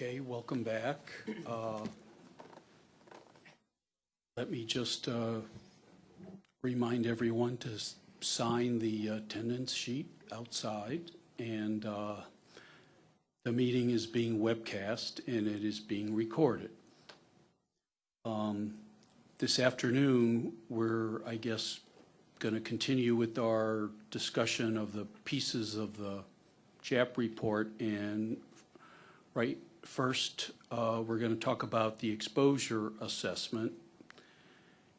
Okay, welcome back. Uh, Let me just uh, remind everyone to sign the attendance sheet outside, and uh, the meeting is being webcast and it is being recorded. Um, This afternoon, we're, I guess, going to continue with our discussion of the pieces of the CHAP report, and right, first, uh, we're going to talk about the exposure assessment,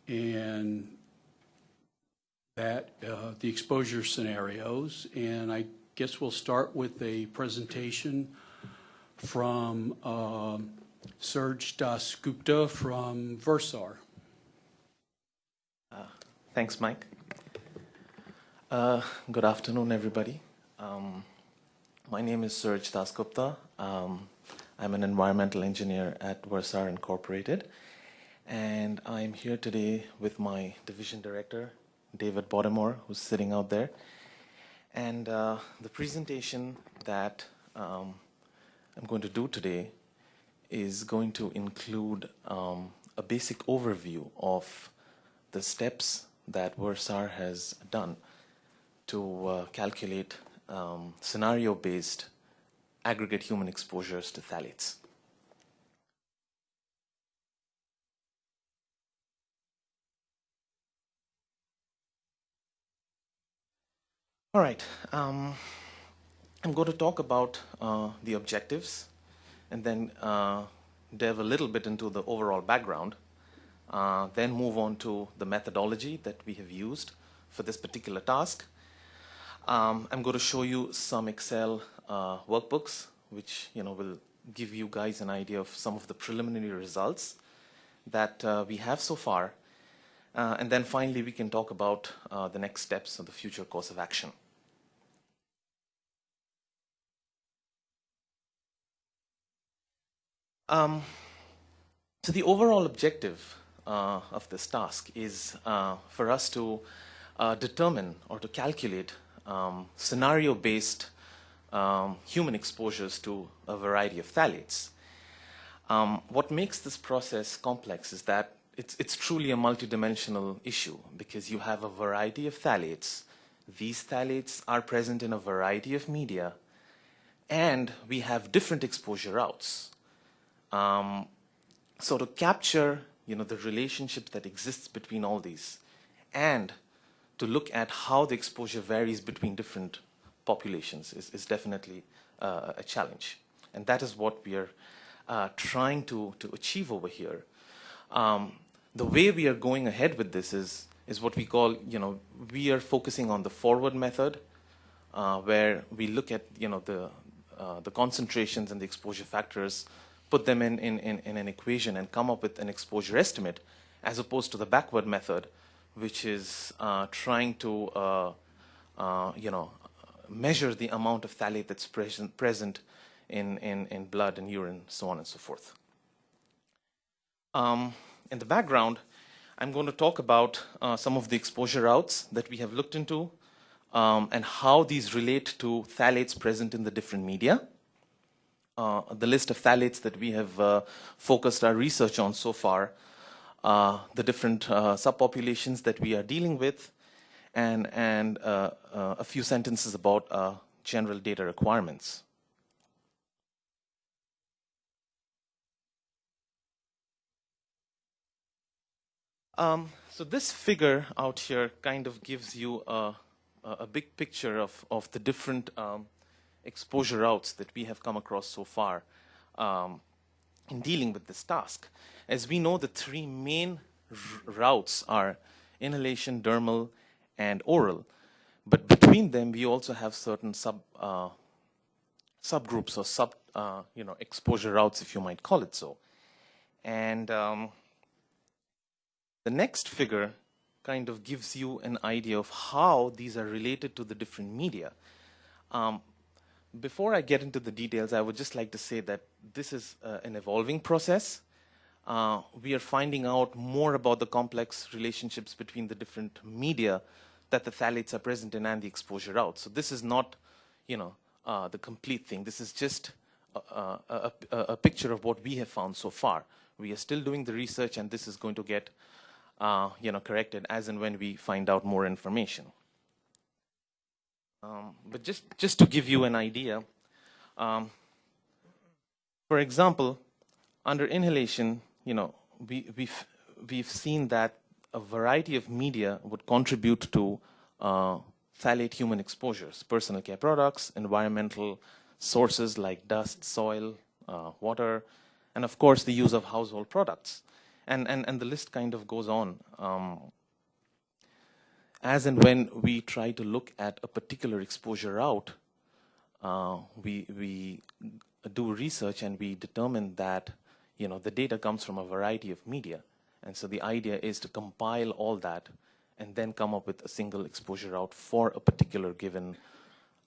and that, uh, the exposure scenarios, and I guess we'll start with a presentation from um, Suraj Dasgupta from Versar. Thanks, Mike. Uh, good afternoon, everybody. Um, my name is Suraj Dasgupta. Um, I'm an environmental engineer at Versar Incorporated, and I'm here today with my division director, David Bodemore, who's sitting out there. And uh, the presentation that um, I'm going to do today is going to include um, a basic overview of the steps that Versar has done to uh, calculate um, scenario-based aggregate human exposures to phthalates. All right, um, I'm going to talk about uh, the objectives and then uh, delve a little bit into the overall background uh, then move on to the methodology that we have used for this particular task. Um, I'm going to show you some Excel uh, workbooks, which you know will give you guys an idea of some of the preliminary results that uh, we have so far. Uh, and then finally, we can talk about uh, the next steps of the future course of action. Um, so the overall objective uh, of this task is uh, for us to determine or to calculate um, scenario-based um, human exposures to a variety of phthalates. Um, what makes this process complex is that it's, it's truly a multidimensional issue because you have a variety of phthalates. These phthalates are present in a variety of media, and we have different exposure routes. Um, so to capture you know, the relationship that exists between all these and to look at how the exposure varies between different populations is, is definitely uh, a challenge. And that is what we are uh, trying to, to achieve over here. Um, the way we are going ahead with this is, is what we call, you know, we are focusing on the forward method uh, where we look at, you know, the, uh, the concentrations and the exposure factors put them in, in, in, in, an equation and come up with an exposure estimate, as opposed to the backward method, which is uh, trying to, uh, you know, measure the amount of phthalate that's present, present in, in, in blood and urine, so on and so forth. Um, in the background, I'm going to talk about uh, some of the exposure routes that we have looked into um, and how these relate to phthalates present in the different media uh, the list of phthalates that we have uh, focused our research on so far, uh, the different uh, subpopulations that we are dealing with, and, and uh, uh, a few sentences about general data requirements. Um, so this figure out here kind of gives you a, a big picture of, of the different um, exposure routes that we have come across so far um, in dealing with this task. As we know, the three main routes are inhalation, dermal, and oral. But between them, we also have certain sub uh, subgroups or sub uh, you know exposure routes, if you might call it so. And um, the next figure kind of gives you an idea of how these are related to the different media. Um, before I get into the details, I would just like to say that this is uh, an evolving process. Uh, we are finding out more about the complex relationships between the different media that the phthalates are present in and the exposure out. So this is not, you know, uh, the complete thing. This is just uh, a, a, a picture of what we have found so far. We are still doing the research, and this is going to get uh, you know, corrected as and when we find out more information. Um, but just, just to give you an idea, um, for example, under inhalation, you know, we, we've, we've seen that a variety of media would contribute to uh, phthalate human exposures, personal care products, environmental sources like dust, soil, uh, water, and of course the use of household products. And, and, and the list kind of goes on. Um, as and when we try to look at a particular exposure route, uh, we, we do research and we determine that you know, the data comes from a variety of media. And so the idea is to compile all that and then come up with a single exposure route for a particular given,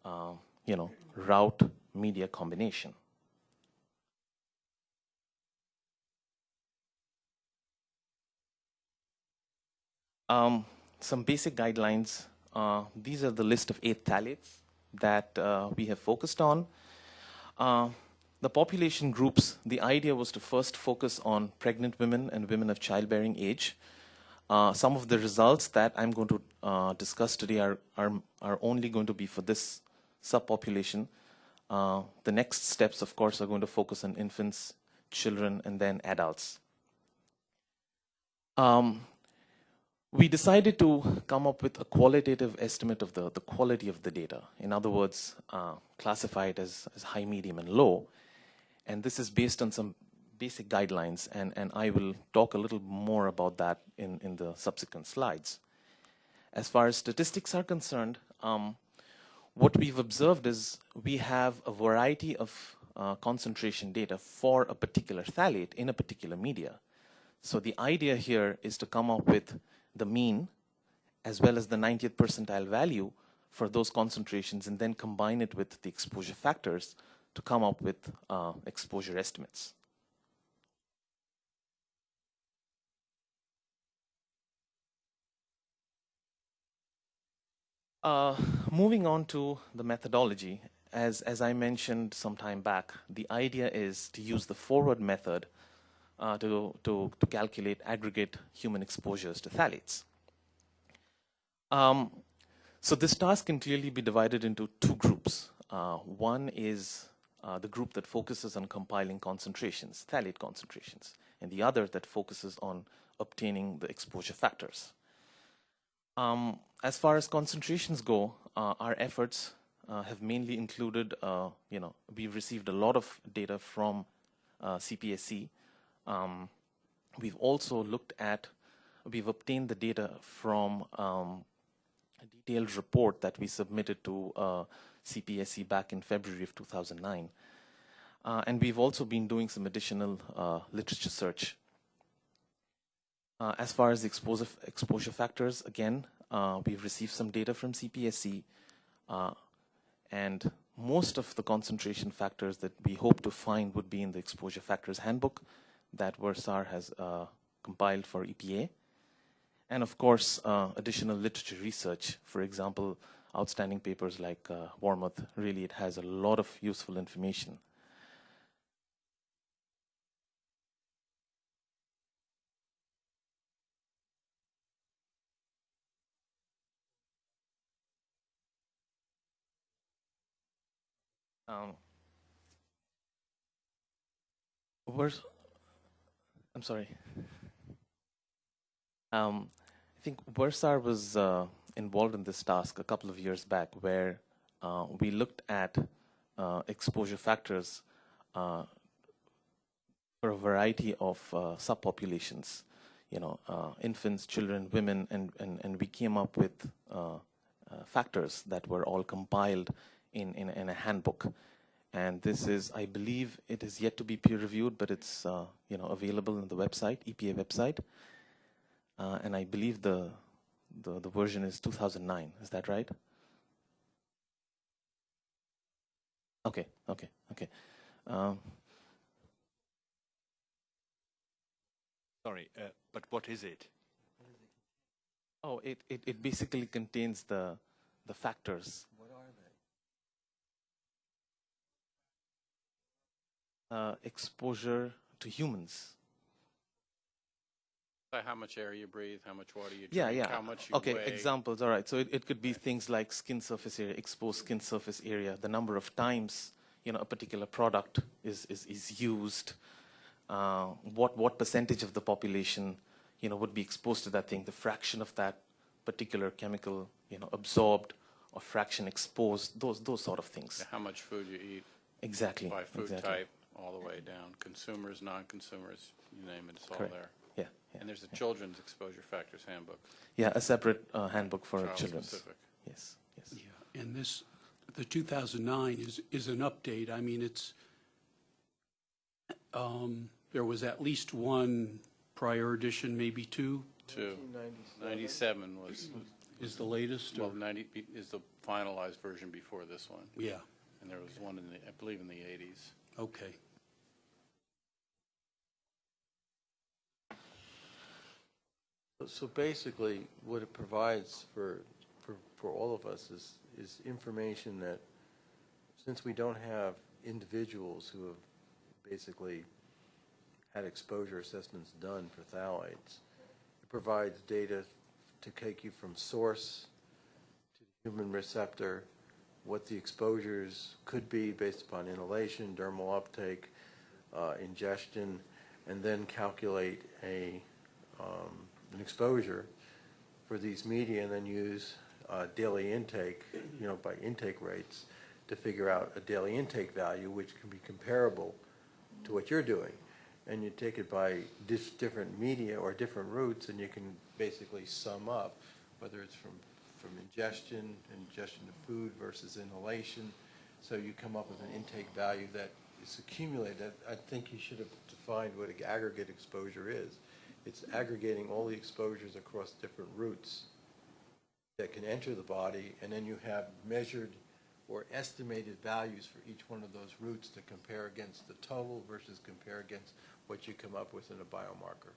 uh, you know, route media combination. Um, some basic guidelines. Uh, these are the list of eight phthalates that uh, we have focused on. The population groups, the idea was to first focus on pregnant women and women of childbearing age. Uh, some of the results that I'm going to uh, discuss today are, are, are, only going to be for this subpopulation. Uh, the next steps, of course, are going to focus on infants, children, and then adults. Um, we decided to come up with a qualitative estimate of the, the quality of the data. In other words, uh, classify it as, as high, medium, and low. And this is based on some basic guidelines, and, and I will talk a little more about that in, in the subsequent slides. As far as statistics are concerned, um, what we've observed is we have a variety of uh, concentration data for a particular phthalate in a particular media. So the idea here is to come up with the mean as well as the 90th percentile value for those concentrations and then combine it with the exposure factors to come up with uh, exposure estimates. Uh, moving on to the methodology, as, as I mentioned some time back, the idea is to use the forward method uh, to, to, to calculate aggregate human exposures to phthalates. Um, so this task can clearly be divided into two groups. Uh, one is uh, the group that focuses on compiling concentrations, phthalate concentrations, and the other that focuses on obtaining the exposure factors. Um, as far as concentrations go, uh, our efforts uh, have mainly included, uh, you know, we've received a lot of data from uh, CPSC, um, we've also looked at, we've obtained the data from um, a detailed report that we submitted to uh, CPSC back in February of 2009. Uh, and we've also been doing some additional uh, literature search. Uh, as far as the exposure, exposure factors, again, uh, we've received some data from CPSC, uh, and most of the concentration factors that we hope to find would be in the exposure factors handbook, that Versar has uh, compiled for EPA. And of course, additional literature research. For example, outstanding papers like uh, Wormuth, really it has a lot of useful information. Um, where's I'm sorry. Um, I think Versar was uh, involved in this task a couple of years back where uh, we looked at uh, exposure factors uh, for a variety of uh, subpopulations, you know, uh, infants, children, women, and, and, and we came up with factors that were all compiled in, in, in a handbook. And this is, I believe, it is yet to be peer reviewed, but it's uh, you know available on the website, EPA website, uh, and I believe the, the the version is 2009. Is that right? Okay, okay, okay. Um, Sorry, uh, but what is it? Oh, it, it, it basically contains the the factors What are uh, exposure to humans. By how much air you breathe, how much water you drink, Yeah, yeah. how much you okay, weigh. examples. All right. So it, it could be things like skin surface area, exposed skin surface area, the number of times you know a particular product is is, is used, uh, what what percentage of the population you know would be exposed to that thing, the fraction of that particular chemical you know absorbed or fraction exposed, those those sort of things. How much food you eat Exactly. by food exactly. type, all the way down. Consumers, non-consumers, you name it, it's all there. Yeah. Yeah. And there's a children's exposure factors handbook, Yeah, a separate uh, handbook for child children. specific. Yes. Yes. Yeah, and this, the 2009 is, is an update. I mean, it's, um, there was at least one prior edition, maybe two, Two. 97 was, is the latest? or- well, 90 is the finalized version before this one. Yeah, And there was one in the, I believe in the 80s. okay. So basically, what it provides for, for, for all of us is, is information that, since we don't have individuals who have basically had exposure assessments done for phthalates, it provides data to take you from source to the human receptor, what the exposures could be based upon inhalation, dermal uptake, uh, ingestion, and then calculate a, um, an exposure for these media, and then use uh, daily intake, you know, by intake rates, to figure out a daily intake value, which can be comparable to what you're doing. And you take it by different media or different routes, and you can basically sum up, whether it's from, from ingestion, ingestion of food versus inhalation. So you come up with an intake value that is accumulated. I think you should have defined what aggregate exposure is. It's aggregating all the exposures across different routes that can enter the body, and then you have measured or estimated values for each one of those routes to compare against the total versus compare against what you come up with in a biomarker.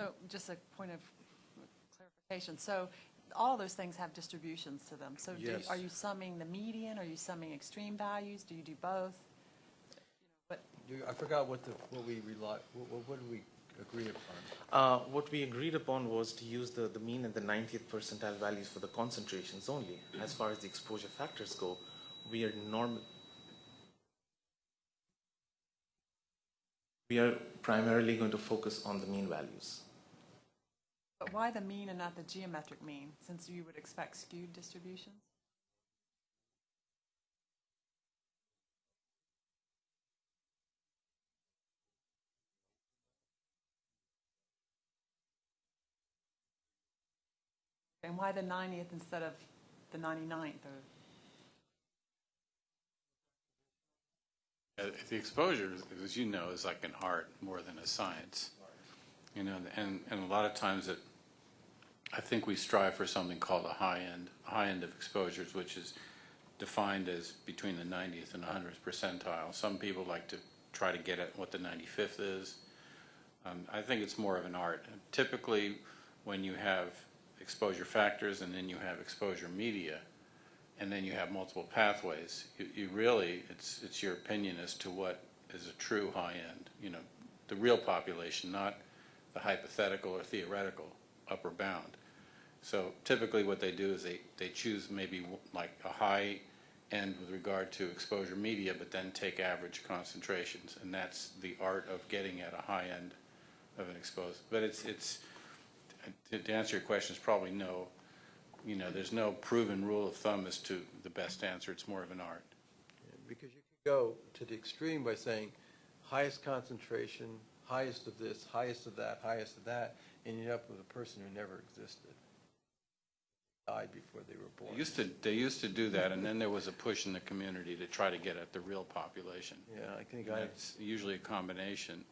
So just a point of clarification. So all those things have distributions to them. So do are you summing the median? Are you summing extreme values? Do you do both? But I forgot what the, what we rely, what, what- what did we agree upon? Uh, what we agreed upon was to use the, the mean and the 90th percentile values for the concentrations only. As far as the exposure factors go, we are norm. We are primarily going to focus on the mean values. but why the mean and not the geometric mean, since you would expect skewed distributions? And why the 90th instead of the 99th or? Uh, The exposure, as you know, is like an art more than a science. You know, and, and a lot of times it, I think we strive for something called a high end, high end of exposures, which is defined as between the 90th and 100th percentile. Some people like to try to get at what the 95th is. Um, I think it's more of an art. Typically, when you have exposure factors and then you have exposure media, and then you have multiple pathways, you, you really, it's, it's your opinion as to what is a true high end, you know, the real population, not the hypothetical or theoretical upper bound. So typically what they do is they, they choose maybe like a high end with regard to exposure media, but then take average concentrations. And that's the art of getting at a high end of an exposed. But it's, it's, to, to answer your question, it's probably no. You know, there's no proven rule of thumb as to the best answer. It's more of an art. Because you could go to the extreme by saying highest concentration, highest of this, highest of that, highest of that, and you end up with a person who never existed. Died before they were They born. used to, they used to do that, and then there was a push in the community to try to get at the real population. Yeah, I think I, it's usually a combination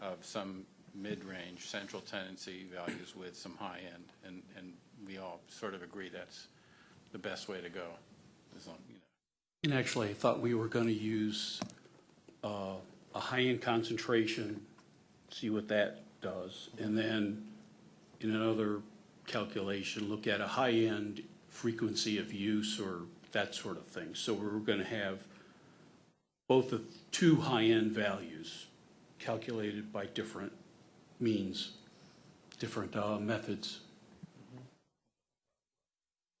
of some mid-range central tendency values with some high end, and, and we all sort of agree that's the best way to go. As long, you know. And actually, I thought we were going to use uh, a high-end concentration, see what that does, and then in another calculation, look at a high-end frequency of use or that sort of thing. So we we're going to have both the two high-end values calculated by different means, different uh, methods.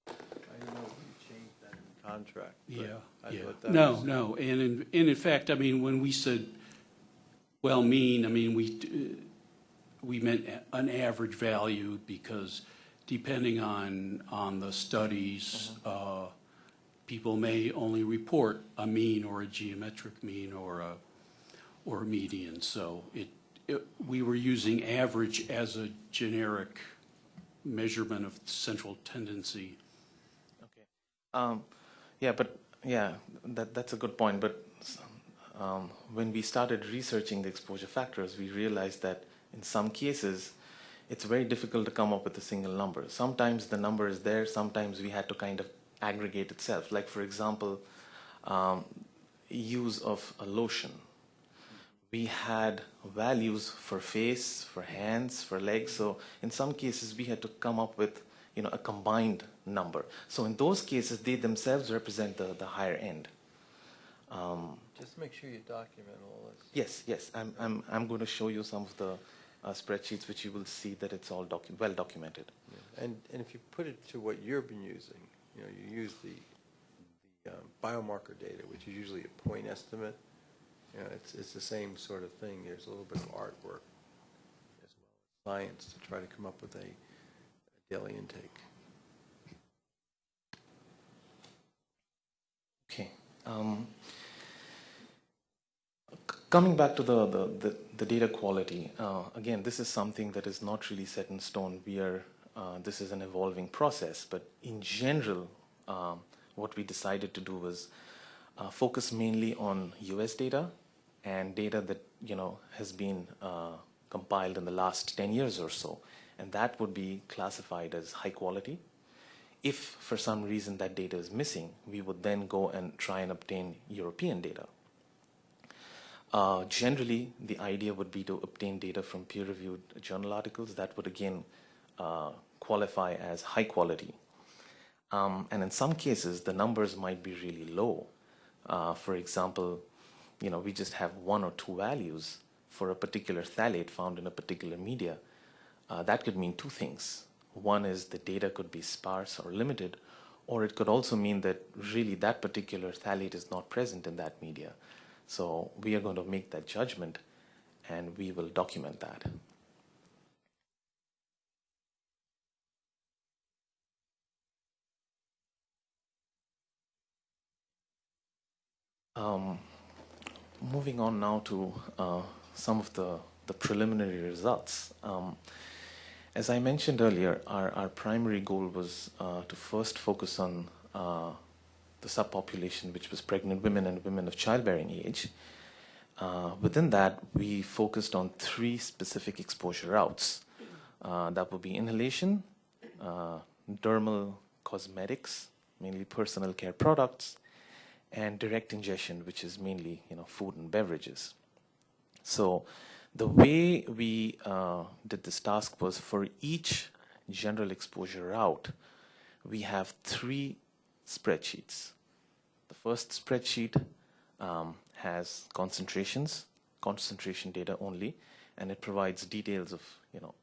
I know you changed that in contract. Yeah, yeah. that No, was- no, and in, and in fact, I mean, when we said, well, mean, I mean, we, uh, we meant an average value because depending on, on the studies, uh, people may only report a mean or a geometric mean or a, or a median. So it, it, we were using average as a generic measurement of central tendency. Okay. Um, yeah, but yeah, that that's a good point. But um, when we started researching the exposure factors, we realized that in some cases, it's very difficult to come up with a single number. Sometimes the number is there. Sometimes we had to kind of aggregate itself. Like for example, um, use of a lotion. We had values for face, for hands, for legs. So in some cases, we had to come up with you know a combined number. So in those cases, they themselves represent the, the higher end. Um, Just make sure you document all this. yes, yes, I'm, I'm, I'm going to show you some of the uh, spreadsheets, which you will see that it's all docu- well documented. Yeah. And, and if you put it to what you've been using, you know, you use the, the um, biomarker data, which is usually a point estimate, you know, it's, it's the same sort of thing. There's a little bit of artwork as well as science to try to come up with a a daily intake. Okay. Um, coming back to the, the, the, the data quality, uh, again, this is something that is not really set in stone. We are, uh, this is an evolving process, but in general, um, what we decided to do was uh, focus mainly on US data and data that, you know, has been uh, compiled in the last 10 years or so. And that would be classified as high quality. If for some reason that data is missing, we would then go and try and obtain European data. Uh, generally, the idea would be to obtain data from peer-reviewed journal articles that would again uh, qualify as high quality. Um, and in some cases, the numbers might be really low. Uh, for example, you know, we just have one or two values for a particular phthalate found in a particular media. Uh, that could mean two things. One is the data could be sparse or limited, or it could also mean that really that particular phthalate is not present in that media. So we are going to make that judgment and we will document that. Um, moving on now to uh, some of the, the preliminary results. Um, as I mentioned earlier, our, our primary goal was uh, to first focus on uh, the subpopulation, which was pregnant women and women of childbearing age. Uh, within that, we focused on three specific exposure routes. Uh, that would be inhalation, uh, dermal cosmetics, mainly personal care products, and direct ingestion, which is mainly you know food and beverages. So the way we uh, did this task was for each general exposure route, we have three spreadsheets. The first spreadsheet um, has concentrations, concentration data only, and it provides details of you know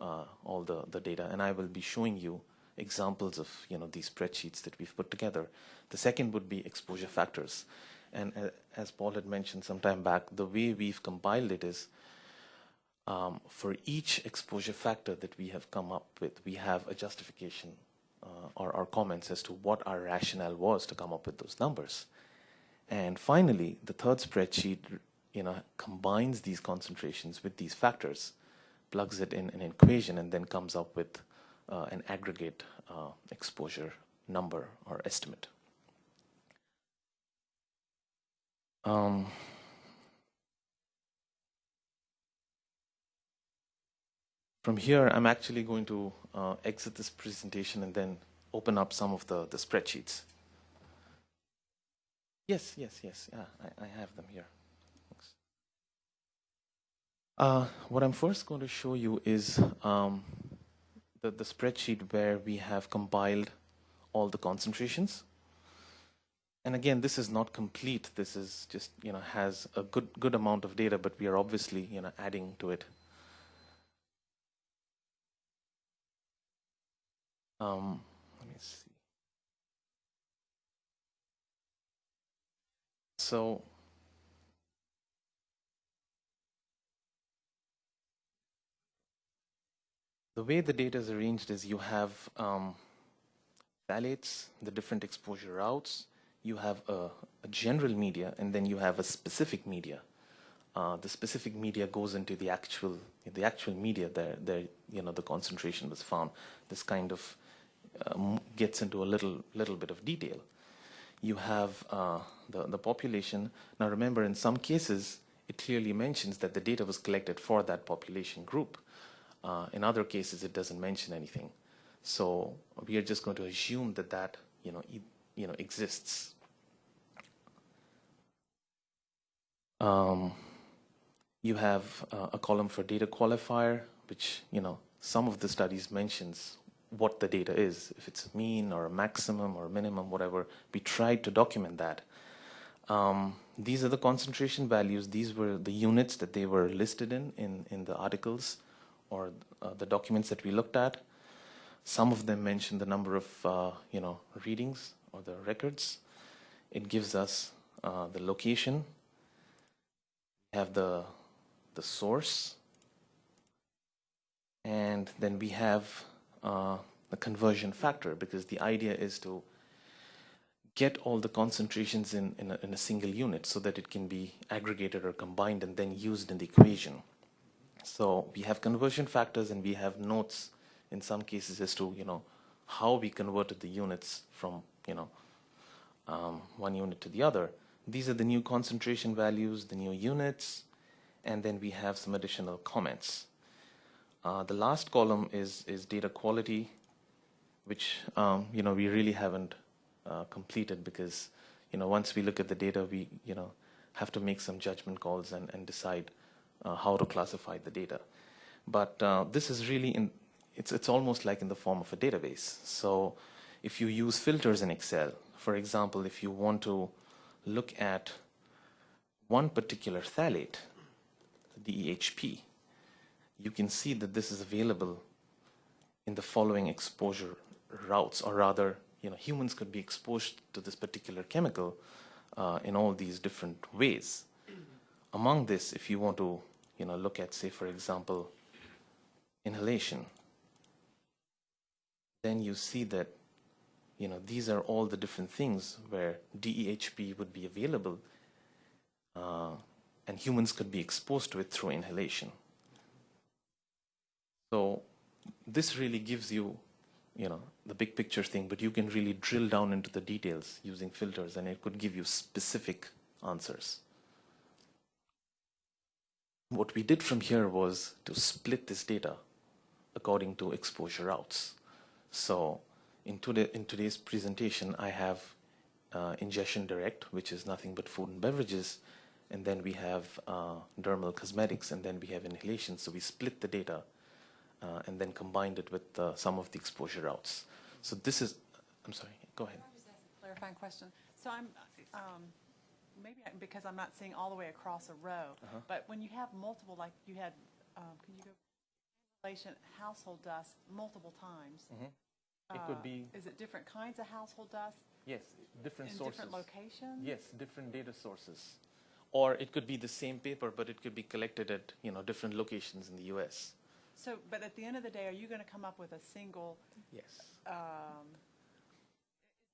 uh, all the, the data. And I will be showing you examples of you know these spreadsheets that we've put together. The second would be exposure factors, and uh, as Paul had mentioned some time back, the way we've compiled it is um, for each exposure factor that we have come up with, we have a justification uh, or, our comments as to what our rationale was to come up with those numbers. And finally, the third spreadsheet, you know, combines these concentrations with these factors, plugs it in an equation, and then comes up with uh, an aggregate uh, exposure number or estimate. Um, from here, I'm actually going to uh, exit this presentation and then open up some of the, the spreadsheets. Yes, yes, yes. Yeah, I, I have them here. Uh, what I'm first going to show you is um, the, the spreadsheet where we have compiled all the concentrations. And again, this is not complete. This is just, you know, has a good, good amount of data, but we are obviously, you know, adding to it. Um, let me see. So, the way the data is arranged is you have um, phthalates, the different exposure routes, you have a, a general media, and then you have a specific media. Uh, the specific media goes into the actual the actual media there there you know the concentration was found. This kind of um, gets into a little little bit of detail. You have uh, the the population. Now remember, in some cases, it clearly mentions that the data was collected for that population group. Uh, in other cases, it doesn't mention anything. So we are just going to assume that that you know e- you know exists. Um, you have uh, a column for data qualifier, which you know some of the studies mentions what the data is, if it's a mean or a maximum or a minimum, whatever. We tried to document that. Um, these are the concentration values. These were the units that they were listed in in, in the articles or uh, the documents that we looked at. Some of them mention the number of uh, you know readings or the records. It gives us uh, the location. We have the the source, and then we have uh, the conversion factor because the idea is to get all the concentrations in, in a, in a single unit so that it can be aggregated or combined and then used in the equation. So we have conversion factors and we have notes in some cases as to you know how we converted the units from you know um, one unit to the other. These are the new concentration values, the new units, and then we have some additional comments. Uh, the last column is is data quality, which um, you know we really haven't uh, completed because you know once we look at the data, we you know have to make some judgment calls and, and decide how to classify the data. But uh, this is really in it's it's almost like in the form of a database. So if you use filters in Excel, for example, if you want to look at one particular phthalate, the DEHP, you can see that this is available in the following exposure routes, or rather, you know, humans could be exposed to this particular chemical uh, in all these different ways. Among this, if you want to, you know, look at, say, for example, inhalation, then you see that, you know, these are all the different things where DEHP would be available, uh, and humans could be exposed to it through inhalation. So this really gives you, you know, the big picture thing, but you can really drill down into the details using filters, and it could give you specific answers. What we did from here was to split this data according to exposure routes. So in, today, in today's presentation, I have uh, ingestion direct, which is nothing but food and beverages, and then we have uh, dermal cosmetics, and then we have inhalation. So we split the data uh, and then combined it with uh, some of the exposure routes. So this is, I'm sorry, go ahead. Clarifying question? So I'm, um, maybe I- because I'm not seeing all the way across a row, Uh-huh. but when you have multiple, like you had, um, can you go, inhalation, household dust multiple times? It uh, could be, Is it different kinds of household dust yes, different in sources. different locations? Yes, different data sources. Or it could be the same paper, but it could be collected at, you know, different locations in the US. So, but at the end of the day, are you going to come up with a single, Yes. um,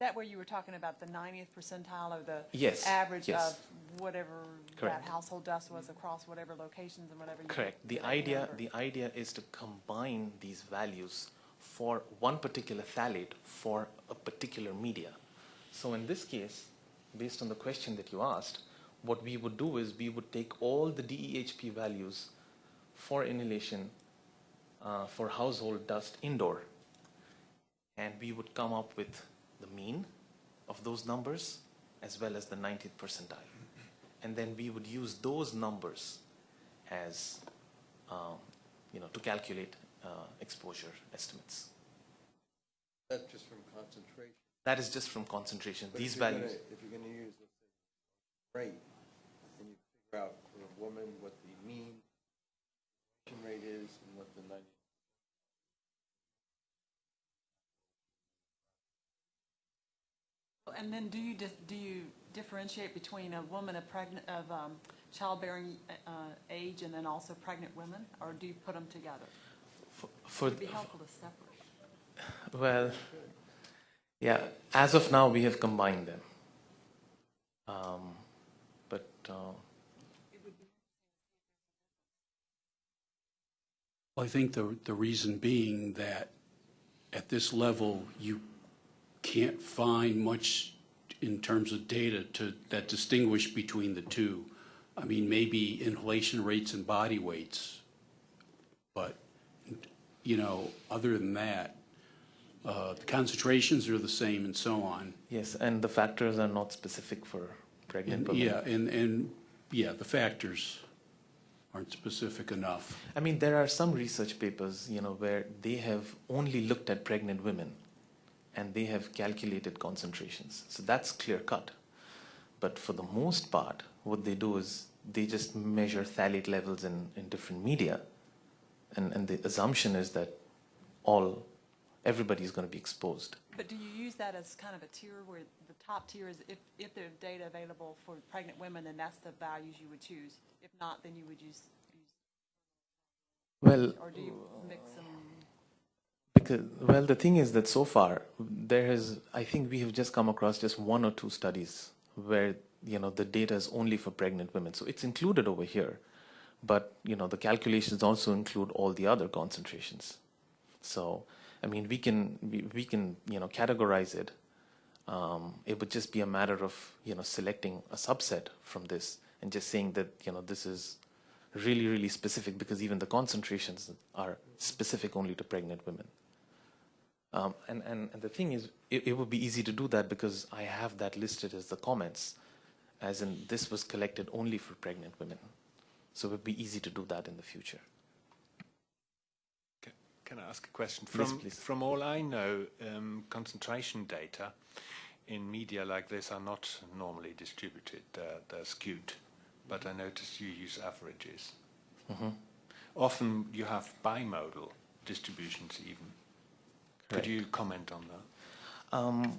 that where you were talking about the 90th percentile or the Yes, average yes. of whatever that household dust was across whatever locations and whatever? you Correct. The idea, the idea is to combine these values for one particular phthalate for a particular media. So in this case, based on the question that you asked, what we would do is we would take all the DEHP values for inhalation uh, for household dust indoor, and we would come up with the mean of those numbers as well as the 90th percentile. And then we would use those numbers as, um, you know, to calculate uh, exposure estimates. That's just from concentration. That is just from concentration. But These if you're gonna- values. If you're gonna use, let's say, rate, and you figure out for a woman what the mean rate is and what the ninety. And then do you, dis- do you differentiate between a woman of pregnant, of um, childbearing uh, age and then also pregnant women? Or do you put them together? For, for, It'd be helpful to separate. well, yeah, as of now, we have combined them. Um, but uh, I think the, the reason being that at this level, you can't find much in terms of data to, that distinguish between the two. I mean, maybe inhalation rates and body weights, but, you know, other than that, uh, the concentrations are the same and so on. yes, and the factors are not specific for pregnant And, women. yeah, and, and, yeah, the factors aren't specific enough. I mean, there are some research papers, you know, where they have only looked at pregnant women and they have calculated concentrations. So that's clear cut. But for the most part, what they do is they just measure phthalate levels in, in different media. And, and the assumption is that all, everybody is going to be exposed. But do you use that as kind of a tier where the top tier is if, if there's data available for pregnant women, then that's the values you would choose? If not, then you would use, use- Well, or do you mix them? Because, well, the thing is that so far, there has, I think we have just come across just one or two studies where, you know, the data is only for pregnant women. So it's included over here. But, you know, the calculations also include all the other concentrations. So, I mean, we can, we, we can, you know, categorize it. Um, it would just be a matter of, you know, selecting a subset from this and just saying that, you know, this is really, really specific because even the concentrations are specific only to pregnant women. Um, and, and, and the thing is, it, it would be easy to do that because I have that listed as the comments, as in this was collected only for pregnant women. So it would be easy to do that in the future. Ca- Can I ask a question? Yes, From, please. from all I know, um, concentration data in media like this are not normally distributed. They're, they're skewed. But I noticed you use averages. Mm-hmm. Often you have bimodal distributions even. Could Correct. you comment on that? Um,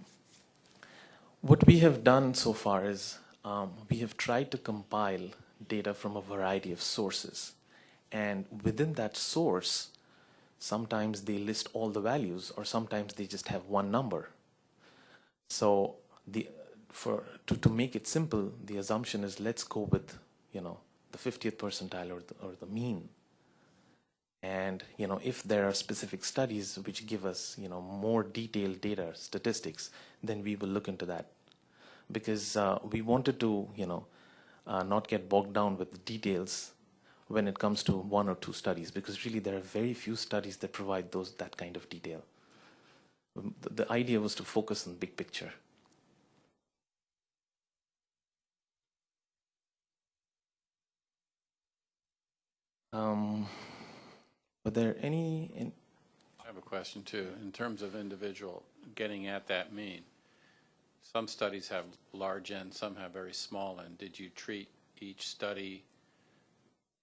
what we have done so far is um, we have tried to compile data from a variety of sources. And within that source, sometimes they list all the values, or sometimes they just have one number. So the for to, to make it simple, the assumption is let's go with you know the 50th percentile or the, or the mean. And you know if there are specific studies which give us you know more detailed data statistics, then we will look into that because uh, we wanted to you know uh, not get bogged down with details when it comes to one or two studies because really there are very few studies that provide those that kind of detail. Um, The, the idea was to focus on big picture. Um, were there any? In, I have a question too. In terms of individual getting at that mean, some studies have large n, some have very small n. Did you treat each study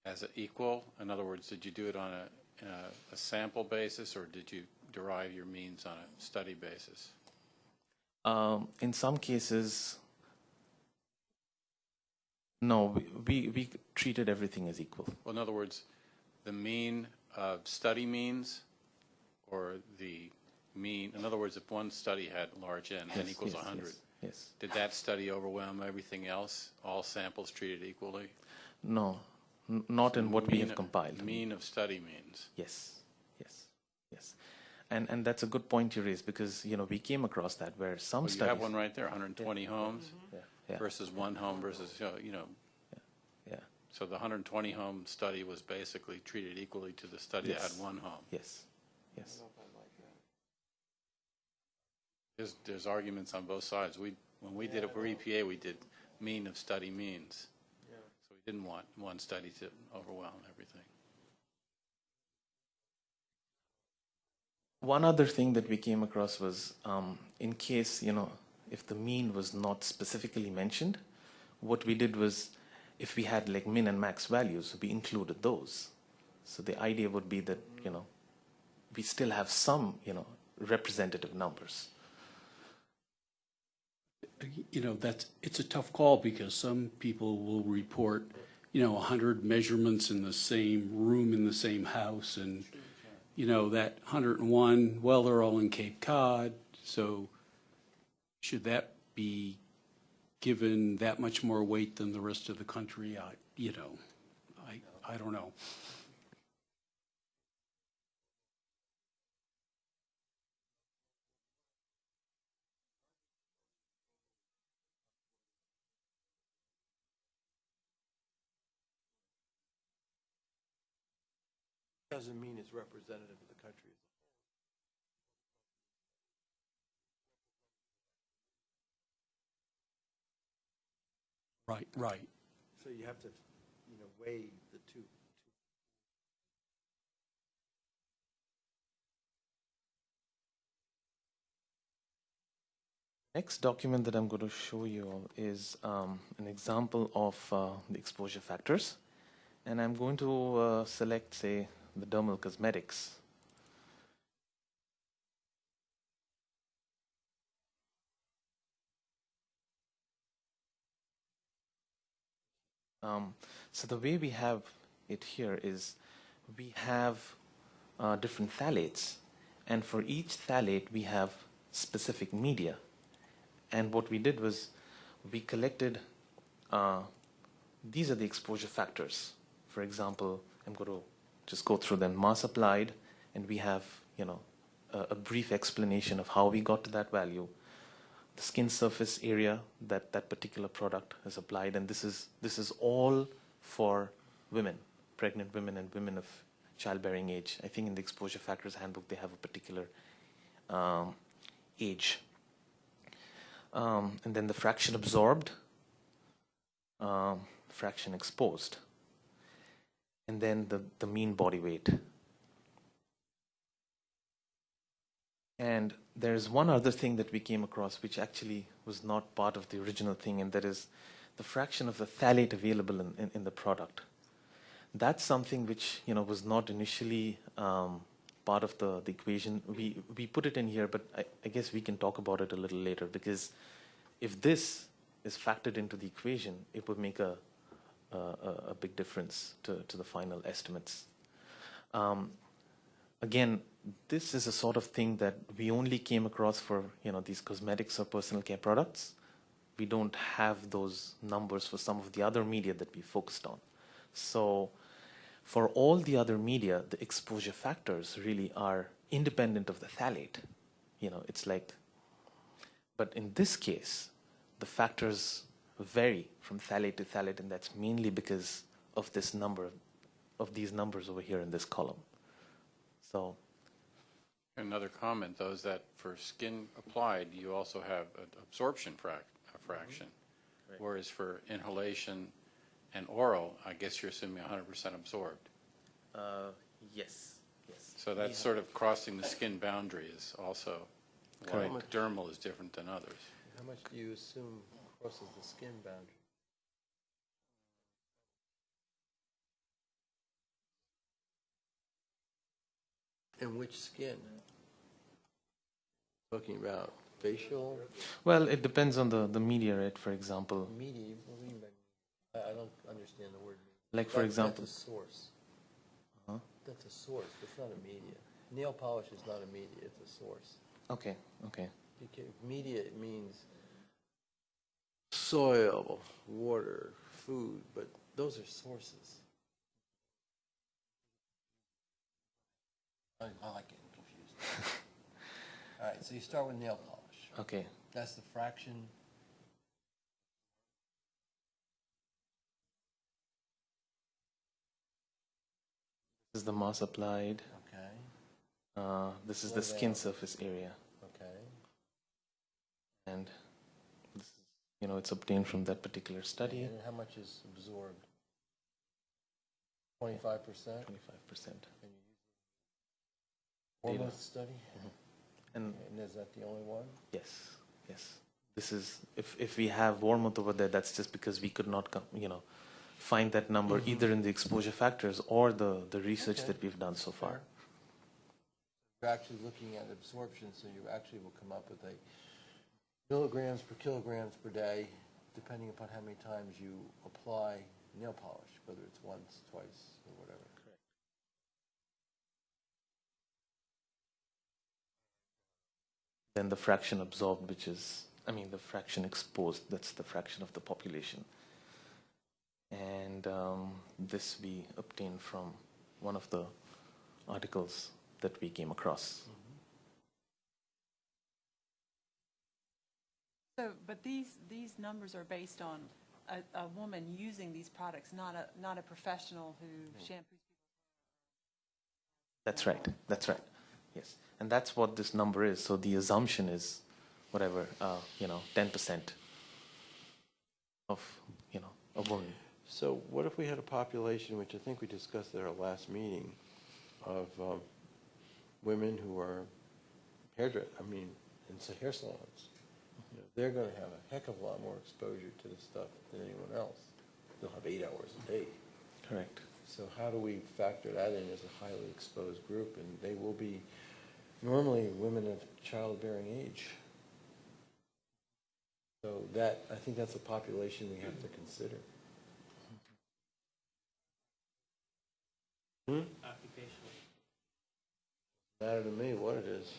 as a equal? In other words, did you do it on a, uh, a sample basis or did you derive your means on a study basis? um, in some cases, no, we, we, we treated everything as equal. Well, in other words, the mean of study means or the mean, in other words, if one study had large n, n Yes, equals yes, 100, Yes, yes. did that study overwhelm everything else? All samples treated equally? No, n- not in what we Mean- have compiled. Mean of study means. Yes, yes, yes. And and that's a good point you raised because you know we came across that where some Well, you studies. have one right there, 120 homes mm-hmm. Yeah, yeah, versus one home versus, you know, you know, yeah. So the 120 home study was basically treated equally to the study that Yes. had one home. Yes, yes. There's, there's arguments on both sides. We, when we did it for EPA, we did mean of study means. So we didn't want one study to overwhelm everything. One other thing that we came across was um, in case, you know, if the mean was not specifically mentioned, what we did was if we had like min and max values, we included those. So the idea would be that, you know, we still have some, you know, representative numbers. You know, that's, it's a tough call because some people will report, you know, 100 measurements in the same room in the same house and, you know, that 101, well, they're all in Cape Cod, so should that be given that much more weight than the rest of the country? I, you know, I, I don't know. Doesn't mean it's representative of the country. Right, right. So you have to, you know, weigh the two. Next document that I'm going to show you all is um, an example of uh, the exposure factors. And I'm going to uh, select, say, the dermal cosmetics. Um, so the way we have it here is we have uh, different phthalates, and for each phthalate we have specific media. And what we did was we collected, uh, these are the exposure factors. For example, I'm going to just go through them. Mass applied, and we have, you know, a, a brief explanation of how we got to that value. The skin surface area that that particular product is applied, and this is this is all for women, pregnant women and women of childbearing age. I think in the exposure factors handbook they have a particular um, age. Um, and then the fraction absorbed, um, fraction exposed, and then the, the mean body weight. And there's one other thing that we came across which actually was not part of the original thing, and that is the fraction of the phthalate available in, in, in the product. That's something which you know was not initially um, part of the, the equation. We we put it in here, but I, I guess we can talk about it a little later because if this is factored into the equation, it would make a a, a big difference to, to the final estimates. Um, again, this is a sort of thing that we only came across for you know these cosmetics or personal care products. We don't have those numbers for some of the other media that we focused on. So for all the other media, the exposure factors really are independent of the phthalate. You know, it's like, but in this case, the factors vary from phthalate to phthalate, and that's mainly because of this number, of these numbers over here in this column. So Another comment, though, is that for skin applied, you also have an absorption frac, a fraction. Whereas for inhalation and oral, I guess you're assuming 100% absorbed. uh, yes, yes. So that's sort of crossing the skin boundary is also why Correct. dermal is different than others. How much do you assume crosses the skin boundary? And which skin? Talking about facial, Well, it depends on the, the media, right? For example, media, what do you mean by, I, I don't understand the word. media. like for That- example, That's a source. Huh? That's a source, it's not a media. Nail polish is not a media, it's a source. okay, okay. Can, media means soil, water, food, but those are sources. I, I like getting confused. All right, so you start with nail polish. Okay, That's the fraction. this is the mass applied. Okay, Uh, this is the skin surface area, okay. and this is, you know, it's obtained from that particular study. And how much is absorbed? Twenty-five percent? Twenty-five percent. data. Wormuth study? And And is that the only one? yes, yes. This is, if, if we have Wormuth over there, that's just because we could not, com- you know, find that number mm-hmm. either in the exposure factors or the, the research Okay. that we've done so far. You're actually looking at absorption, so you actually will come up with a milligrams per kilograms per day, depending upon how many times you apply nail polish, whether it's once, twice, or whatever. Then the fraction absorbed, which is, I mean, the fraction exposed, that's the fraction of the population. And um, this we obtained from one of the articles that we came across. So, but these, these numbers are based on a, a woman using these products, not a, not a professional who shampoos. people. That's right, that's right, yes. And that's what this number is, so the assumption is whatever, uh, you know, 10% of, you know, a woman. So what if we had a population, which I think we discussed at our last meeting, of um, women who are hairdress, I mean, in hair salons? You know, They're going to have a heck of a lot more exposure to this stuff than anyone else. They'll have eight hours a day. Correct. So how do we factor that in as a highly exposed group? And they will be normally women of childbearing age. So that, I think that's a population we have to consider. Hmm? Matter to me what it is.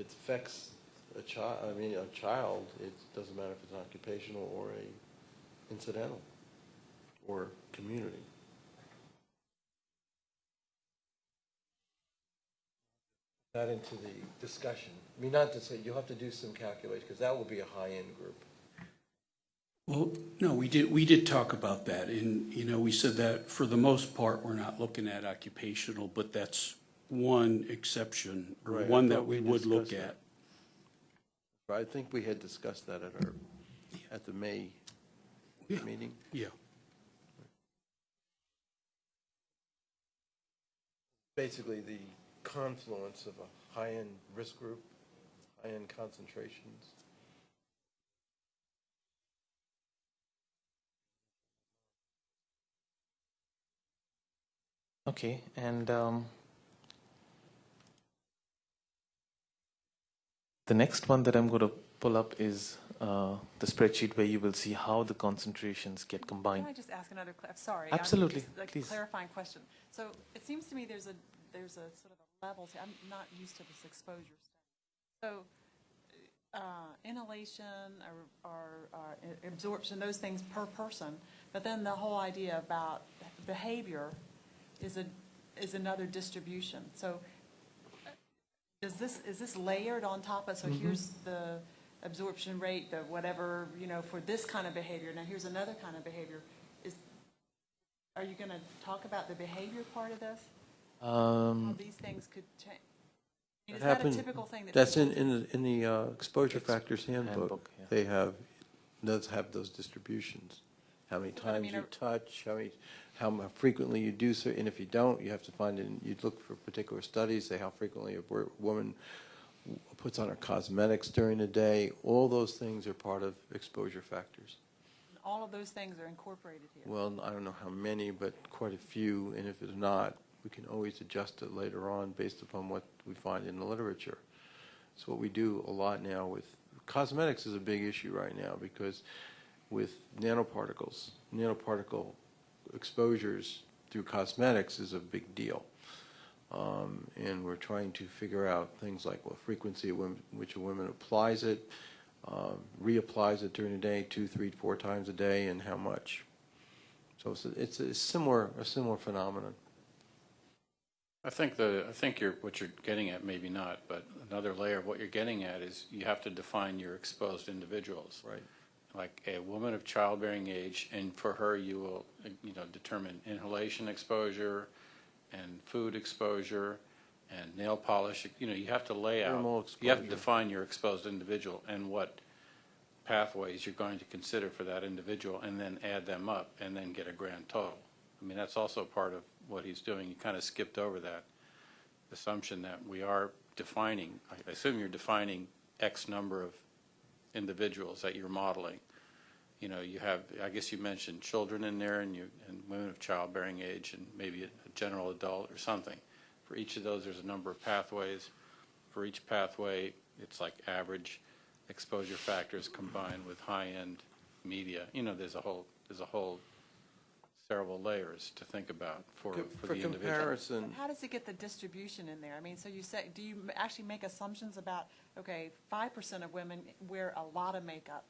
It affects a child, I mean, a child, it doesn't matter if it's occupational or a incidental or community. That into the discussion. I mean, not to say, you'll have to do some calculation, because that will be a high-end group. Well, no, we did, we did talk about that, and, you know, we said that for the most part, we're not looking at occupational, but that's one exception, or Right, I one that thought we we would look discussed at. I think we had discussed that at our, at the May Yeah. meeting. Yeah, Basically, the confluence of a high-end risk group, high-end concentrations. Okay, and um, the next one that I'm going to pull up is uh, the spreadsheet where you will see how the concentrations get combined. Can I just ask another, cla- sorry. Absolutely, just, like, please. Clarifying question. So it seems to me there's a, there's a sort of a level, to- I'm not used to this exposure stuff. So uh, inhalation or, or uh, absorption, those things per person, but then the whole idea about behavior is a, is another distribution. So uh, is this, is this layered on top of, so here's the absorption rate, the whatever, you know, for this kind of behavior, now here's another kind of behavior. Is, are you going to talk about the behavior part of this? How Um, these things could change? I mean, Is That that a happened- typical thing that? That's in, people- in, the in the uh, exposure factors handbook. handbook, yeah. They have, does have those distributions. How many But I times mean, you are- touch, how many, how mu- frequently you do so, and if you don't, you have to find it, you'd look for particular studies, say how frequently a wo- woman w- puts on her cosmetics during the day. All those things are part of exposure factors. All of those things are incorporated here. Well, I don't know how many, but quite a few, and if it's not, we can always adjust it later on based upon what we find in the literature. It's what we do a lot now with, cosmetics is a big issue right now because with nanoparticles, nanoparticle exposures through cosmetics is a big deal. Um, and we're trying to figure out things like what frequency at which a woman applies it, um, reapplies it during the day, two, three, four times a day, and how much. So it's, a- it's a similar, a similar phenomenon. I think the, I think you're, what you're getting at, maybe not, but another layer of what you're getting at is you have to define your exposed individuals. Right. Like a woman of childbearing age, and for her, you will, you know, determine inhalation exposure and food exposure and nail polish, you know, you have to lay out. You have to define your exposed individual and what pathways you're going to consider for that individual, and then add them up, and then get a grand total. I mean, that's also part of what he's doing. You kind of skipped over that. assumption that we are defining, I assume you're defining X number of individuals that you're modeling. You know, you have, I guess you mentioned children in there and you, and women of childbearing age and maybe a a general adult or something. For each of those, there's a number of pathways. For each pathway, it's like average exposure factors combined with high-end media. You know, there's a whole, there's a whole several layers to think about for, for For the individual. comparison, How does it get the distribution in there? I mean, so you say, do you m- actually make assumptions about, okay, five percent of women wear a lot of makeup?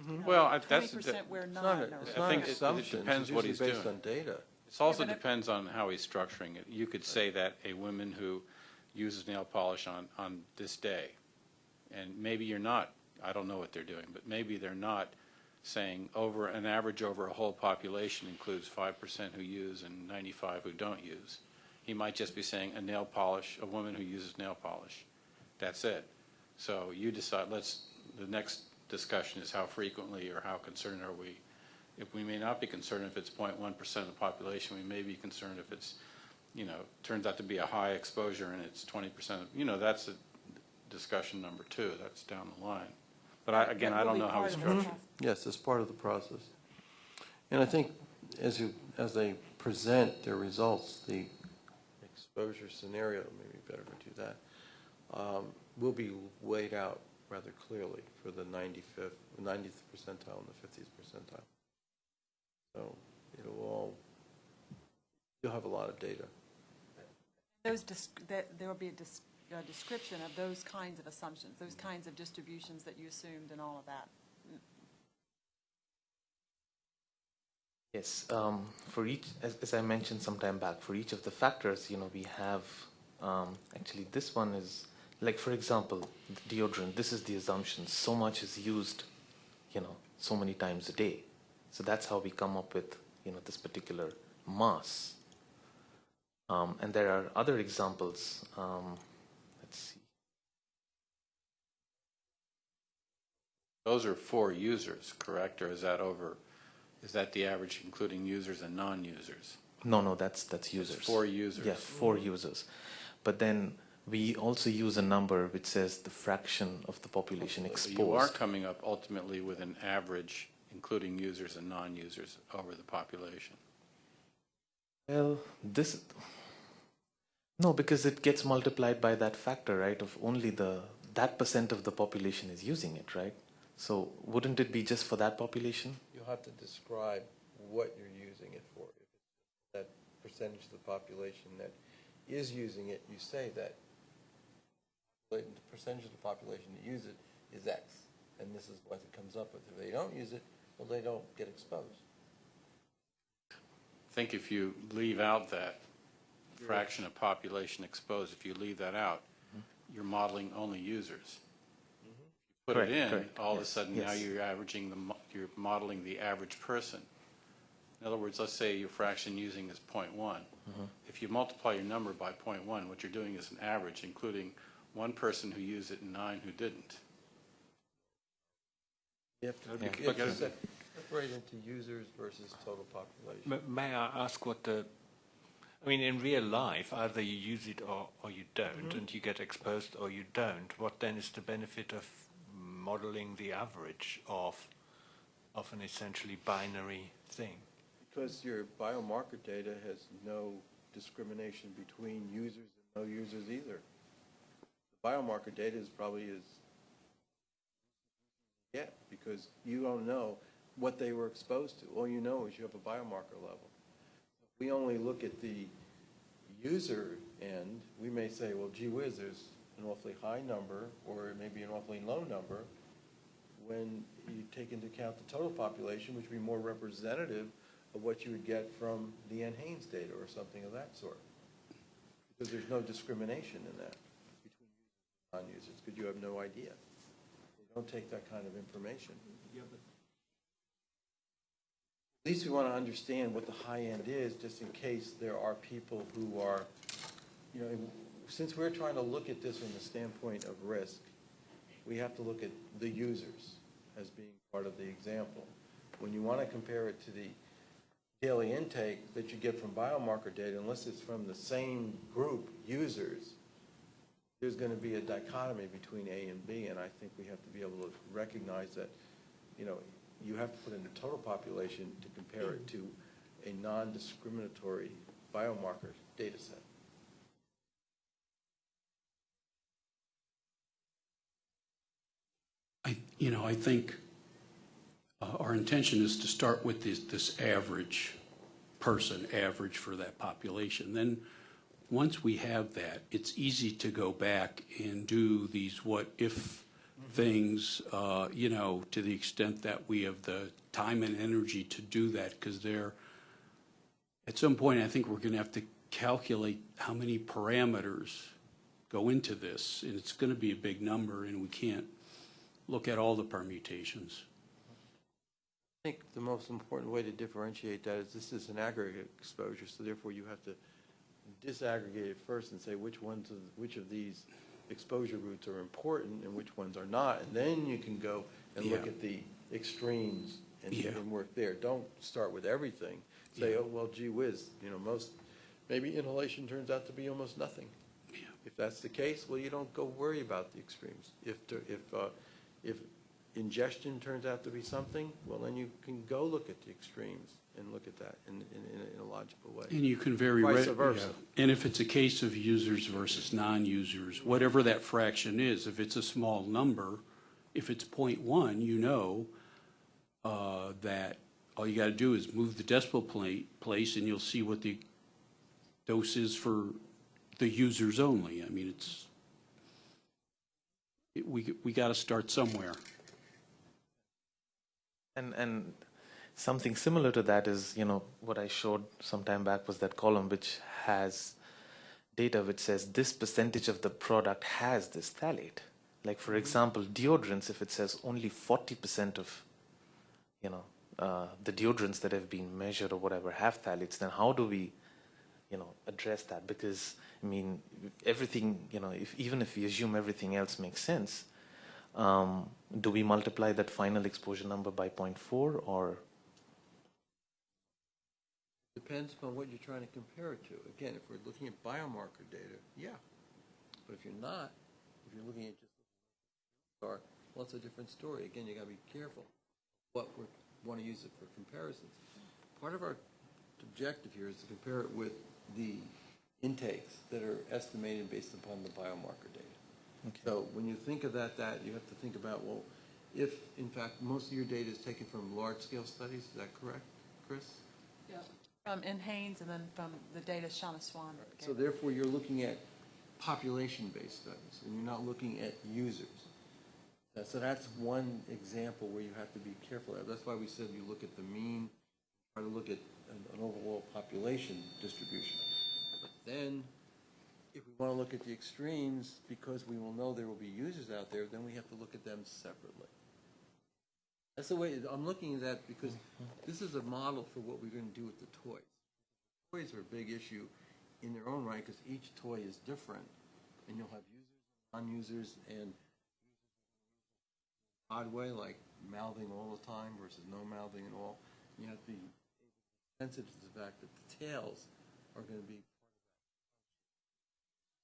Mm-hmm. you know, Well, I- that's- Twenty percent wear it's not, or- a- it's I not think it- it assumption, depends it's what usually he's based doing. on data. It also but it- depends on how he's structuring it. You could say that a woman who uses nail polish on, on this day, and maybe you're not, I don't know what they're doing, but maybe they're not saying over, an average over a whole population includes five percent who use and ninety-five who don't use. He might just be saying a nail polish, a woman who uses nail polish. That's it. So you decide, let's, the next discussion is how frequently or how concerned are we? If we may not be concerned if it's 0.1 percent of the population, we may be concerned if it's, you know, turns out to be a high exposure and it's twenty percent, of, you know, that's a discussion number two, that's down the line. But I, again, I don't know how part he's Yes, it's part of the process. And I think as you, as they present their results, the exposure scenario, maybe better to do that, um, will be laid out rather clearly for the 95th, 90th percentile and the 50th percentile. So it'll all, you'll have a lot of data. Those, there will be a dis- a description of those kinds of assumptions, those kinds of distributions that you assumed and all of that. Yes, um, for each, as, as I mentioned some time back, for each of the factors, you know, we have, um, actually this one is, like for example, deodorant, this is the assumption, so much is used, you know, so many times a day. So that's how we come up with, you know, this particular mass. Um, and there are other examples, um, let's see. Those are four users, correct, or is that over, is that the average including users and non-users? No, no, that's, that's users. Four users? Yes, for mm-hmm. users. But then we also use a number which says the fraction of the population So exposed. You are coming up ultimately with an average, including users and non-users, over the population. Well, this. No, because it gets multiplied by that factor, right? Of only the that percent of the population is using it, right? So wouldn't it be just for that population? You'll have to describe what you're using it for. If it's that percentage of the population that is using it, you say that the percentage of the population that use it is X, and this is what it comes up with. If they don't use it, well, they don't get exposed. I think if you leave out that fraction of population exposed, if you leave that out, mm-hmm. you're modeling only users. Put it in, correct, all of a yes, sudden now you're averaging the, mo- you're modeling the average person. In other words, let's say your fraction using is .1. Mm-hmm. If you multiply your number by .1, what you're doing is an average, including one person who used it and nine who didn't. You have to, Yeah. you have to But- se- separate into users versus total population. May I ask what the, I mean, in real life, either you use it or, or you don't, and you get exposed or you don't. What then is the benefit of modeling the average of, of an essentially binary thing? Because your biomarker data has no discrimination between users and no users either. The biomarker data is probably is, yeah, because you don't know what they were exposed to. All you know is you have a biomarker level. If we only look at the user end, we may say, well, gee whiz, there's an awfully high number, or maybe an awfully low number, when you take into account the total population, which would be more representative of what you would get from the NHANES data or something of that sort. Because there's no discrimination in that between users and non-users, because you have no idea. They don't take that kind of information. At least we want to understand what the high end is, just in case there are people who are, you know, since we're trying to look at this from the standpoint of risk, we have to look at the users as being part of the example. When you want to compare it to the daily intake that you get from biomarker data, unless it's from the same group, users, there's going to be a dichotomy between A and B, and I think we have to be able to recognize that, you know, you have to put in the total population to compare it to a non-discriminatory biomarker data set. I, you know, I think uh, our intention is to start with this, this average person, average for that population. Then, once we have that, it's easy to go back and do these what-if things, uh, you know, to the extent that we have the time and energy to do that, because they're, at some point, I think we're going to have to calculate how many parameters go into this, and it's going to be a big number, and we can't look at all the permutations. I think the most important way to differentiate that is this is an aggregate exposure, so therefore you have to disaggregate it first and say which ones, of which of these exposure routes are important and which ones are not, and then you can go and look at the extremes and, Yeah. and work there. Don't start with everything. Say, Yeah. oh, well, gee whiz, you know, most, maybe inhalation turns out to be almost nothing. Yeah. If that's the case, well, you don't go worry about the extremes. If, to- if, uh, if ingestion turns out to be something, well, then you can go look at the extremes and look at that in, in, in a- in a logical way. And you can vary Vice versa. yeah. And if it's a case of users versus non-users, whatever that fraction is, if it's a small number, if it's .1, you know uh, that all you got to do is move the decimal plate, place, and you'll see what the dose is for the users only. I mean, it's, it- we, we got to start somewhere. And, and something similar to that is, you know, what I showed some time back was that column which has data which says this percentage of the product has this phthalate. Like, for example, deodorants, if it says only 40% of, you know, uh, the deodorants that have been measured or whatever have phthalates, then how do we, you know, address that? Because, I mean, everything, you know, if, even if we assume everything else makes sense, um, do we multiply that final exposure number by 0.4 or Depends upon what you're trying to compare it to. Again, if we're looking at biomarker data, yeah. But if you're not, if you're looking at just, or, well, it's a different story. Again, you gotta be careful what we want to use it for comparisons. Part of our objective here is to compare it with the intakes that are estimated based upon the biomarker data. So when you think of that, that, you have to think about, well, if, in fact, most of your data is taken from large-scale studies, is that correct, Chris? Yeah, from NHANES and then from the data Shanna Swan. So therefore, you're looking at population-based studies, and you're not looking at users. Uh, So that's one example where you have to be careful. That's why we said you look at the mean, try to look at an an overall population distribution. Then, if we want to look at the extremes, because we will know there will be users out there, then we have to look at them separately. That's the way, I'm looking at that because this is a model for what we're going to do with the toys. Toys are a big issue in their own right because each toy is different. And you'll have users, non-users, and odd way, like mouthing all the time versus no mouthing at all. You have to be sensitive to the fact that the tails are going to be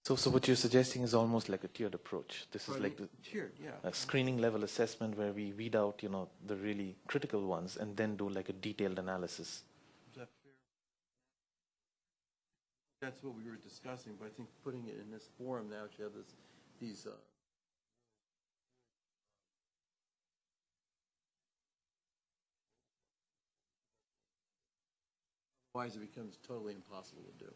so? So what you're suggesting is almost like a tiered approach. This is like the, tiered, yeah. a screening level assessment where we weed out, you know, the really critical ones and then do like a detailed analysis. Is that fair? That's what we were discussing, but I think putting it in this forum now, you have this, these, uh, otherwise it becomes totally impossible to do.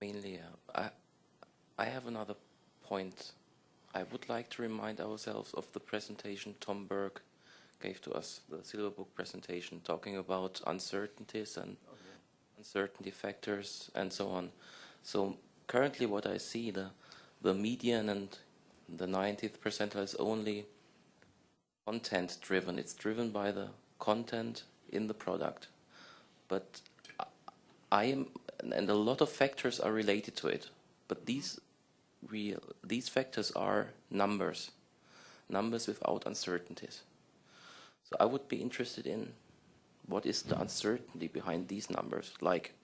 Mainly, uh, I, I have another point. I would like to remind ourselves of the presentation Tom Burke gave to us, the Silverbook presentation, talking about uncertainties and uncertainty factors and so on. So currently, what I see, the the median and the 90th percentile is only content driven. It's driven by the content in the product, but I am, and a lot of factors are related to it. But these real, these factors are numbers, numbers without uncertainties. So I would be interested in what is the uncertainty behind these numbers? Like,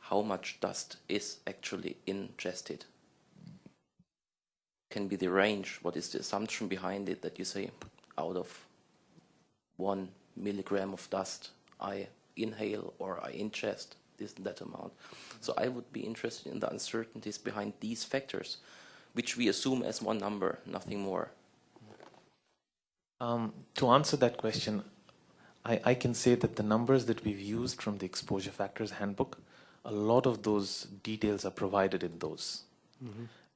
how much dust is actually ingested? Can be the range. What is the assumption behind it that you say, out of one milligram of dust, I inhale or I ingest this and that amount? So I would be interested in the uncertainties behind these factors, which we assume as one number, nothing more. Um, to answer that question, I, I can say that the numbers that we've used from the exposure factors handbook, a lot of those details are provided in those,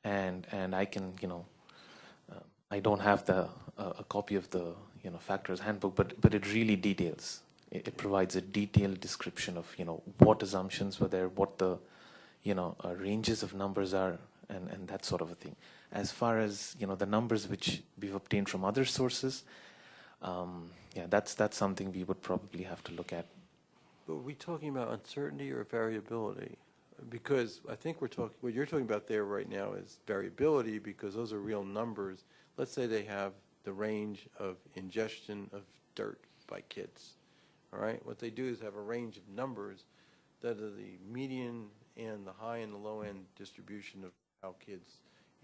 and and I can you know, uh, I don't have the uh, a copy of the you know factors handbook, but but it really details. It, it provides a detailed description of you know what assumptions were there, what the you know uh, ranges of numbers are, and and that sort of a thing. As far as you know the numbers which we've obtained from other sources, um, yeah, that's that's something we would probably have to look at. But are we talking about uncertainty or variability? Because I think we're talking, what you're talking about there right now is variability because those are real numbers. Let's say they have the range of ingestion of dirt by kids, all right? What they do is have a range of numbers that are the median and the high and the low end distribution of how kids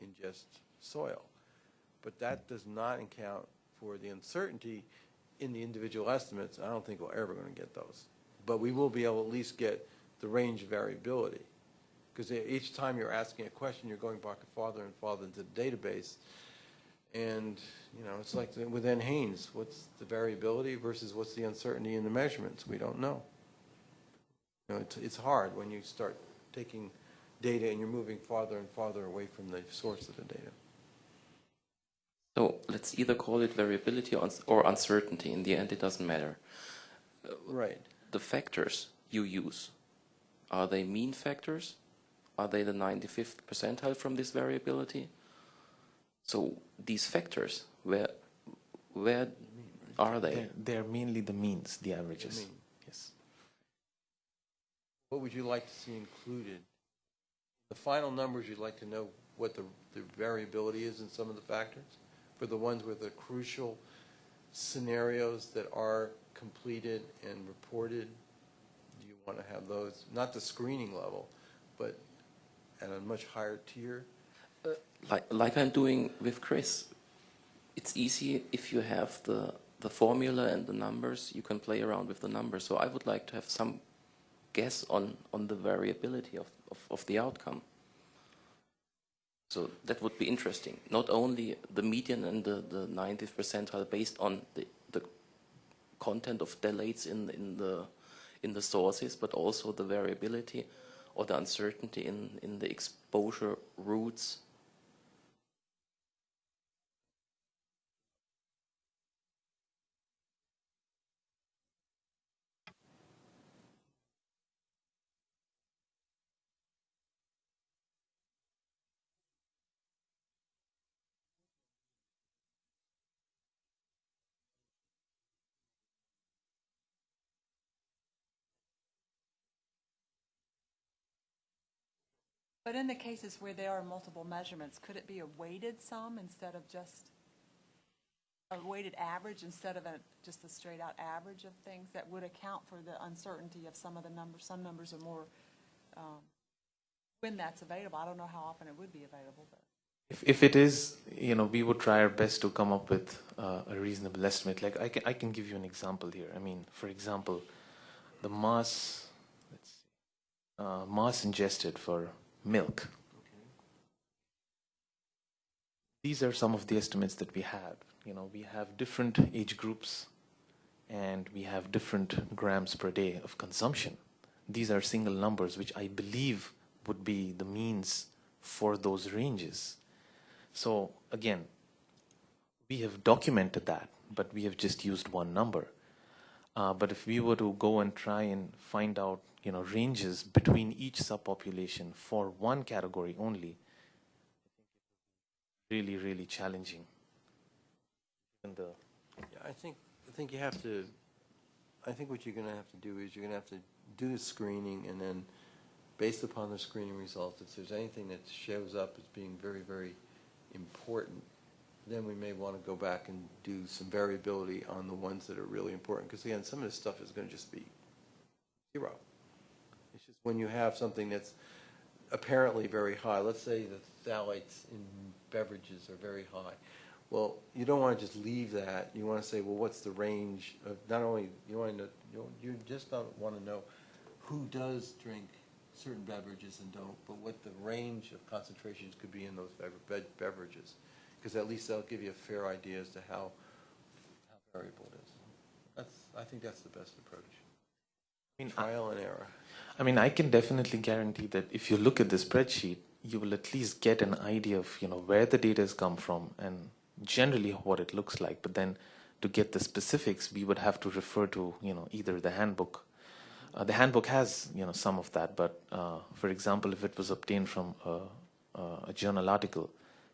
ingest soil. But that does not account for the uncertainty in the individual estimates. I don't think we're ever going to get those. But we will be able to at least get the range variability. Because each time you're asking a question, you're going back farther and farther into the database. And, you know, it's like the- with NHANES, what's the variability versus what's the uncertainty in the measurements? We don't know. You know, it's, it's hard when you start taking data and you're moving farther and farther away from the source of the data. So let's either call it variability or or uncertainty. In the end, it doesn't matter. Right. The factors you use, are they mean factors? Are they the 95th percentile from this variability? So these factors, where, where are they? They're, they're mainly the means, the averages. mean. Yes. What would you like to see included? The final numbers, you'd like to know what the, the variability is in some of the factors? For the ones with the crucial scenarios that are completed and reported, do you want to have those, not the screening level, but at a much higher tier? Like, like I'm doing with Chris. It's easy if you have the, the formula and the numbers, you can play around with the numbers. So I would like to have some guess on, on the variability of, of, of the outcome. So that would be interesting. Not only the median and the, the 90th percentile based on the, the content of phthalates in, in, the, in the sources, but also the variability or the uncertainty in, in the exposure routes But in the cases where there are multiple measurements, could it be a weighted sum instead of just a weighted average instead of a, just a straight out average of things that would account for the uncertainty of some of the numbers? Some numbers are more, um, when that's available. I don't know how often it would be available, but. If, if it is, you know, we would try our best to come up with uh, a reasonable estimate. Like I can, I can give you an example here. I mean, for example, the mass, let's see, uh, mass ingested for milk. These are some of the estimates that we have. You know, we have different age groups, and we have different grams per day of consumption. These are single numbers, which I believe would be the means for those ranges. So again, we have documented that, but we have just used one number. Uh, but if we were to go and try and find out, you know, ranges between each subpopulation for one category only, really, really challenging. And the Yeah, I think, I think you have to, I think what you're going to have to do is you're going to have to do the screening and then, based upon the screening results, if there's anything that shows up as being very, very important, then we may want to go back and do some variability on the ones that are really important, because again, some of this stuff is going to just be zero. When you have something that's apparently very high, let's say the phthalates in beverages are very high. Well, you don't want to just leave that, you want to say, well, what's the range of, not only, you want to, you just don't want to know who does drink certain beverages and don't, but what the range of concentrations could be in those beverages. Because at least that'll give you a fair idea as to how, how variable it is. That's, I think that's the best approach. I mean, I- Trial and error. I mean, I can definitely guarantee that if you look at the spreadsheet, you will at least get an idea of you know where the data has come from and generally what it looks like. But then, to get the specifics, we would have to refer to you know either the handbook. Uh, the handbook has you know some of that, but uh, for example, if it was obtained from a, a, a journal article,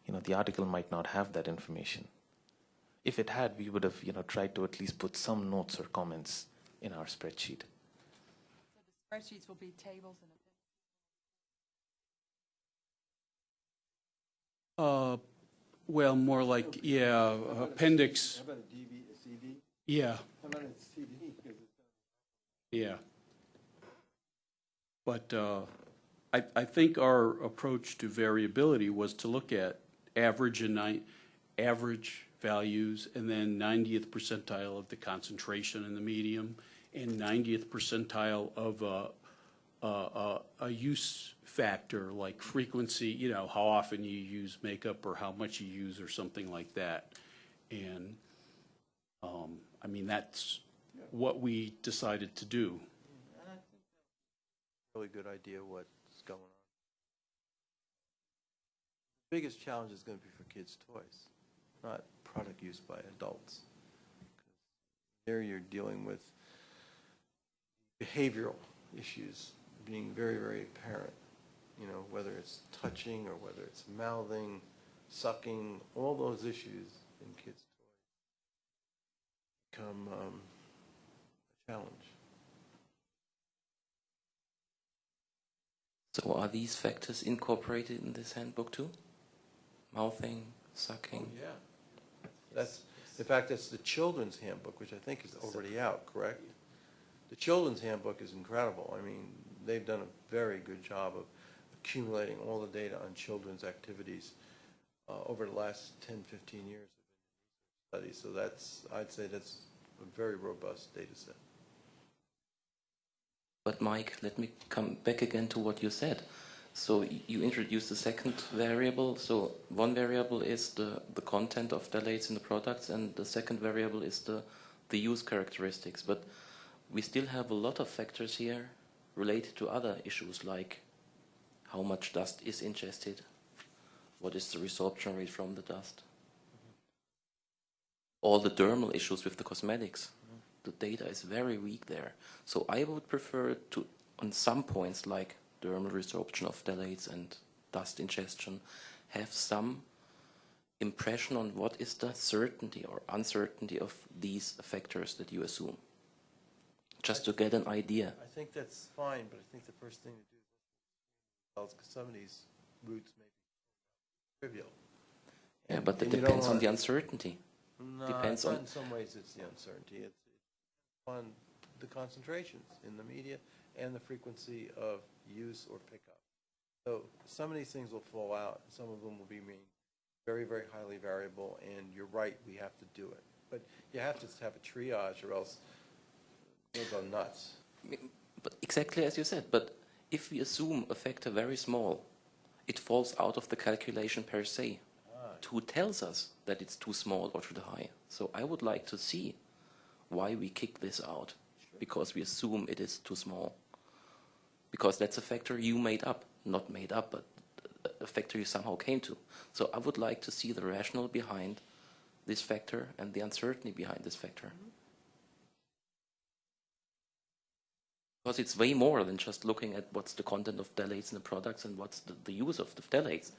you know the article might not have that information. If it had, we would have you know tried to at least put some notes or comments in our spreadsheet. So spreadsheets will be tables and Uh, Well, more like, yeah, appendix, about a DV, a CD? yeah, How about a CD? yeah. But uh, I, I think our approach to variability was to look at average and ni, average values, and then 90th percentile of the concentration in the medium, and 90th percentile of a, a, a, a use factor, like frequency, you know, how often you use makeup or how much you use or something like that. And, um, I mean, that's what we decided to do. Really good idea what's going on. Biggest challenge is going to be for kids' toys, not product use by adults. There you're dealing with behavioral issues being very, very apparent. You know, whether it's touching or whether it's mouthing, sucking, all those issues in kids' toys become um, a challenge. So are these factors incorporated in this handbook too? Mouthing, sucking? Oh, yeah. That's, in fact, that's the children's handbook, which I think is already out, correct? The children's handbook is incredible. I mean, they've done a very good job of accumulating all the data on children's activities uh, over the last 10, 15 years of studies. So that's, I'd say that's a very robust data set. But Mike, let me come back again to what you said. So you introduced the second variable. So one variable is the, the content of phthalates in the products, and the second variable is the, the use characteristics. But we still have a lot of factors here related to other issues like how much dust is ingested, what is the resorption rate from the dust, all the dermal issues with the cosmetics. The data is very weak there. So I would prefer to, on some points like dermal resorption of phthalates and dust ingestion, have some impression on what is the certainty or uncertainty of these factors that you assume. Just to get an idea. I think that's fine, but I think the first thing to do is, because some of these routes may be trivial. Yeah, but that And you don't depends on the uncertainty. No, Depends on- in some ways it's the uncertainty. It's it's on the concentrations in the media and the frequency of use or pickup. So some of these things will fall out, some of them will be mean, very, very highly variable, and you're right, we have to do it. But you have to have a triage or else you'll go nuts. But exactly as you said, but if we assume a factor very small, it falls out of the calculation per se. Ah. Who tells us that it's too small or too high? So I would like to see why we kick this out, because we assume it is too small. Because that's a factor you made up, not made up, but a factor you somehow came to. So I would like to see the rationale behind this factor and the uncertainty behind this factor. Mm-hmm. Because it's way more than just looking at what's the content of phthalates in the products and what's the, the use of the phthalates.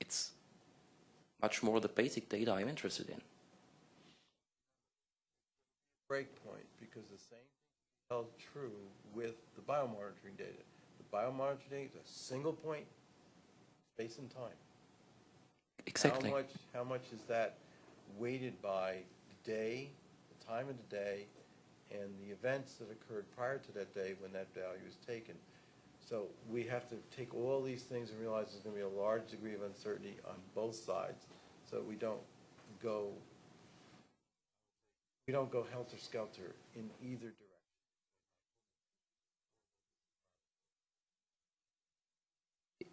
It's much more the basic data I'm interested in. break point because the same thing held true with the biomonitoring data. The biomonitoring data is a single point, space and time. Exactly. How much, how much is that weighted by the day, the time of the day, and the events that occurred prior to that day when that value is taken? So we have to take all these things and realize there's gonna be a large degree of uncertainty on both sides, so we don't go, we don't go helter-skelter in either direction.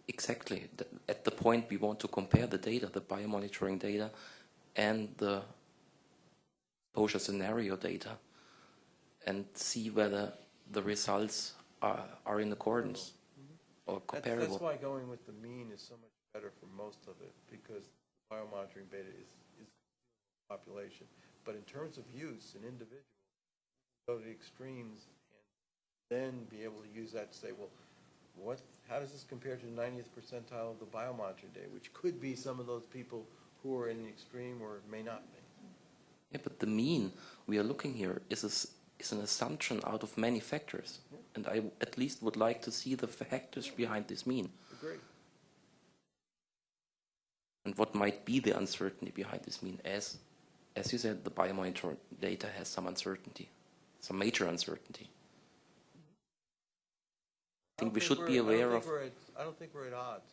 Exactly. At the point we want to compare the data, the biomonitoring data, and the exposure scenario data, and see whether the results are, are in accordance or That's, comparable. that's why going with the mean is so much better for most of it, because biomonitoring beta is, is population. But in terms of use, an individual, go to the extremes and then be able to use that to say, well, what, how does this compare to the 90th percentile of the biomonitoring data, which could be some of those people who are in the extreme or may not be. Yeah, but the mean we are looking here is, a is an assumption out of many factors. And I at least would like to see the factors behind this mean Agree. and what might be the uncertainty behind this mean. As, as you said, the biomonitor data has some uncertainty, some major uncertainty. I think we should be aware of. I don't think we're at odds.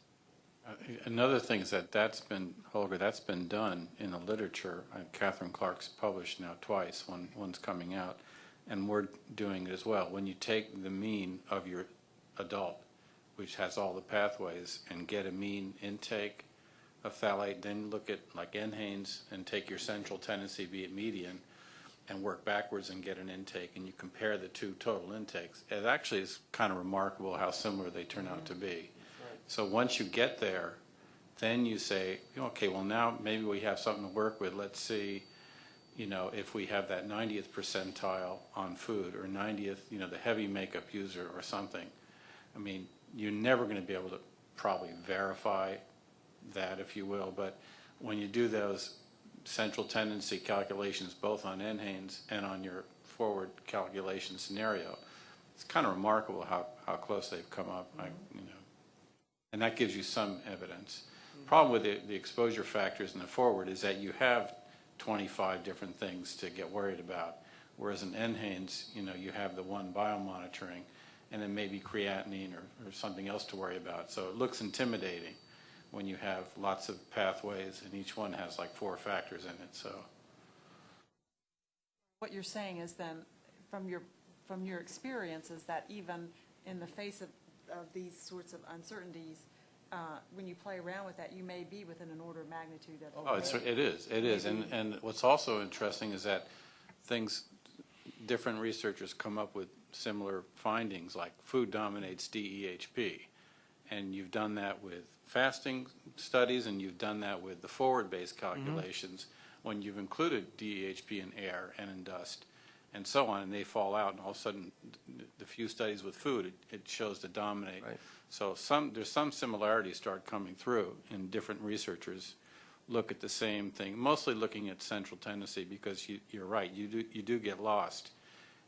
Uh, Another thing is that that's been, Holger, that's been done in the literature. Uh, Catherine Clark's published now twice, one, one's coming out, and we're doing it as well. When you take the mean of your adult, which has all the pathways, and get a mean intake of phthalate, then look at like NHANES and take your central tendency, be it median, and work backwards and get an intake, and you compare the two total intakes. It actually is kind of remarkable how similar they turn out to be. So once you get there, then you say, okay, well now maybe we have something to work with. Let's see, you know, if we have that 90th percentile on food or 90th, you know, the heavy makeup user or something. I mean, you're never going to be able to probably verify that, if you will, but when you do those central tendency calculations, both on NHANES and on your forward calculation scenario, it's kind of remarkable how, how close they've come up, I, mm-hmm. you know. And that gives you some evidence. Problem with the, the exposure factors in the forward is that you have 25 different things to get worried about. Whereas in NHANES, you know, you have the one biomonitoring and then maybe creatinine or, or something else to worry about. So it looks intimidating when you have lots of pathways and each one has like four factors in it, so. What you're saying is then, from your, from your experience, is that even in the face of, of these sorts of uncertainties, uh, when you play around with that, you may be within an order of magnitude of. Oh, it's, it is, it is. And, and what's also interesting is that things, different researchers come up with similar findings, like food dominates DEHP. And you've done that with fasting studies, and you've done that with the forward-based calculations, when you've included DEHP in air and in dust, and so on, and they fall out, and all of a sudden, the few studies with food, it, it shows to dominate. Right. So some, there's some similarities start coming through, and different researchers look at the same thing, mostly looking at central tendency, because you, you're right, you do, you do get lost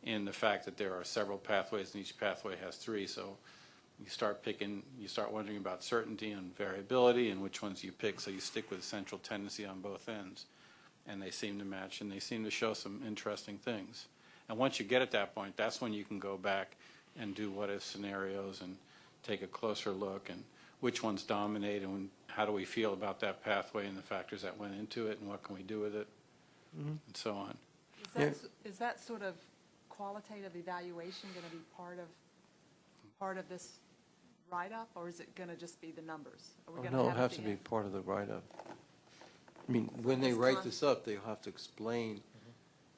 in the fact that there are several pathways, and each pathway has three, so you start picking, you start wondering about certainty and variability and which ones you pick, so you stick with central tendency on both ends. And they seem to match, and they seem to show some interesting things. And once you get at that point, that's when you can go back and do what-if scenarios and take a closer look and which ones dominate and how do we feel about that pathway and the factors that went into it and what can we do with it, mm-hmm. and so on. Is that, s- is that sort of qualitative evaluation going to be part of, part of this write-up, or is it going to just be the numbers? Are we Oh, gonna No, it have has to be end? part of the write-up. I mean, when they write con- this up, they'll have to explain mm-hmm.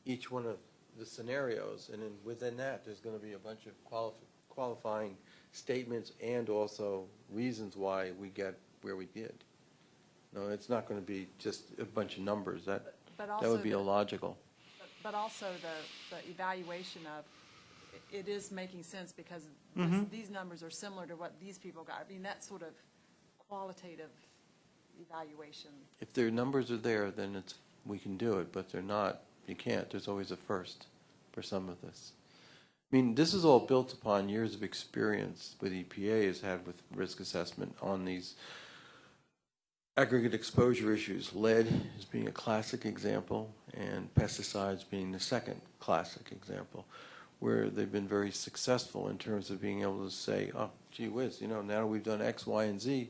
each one of the scenarios, and then within that, there's gonna be a bunch of qualif- qualifying statements and also reasons why we get where we did. No, it's not gonna be just a bunch of numbers, that, But that also would be the- illogical. But also the, the evaluation of, it is making sense because Mm-hmm. this- these numbers are similar to what these people got. I mean, that sort of qualitative evaluation. If their numbers are there, then it's, we can do it, but they're not, you can't. There's always a first for some of this. I mean, this is all built upon years of experience with EPA has had with risk assessment on these aggregate exposure issues, lead is being a classic example, and pesticides being the second classic example, where they've been very successful in terms of being able to say, oh, gee whiz, you know, now we've done X, Y, and Z,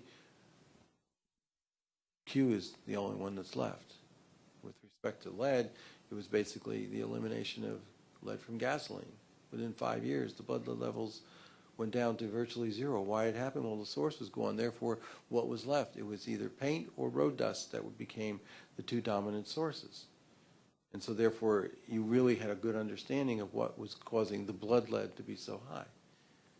Q is the only one that's left. With respect to lead, it was basically the elimination of lead from gasoline. Within five years, the blood lead levels went down to virtually zero. Why it happened? Well, the source was gone. Therefore, what was left? It was either paint or road dust that became the two dominant sources. And so therefore, you really had a good understanding of what was causing the blood lead to be so high.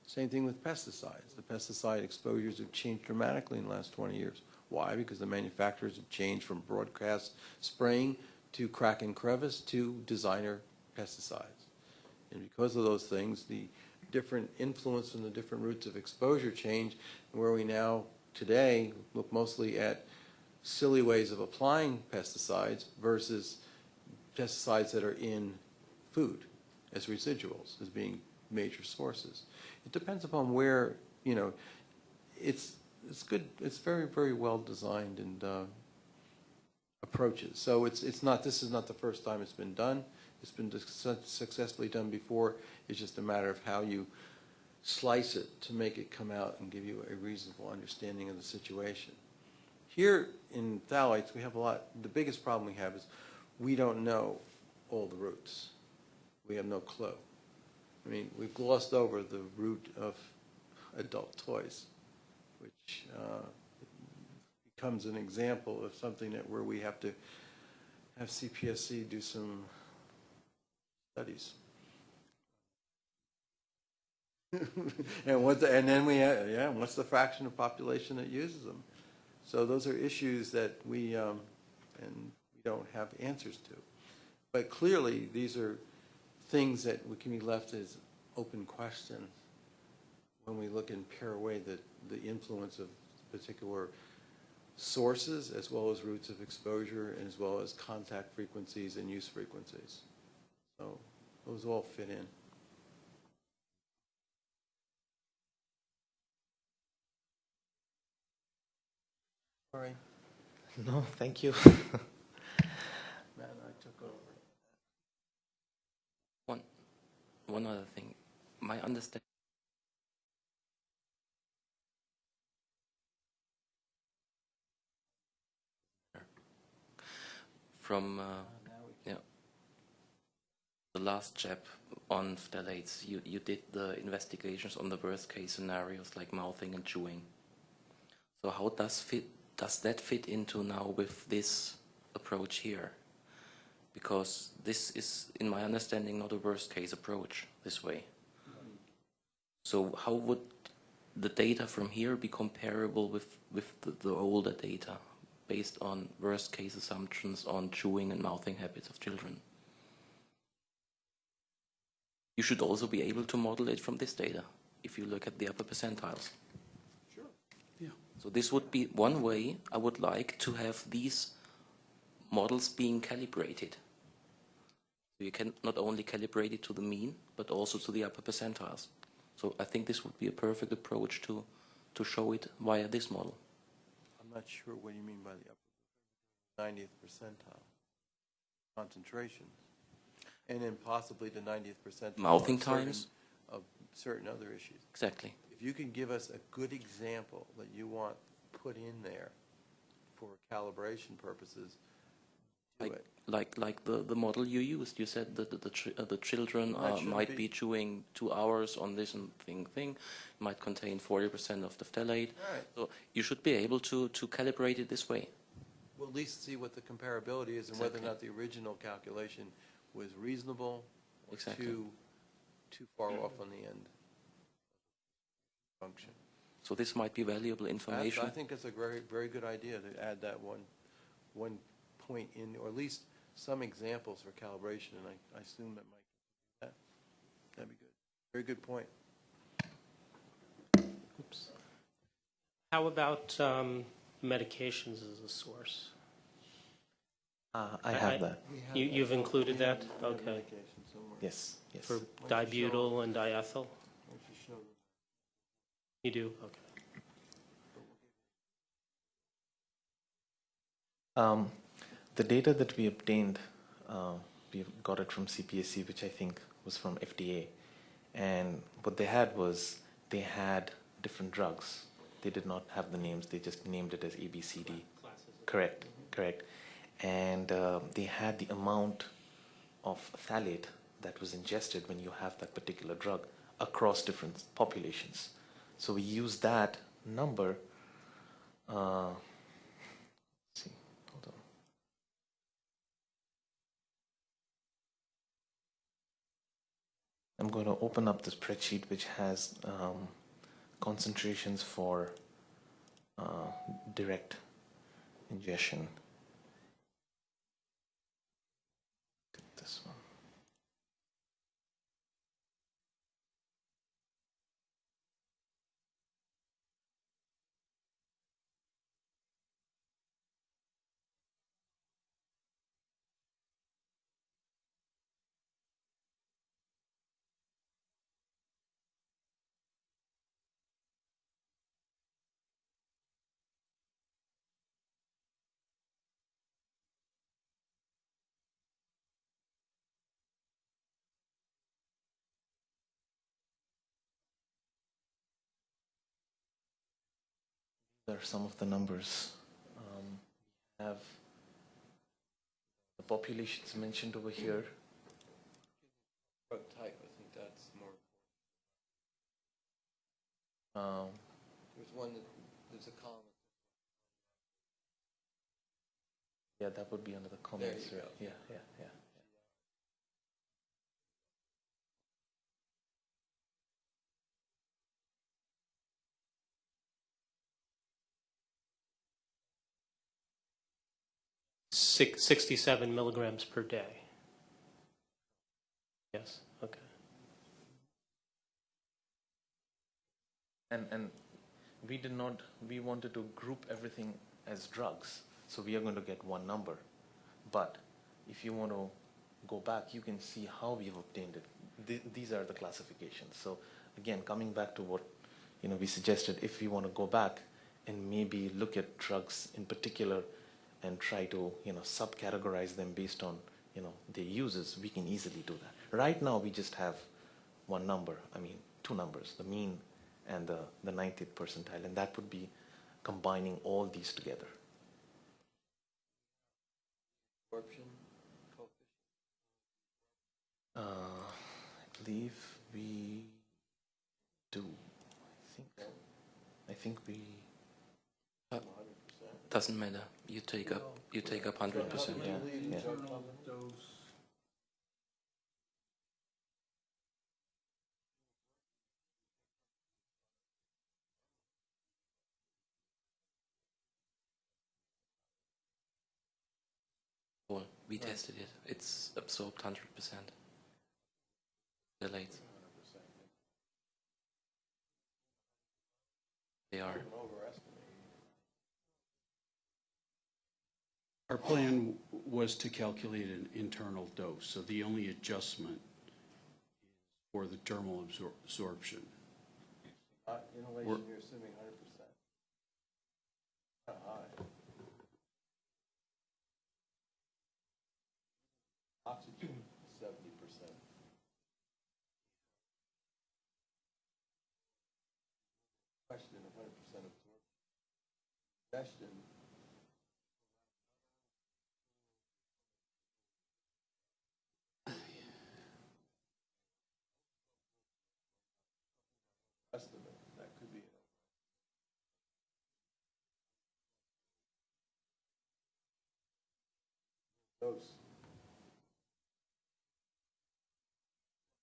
Same thing with pesticides. The pesticide exposures have changed dramatically in the last 20 years. Why? Because the manufacturers have changed from broadcast spraying to crack and crevice to designer pesticides. And because of those things, the different influence and the different routes of exposure change, where we now today look mostly at silly ways of applying pesticides versus pesticides that are in food as residuals, as being major sources. It depends upon where, you know, it's, it's good, it's very, very well designed and uh, approaches. So it's, it's not, this is not the first time it's been done. It's been successfully done before. It's just a matter of how you slice it to make it come out and give you a reasonable understanding of the situation. Here in phthalates, we have a lot, the biggest problem we have is we don't know all the routes. We have no clue. I mean, we've glossed over the route of adult toys, which uh, becomes an example of something that where we have to have CPSC do some studies. and what the, and then we yeah, what's the fraction of population that uses them? So those are issues that we um, and we don't have answers to. But clearly, these are things that we can be left as open questions when we look and pare away the, the influence of particular sources as well as routes of exposure and as well as contact frequencies and use frequencies. So those all fit in. Sorry, No, thank you. Matt I took over. One, one other thing. My understanding. From uh, yeah, the last CHAP on phthalates, you, you did the investigations on the worst case scenarios like mouthing and chewing. So how does fit does that fit into now with this approach here? because this is, in my understanding, not a worst case approach this way. So how would the data from here be comparable with, with the, the older data based on worst case assumptions on chewing and mouthing habits of children? You should also be able to model it from this data if you look at the upper percentiles. Yeah. So this would be one way I would like to have these models being calibrated. So you can not only calibrate it to the mean, but also to the upper percentiles. So I think this would be a perfect approach to, to show it via this model. I'm not sure what you mean by the upper 90th percentile concentration. And then possibly the 90th percentile. Mouthing of certain- times. Of certain other issues. Exactly. If you can give us a good example that you want put in there for calibration purposes, Like, it. like, like the, the model you used, you said that the, the, uh, the children uh, might be- be chewing two hours on this and thing, thing, might contain 40% of the phthalate. Right. So you should be able to, to calibrate it this way. We'll at least see what the comparability is and whether or not the original calculation was reasonable or Exactly. too, too far off on the end function. So this might be valuable That's- information. I think it's a very, very good idea to add that one, one point in, or at least some examples for calibration, and I, I assume that might, that, that'd be good. Very good point. Oops. How about um, medications as a source? Uh, I I- have I- that. You, you've included that? Okay. Yes, yes. For dibutyl and diethyl? You? You do? Okay. Um, the data that we obtained, uh, we got it from CPSC, which I think was from FDA. And what they had was they had different drugs. They did not have the names, they just named it as ABCD. Correct, correct. And uh, they had the amount of phthalate that was ingested when you have that particular drug across different populations. So we use that number. Uh, see, hold on. I'm going to open up the spreadsheet which has um, concentrations for uh, direct ingestion. This one. There are some of the numbers. Um, we have the populations mentioned over here. Type, I think that's more, Um, there's one that, there's a column. yeah, that would be under the comments. you right? go. Yeah, yeah, yeah. Six, 67 milligrams per day. Yes, okay. And and we did not. We wanted to group everything as drugs, so we are going to get one number. But if you want to go back, you can see how we have obtained it. Th- these are the classifications. So again, coming back to what you know, we suggested, if we want to go back and maybe look at drugs in particular and try to you know subcategorize them based on you know their uses, we can easily do that. Right now, we just have one number. I mean, two numbers: the mean and the the 90th percentile, and that would be combining all these together. Absorption coefficient. Uh, I believe we do. I think. I think we. Doesn't matter. You take up you take up hundred percent. Yeah, yeah. Well, we tested it. It's absorbed hundred percent. Delayed. They are. Our plan was to calculate an internal dose, so the only adjustment is for the dermal absor- absorption. Uh, Inhalation, you're assuming hundred percent. Kind of high. Oxygen, seventy percent. Question of hundred percent absorption. Suggestion. Estimate, that could be. Dose,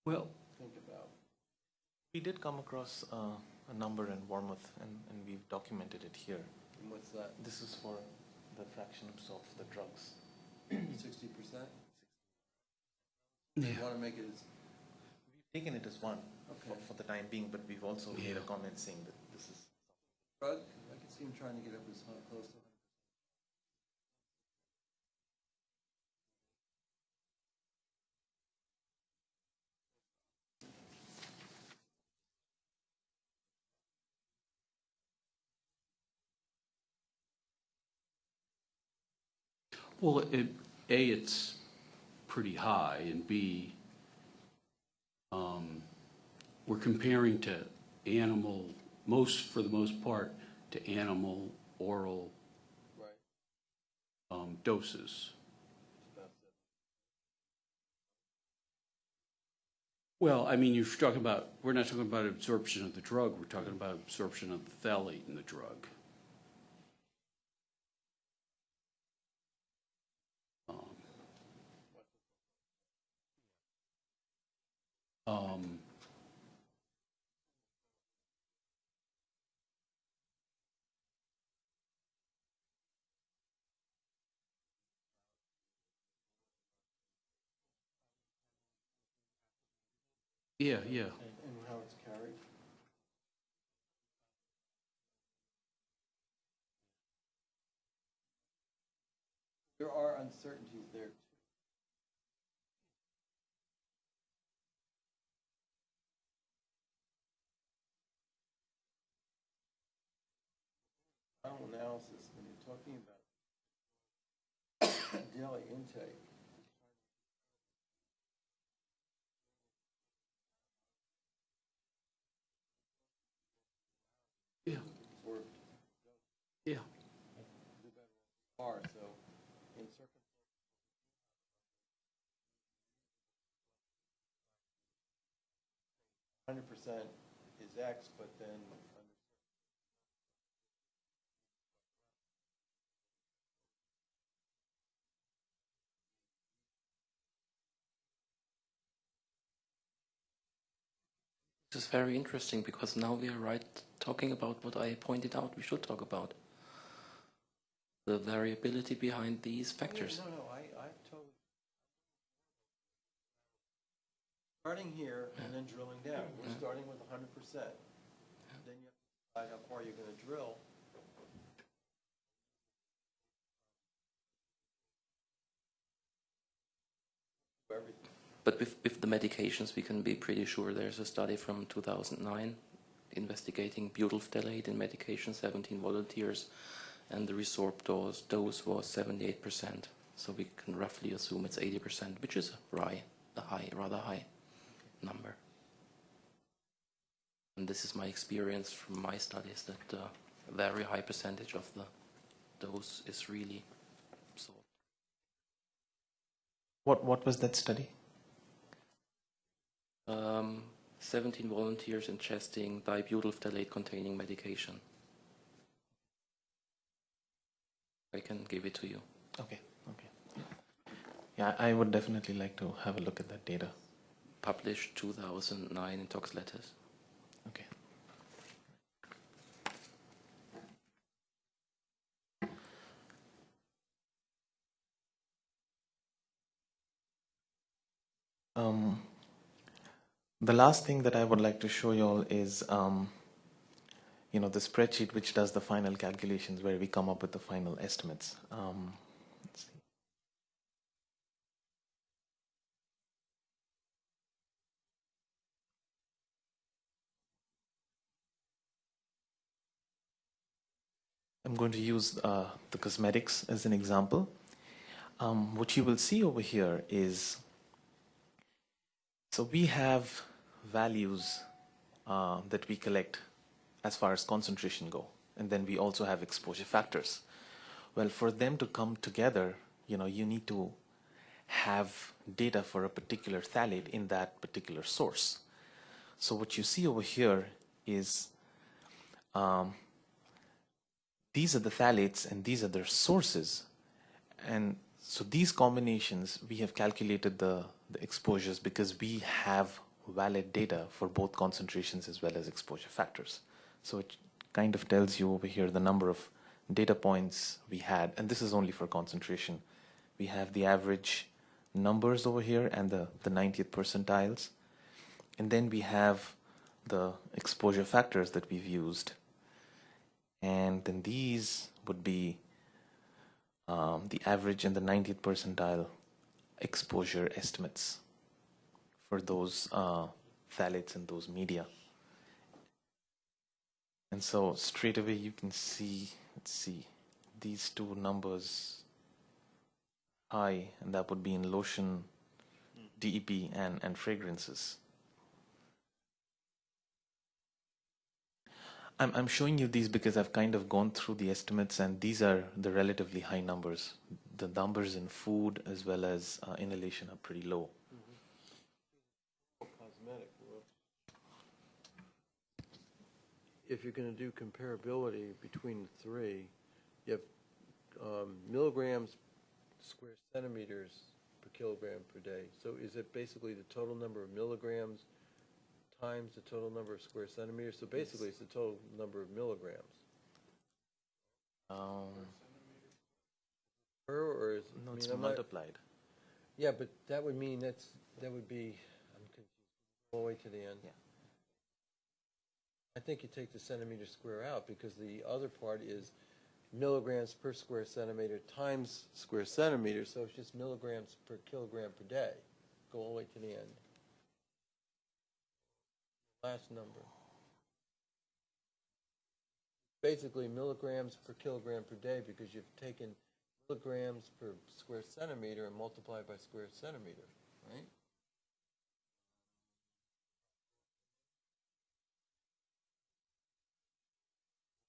Well, think about. We did come across uh, a number in Wormuth, and, and we've documented it here. And what's that, This is for the fraction of the drugs. sixty percent? yeah, You wanna make it as, We've taken it as one for, Okay. for the time being, but we've also made a comment saying that this is. drug I can see him trying to get up as high- close to Well, it, A, it's pretty high, and B, um, we're comparing to animal, most, for the most part, to animal oral um, doses. Well, I mean, you're talking about, we're not talking about absorption of the drug, we're talking about absorption of the phthalate in the drug. Um, Yeah, yeah. And how it's carried? There are uncertainties analysis, when you're talking about daily intake, Yeah, or yeah. are, so in circum. Hundred percent is X, but then under This is very interesting because now we are right talking about what I pointed out we should talk about. The variability behind these factors. No, no, I, I totally. Starting here and then drilling down. We're starting with hundred percent. Then you have to decide how far you're gonna drill. Everything. But with, with the medications, we can be pretty sure there's a study from 2009 investigating butyl phthalate in medication, 17 volunteers, and the resorbed dose, dose was 78%. So we can roughly assume it's 80%, which is a high, a high, rather high number. And this is my experience from my studies that uh, a very high percentage of the dose is really absorbed. What, what was that study? Um, 17 volunteers ingesting dibutyl phthalate containing medication. I can give it to you. Okay, okay. Yeah, I would definitely like to have a look at that data. Published 2009 in Tox Letters. Okay. Um, the last thing that I would like to show you all is, um, you know, the spreadsheet which does the final calculations where we come up with the final estimates. Um, let's see. I'm going to use uh, the cosmetics as an example. Um, what you will see over here is, so we have values uh, that we collect as far as concentration go, and then we also have exposure factors. Well, for them to come together, you know, you need to have data for a particular phthalate in that particular source. So what you see over here is um, these are the phthalates and these are their sources. And so these combinations, we have calculated the, the exposures because we have valid data for both concentrations as well as exposure factors. So it kind of tells you over here the number of data points we had, and this is only for concentration. We have the average numbers over here and the, the 90th percentiles. And then we have the exposure factors that we've used. And then these would be um, the average and the 90th percentile exposure estimates for those uh, phthalates and those media. And so straight away you can see, let's see, these two numbers high, and that would be in lotion, DEP, and, and fragrances. I'm, I'm showing you these because I've kind of gone through the estimates, and these are the relatively high numbers. The numbers in food as well as uh, inhalation are pretty low. Cosmetic. well, If you're going to do comparability between the three, you have um, milligrams square centimeters per kilogram per day. So is it basically the total number of milligrams times the total number of square centimeters? So basically, it's the total number of milligrams. Um, Per, or is? I no, mean, it's I'm not- multiplied. Yeah, but that would mean that's, that would be, I'm confused, all the way to the end. Yeah. I think you take the centimeter square out, because the other part is milligrams per square centimeter times square centimeter, so it's just milligrams per kilogram per day. Go all the way to the end. Last number. Basically milligrams per kilogram per day, because you've taken milligrams per square centimeter and multiplied by square centimeter, right?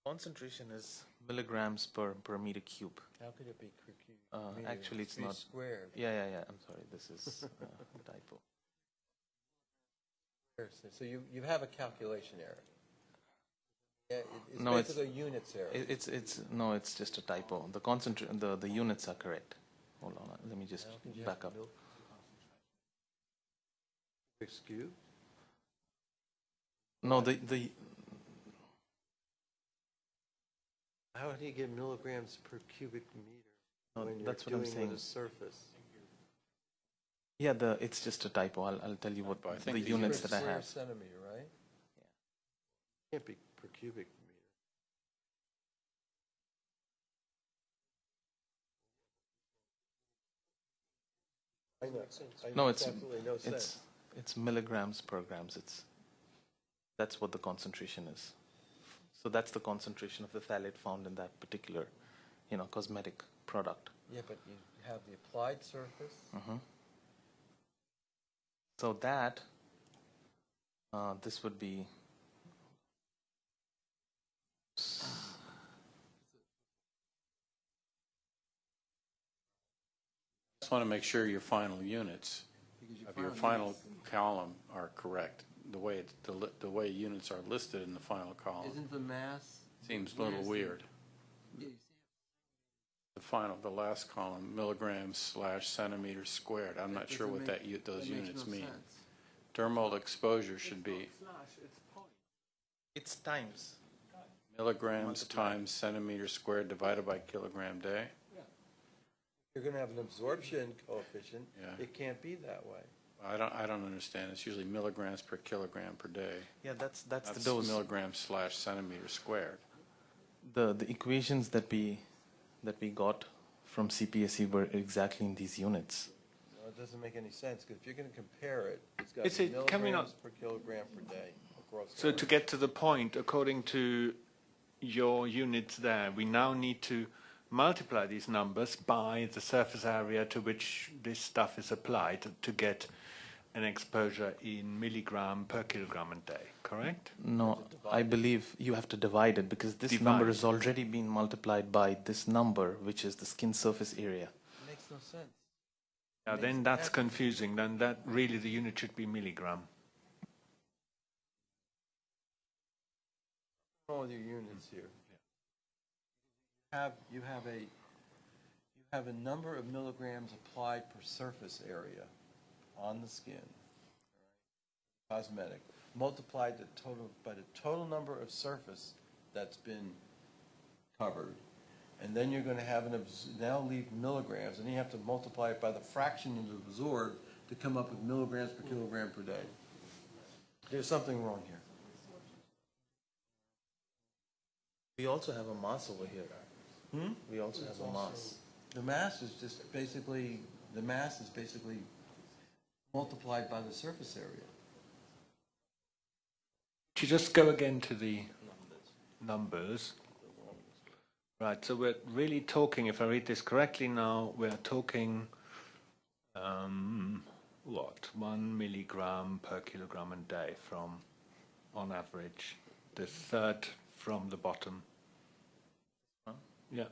Concentration is milligrams per, per meter cube. How could it be per cu- Uh, meter? actually, it's Be not- Squared. Yeah, yeah, yeah. I'm sorry. This is uh, a typo. So you, you have a calculation error. Yeah, it- it's No, it's- basically a units error. It, it's it's no, it's just a typo. The concentr the the units are correct. Hold on. Let me just How could you have back up. mil- Cubic cube? No, the the How do you get milligrams per cubic meter No, when you're that's what I'm saying. with a surface? yeah, the it's just a typo. I'll I'll tell you what But I the think the units Per that I square have. centimeter, right? Can't be per cubic meter. I know, I No, it's it's absolutely no it's it's milligrams per grams. It's that's what the concentration is. So that's the concentration of the phthalate found in that particular, you know, cosmetic product. Yeah, but you have the applied surface, hmm So that, uh, this would be, I Just want to make sure your final units of your final column are correct. The way, it's- the li- the way units are listed in the final column isn't the mass? seems a little weird. The final, the last column, milligrams slash centimeters squared. I'm not sure what that, u- those units mean. Dermal exposure should be it's times. milligrams times centimeters squared divided by kilogram day. You're gonna have an absorption coefficient, Yeah. it can't be that way. I don't, I don't understand. It's usually milligrams per kilogram per day. Yeah, that's that's, That's the dose. milligrams slash centimeter squared. the the equations that we that we got from CPSC were exactly in these units. No, it doesn't make any sense, because if you're gonna compare it, it's got Is to be it- can we not- milligrams per kilogram per day across. the So to get to the point, according to your units there, we now need to multiply these numbers by the surface area to which this stuff is applied to get an exposure in milligram per kilogram a day, correct? No, I believe you have to divide it because this number has already been multiplied by this number, which is the skin surface area. Makes no sense. Now Makes then that's absolute- confusing, then that really the unit should be milligram. wrong with your units here? Have, you have a, you have a number of milligrams applied per surface area on the skin, cosmetic, multiplied the total, by the total number of surface that's been covered. And then you're gonna have an, now leave milligrams, and you have to multiply it by the fraction you absorbed to come up with milligrams per kilogram per day. There's something wrong here. We also have a mass over here. Hmm? We also have a mass. The mass is just basically, the mass is basically multiplied by the surface area. You just go again to the numbers, Right, so we're really talking, if I read this correctly now, we're talking, um, what, one milligram per kilogram a day from, on average, the third from the bottom. Yeah.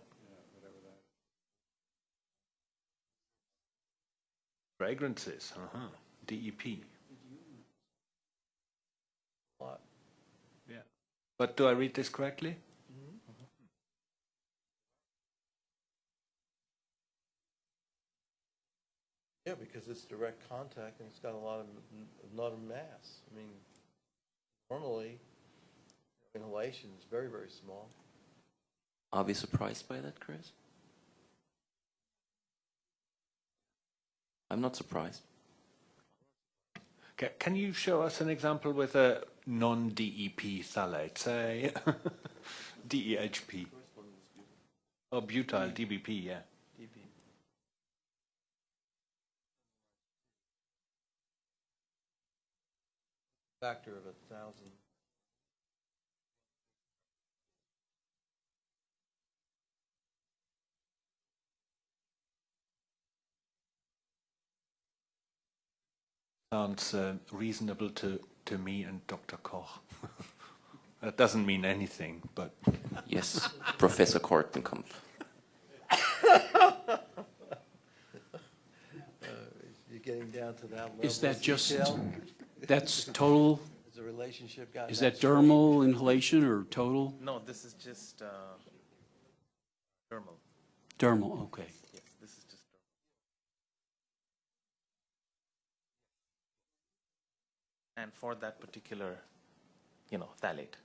Fragrances, uh-huh, DEP. Lot. Yeah. But do I read this correctly? Yeah, because it's direct contact and it's got a lot of, a lot of mass. I mean, normally inhalation is very, very small. Are we surprised by that, Chris? I'm not surprised. Ca- Can you show us an example with a non-DEP phthalate, say DEHP? Or oh, butyl DBP, yeah. dB. Factor of a thousand. Sounds uh, reasonable to, to me and Dr. Koch. that doesn't mean anything, but Yes, Professor Kortenkamp. You're getting down to that level. Is that just, detail? that's total, Has the relationship gotten is that strong? dermal inhalation or total? No, this is just uh, thermal. Dermal, okay. Yes, this is just dermal. And for that particular, you know, phthalate.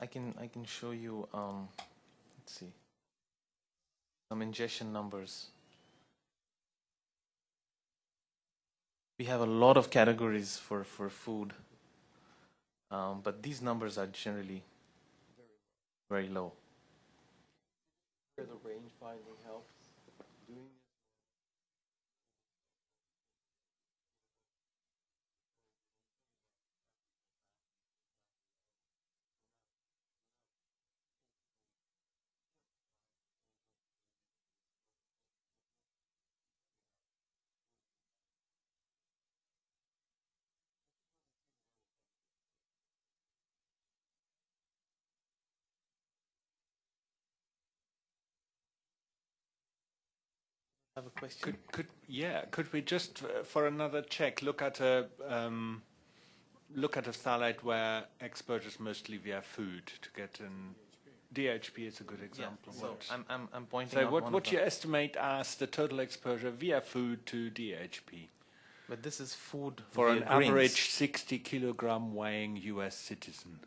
I can I can show you um let's see some ingestion numbers. We have a lot of categories for, for food, um, but these numbers are generally very low. Where the range finding have a question. could, could yeah, could we just uh, for another check look at a um, look at a phthalate where exposure is mostly via food to get an DHP is a good Yeah, example. so What- I'm, I'm, I'm pointing so out what what of you estimate as the total exposure via food to DHP But this is food for an average 60 kilogram weighing U.S. citizen?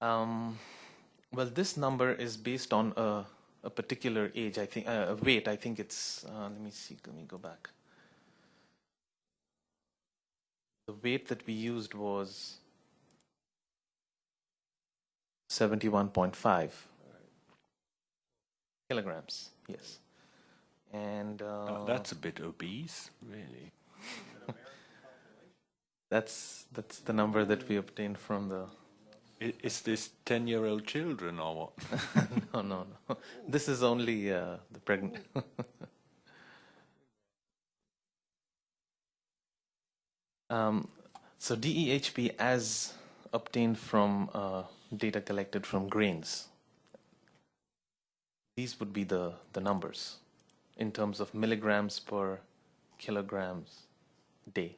Um, well, this number is based on a, a particular age. I think uh, weight. I think it's. Uh, let me see. Let me go back. The weight that we used was seventy-one point five kilograms. Yes, and uh, Oh, that's a bit obese, really. that's that's the number that we obtained from the. I- Is this 10 year old children or what? no, no, no. This is only uh, the pregnant. um, so DEHP as obtained from uh, data collected from grains. These would be the, the numbers in terms of milligrams per kilograms day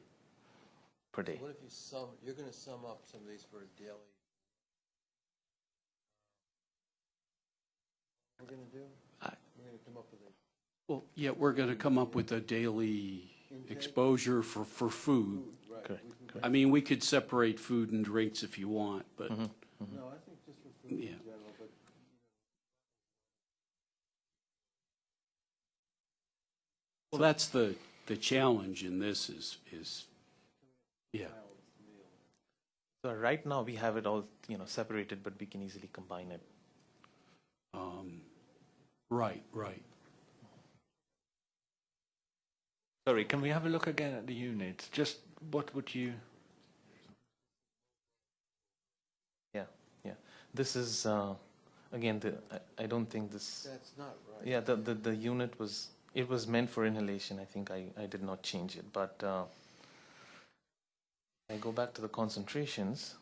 per day. What if you sum, you're gonna sum up some of these for a daily? We're gonna do? I- We're gonna come up with a, Well, yeah, we're going to come up with a daily exposure for, for food. right. Correct, we can- correct. I mean, we could separate food and drinks if you want, but, No, I think just for food in Yeah. general, but well, that's the, the challenge in this is, is, yeah. So right now we have it all, you know, separated, but we can easily combine it. Um, Right, right. Sorry, can we have a look again at the units? Just what would you? Yeah, yeah. This is, uh, again, the, I, I don't think this, That's not right. yeah, the, the, the unit was, it was meant for inhalation. I think I, I did not change it, but uh, I go back to the concentrations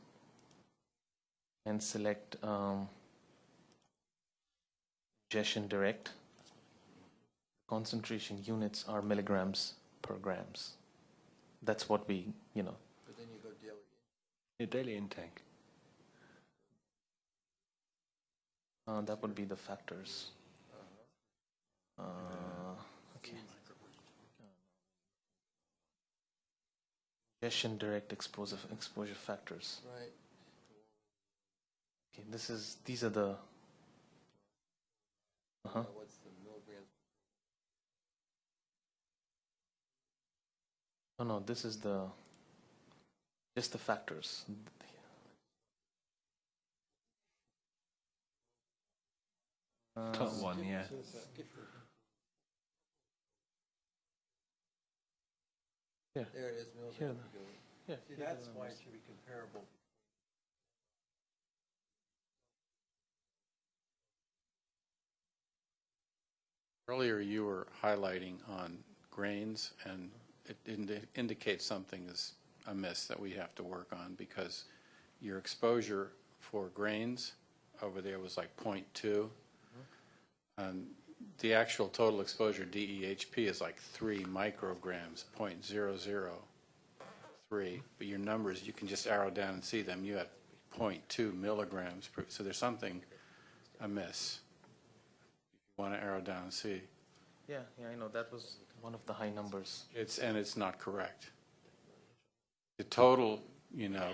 and select um, Gestion Direct. Concentration units are milligrams per grams. That's what we, you know, But then you go daily. Your daily intake. Uh, that would be the factors. Uh, okay. Gestion direct exposure exposure factors. Right. Okay, this is these are the. Uh huh. Uh, What's the milligrams? No, no, this is the. Just the factors. Uh, Top one, yeah. Here. There it is, Here. milligrams. Yeah, See, that's why it should be comparable. Earlier, you were highlighting on grains, and it indi- indicates something is amiss that we have to work on, because your exposure for grains over there was like .2. And the actual total exposure, DEHP, is like 3 micrograms, .003. But your numbers, you can just arrow down and see them. You had .2 milligrams, per- so there's something amiss. Want to arrow down and see. Yeah, yeah, I know that was one of the high numbers. It's, and it's not correct. The total, you know,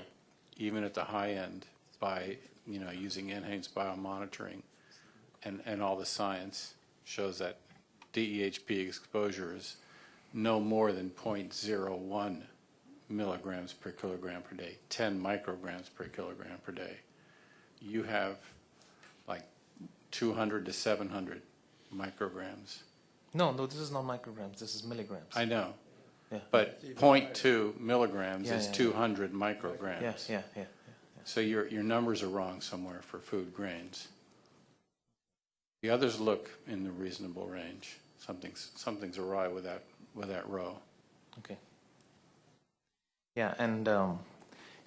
even at the high end, by, you know, using NHANES biomonitoring and, and all the science, shows that DEHP exposure is no more than .01 milligrams per kilogram per day, 10 micrograms per kilogram per day. You have like 200 to 700 micrograms. No, no, this is not micrograms. This is milligrams. I know, yeah. but .2 milligrams Yeah, is yeah, yeah. 200 micrograms. Yeah, yeah, yeah. So your, your numbers are wrong somewhere for food grains. The others look in the reasonable range. Something's, something's awry with that, with that row. Okay. Yeah, and um,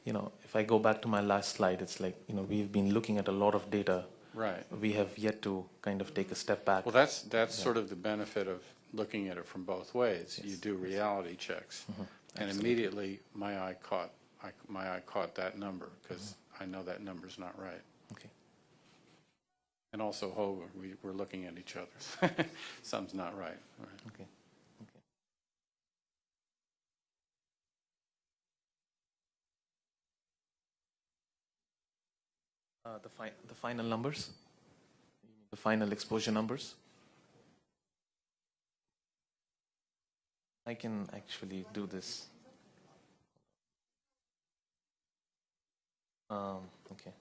you know, if I go back to my last slide, it's like you know we've been looking at a lot of data. Right. We have yet to kind of take a step back. Well, that's, that's Yeah. sort of the benefit of looking at it from both ways. You do reality checks. Mm-hmm. And Absolutely. immediately, my eye caught, I- my eye caught that number, because mm-hmm. I know that number's not right. Okay. And also, oh, we, we're looking at each other. Something's not right. Right. Okay. Uh, the fi- the final numbers. The final exposure numbers. I can actually do this. Um, okay.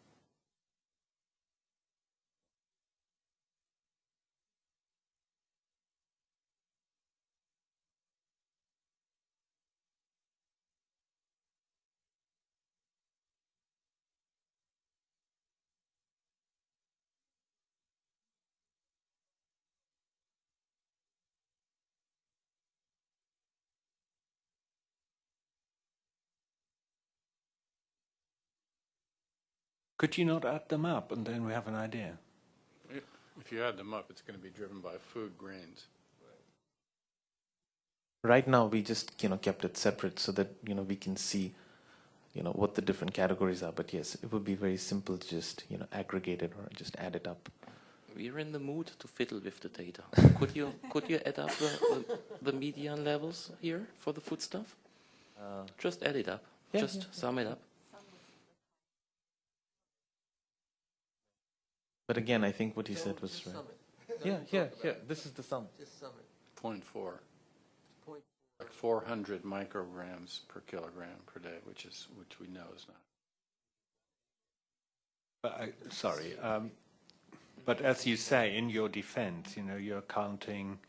Could you not add them up and then we have an idea? If you add them up, it's going to be driven by food grains. Right now, we just you know kept it separate so that you know we can see, you know, what the different categories are. But yes, it would be very simple to just you know aggregate it or just add it up. We're in the mood to fiddle with the data. could you could you add up the, the, the median levels here for the food stuff? Uh, Just add it up. Yeah, Just yeah, sum it up. But again, I think what he said was right. sum it. Yeah, here, here. This is the sum. Just sum it. Point four, Point. like 400 micrograms per kilogram per day, which is, which we know is not. But I, sorry, um, But as you say, in your defense, you know, you're counting,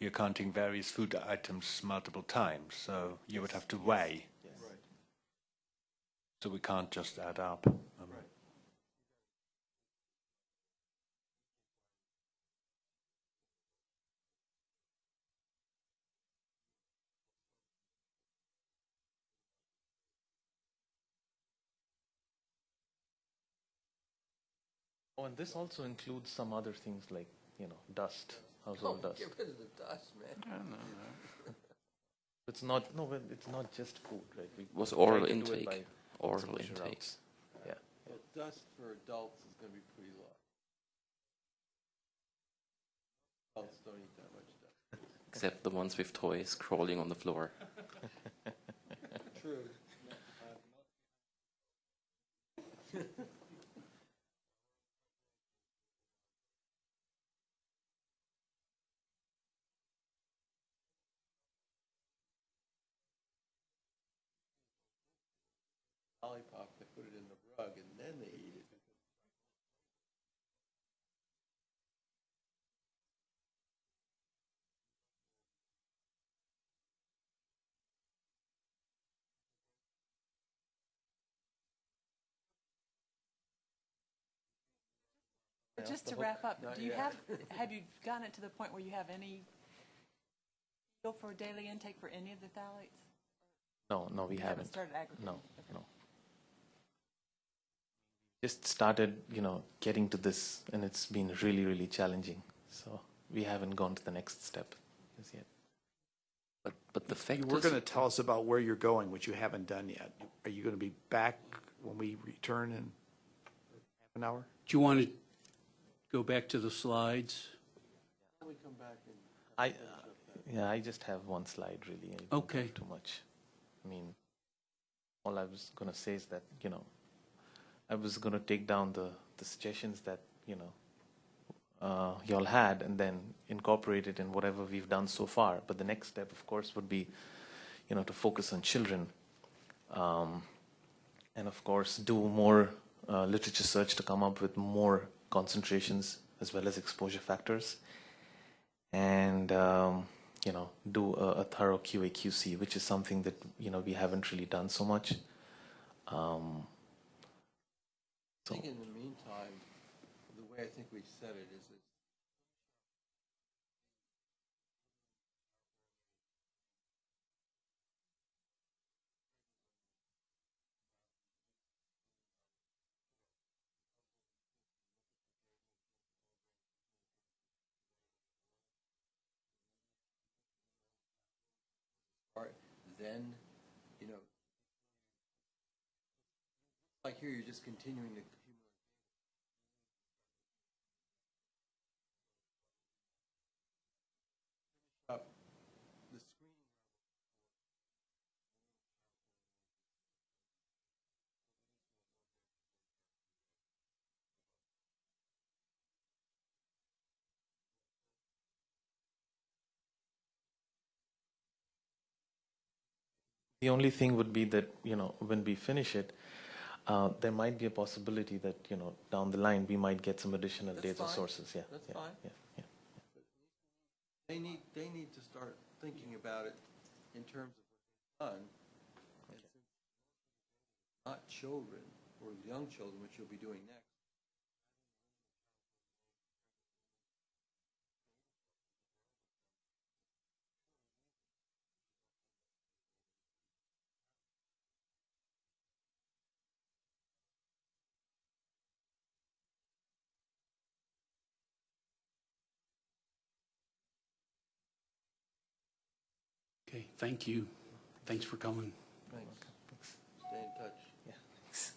you're counting various food items multiple times, so you would have to weigh. Right. So we can't just add up. And this also includes some other things like, you know, dust, household oh, dust. Get rid of the dust, man. It's not, no, but it's not just food, right? We Was oral to do it intake. Oral exposure intake. routes. Yeah. Well, dust for adults is gonna be pretty low. Adults don't eat that much dust. Except the ones with toys crawling on the floor. True. Lollipop, they put it in the rug and then they eat it. But Yeah, just to wrap up, do you yet. have, have you gotten it to the point where you have any feel for daily intake for any of the phthalates? No, no, we You haven't. started aggregating? No, Okay. no. Just started, you know, getting to this, and it's been really, really challenging. So we haven't gone to the next step as yet. But, but the fact You were is, going to tell us about where you're going, which you haven't done yet. Are you going to be back when we return in half an hour? Do you want to go back to the slides? We come back and. I, uh, yeah, I just have one slide really. I Okay. Too much. I mean, all I was gonna say is that, you know, I was gonna take down the, the suggestions that, you know, uh, y'all had and then incorporate it in whatever we've done so far. But the next step, of course, would be, you know, to focus on children. Um, and of course, do more uh, literature search to come up with more concentrations as well as exposure factors and um, you know do a, a thorough QA QC, which is something that you know we haven't really done so much. Um, I think in the meantime, the way I think we said it is that Right, then, you know, like here, you're just continuing to accumulate up the screen. The only thing would be that you know when we finish it, uh, there might be a possibility that you know down the line we might get some additional That's data fine. sources. Yeah, That's yeah, fine. Yeah, yeah. They need, they need to start thinking about it in terms of what's done. And since Not children, or young children, which you'll be doing next. Okay, thank you. Thanks for coming. Thanks. Stay in touch. yeah. Thanks.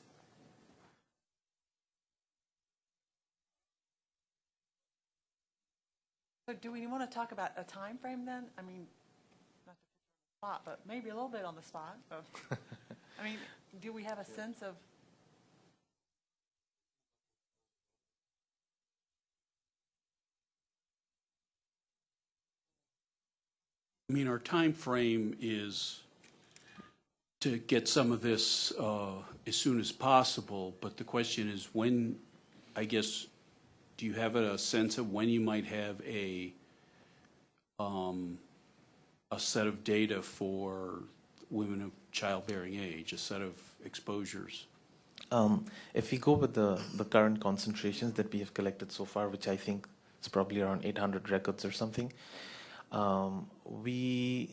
So do we want to talk about a time frame then? I mean, not to put you on the spot, but maybe a little bit on the spot. of- I mean, do we have a sense of, I mean, our time frame is to get some of this uh, as soon as possible, but the question is when, I guess, do you have a sense of when you might have a, um, a set of data for women of childbearing age, a set of exposures? Um, if we go with the, the current concentrations that we have collected so far, which I think is probably around 800 records or something, um, we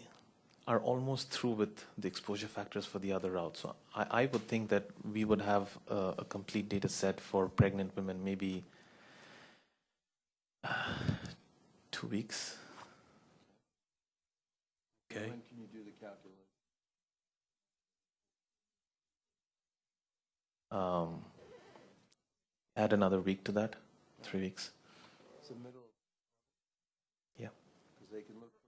are almost through with the exposure factors for the other routes. So I, I would think that we would have a, a complete data set for pregnant women maybe uh, two weeks. Okay? When can you do the calculation? Um, add another week to that, three weeks. It's the middle. Yeah. Because they can look. for-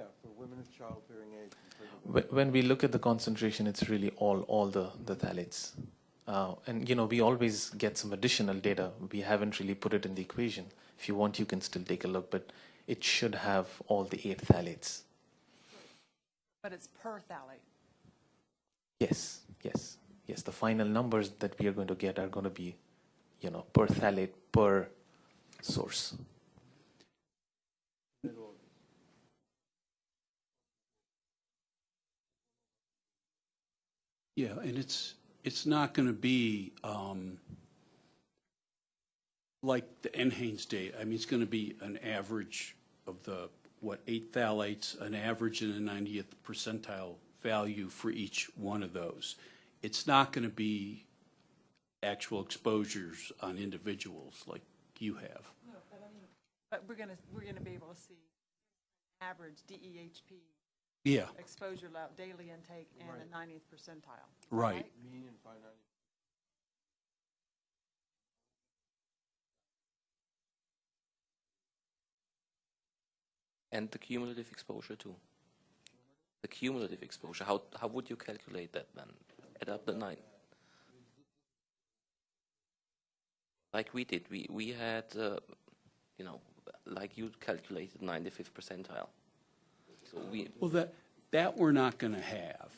Yeah, for women of childbearing age. and pregnant women. Wh- When we look at the concentration, it's really all all the the phthalates, uh, and you know we always get some additional data. We haven't really put it in the equation. If you want, you can still take a look, but it should have all the eight phthalates. But it's per phthalate. Yes, yes, yes. The final numbers that we are going to get are going to be, you know, per phthalate per source. Yeah, and it's, it's not going to be um, like the NHANES data. I mean, it's going to be an average of the, what, eight phthalates, an average and a 90th percentile value for each one of those. It's not going to be actual exposures on individuals like you have. No, but we're gonna, we're gonna be able to see average DEHP Yeah, exposure level, daily intake, and a 90th percentile. Is that right. Five ninety. And the cumulative exposure too. The cumulative exposure, how, how would you calculate that then? Add up the nine. Like we did, we, we had, uh, you know, like you calculated 95th percentile. So we, Well, that, that we're not going to have.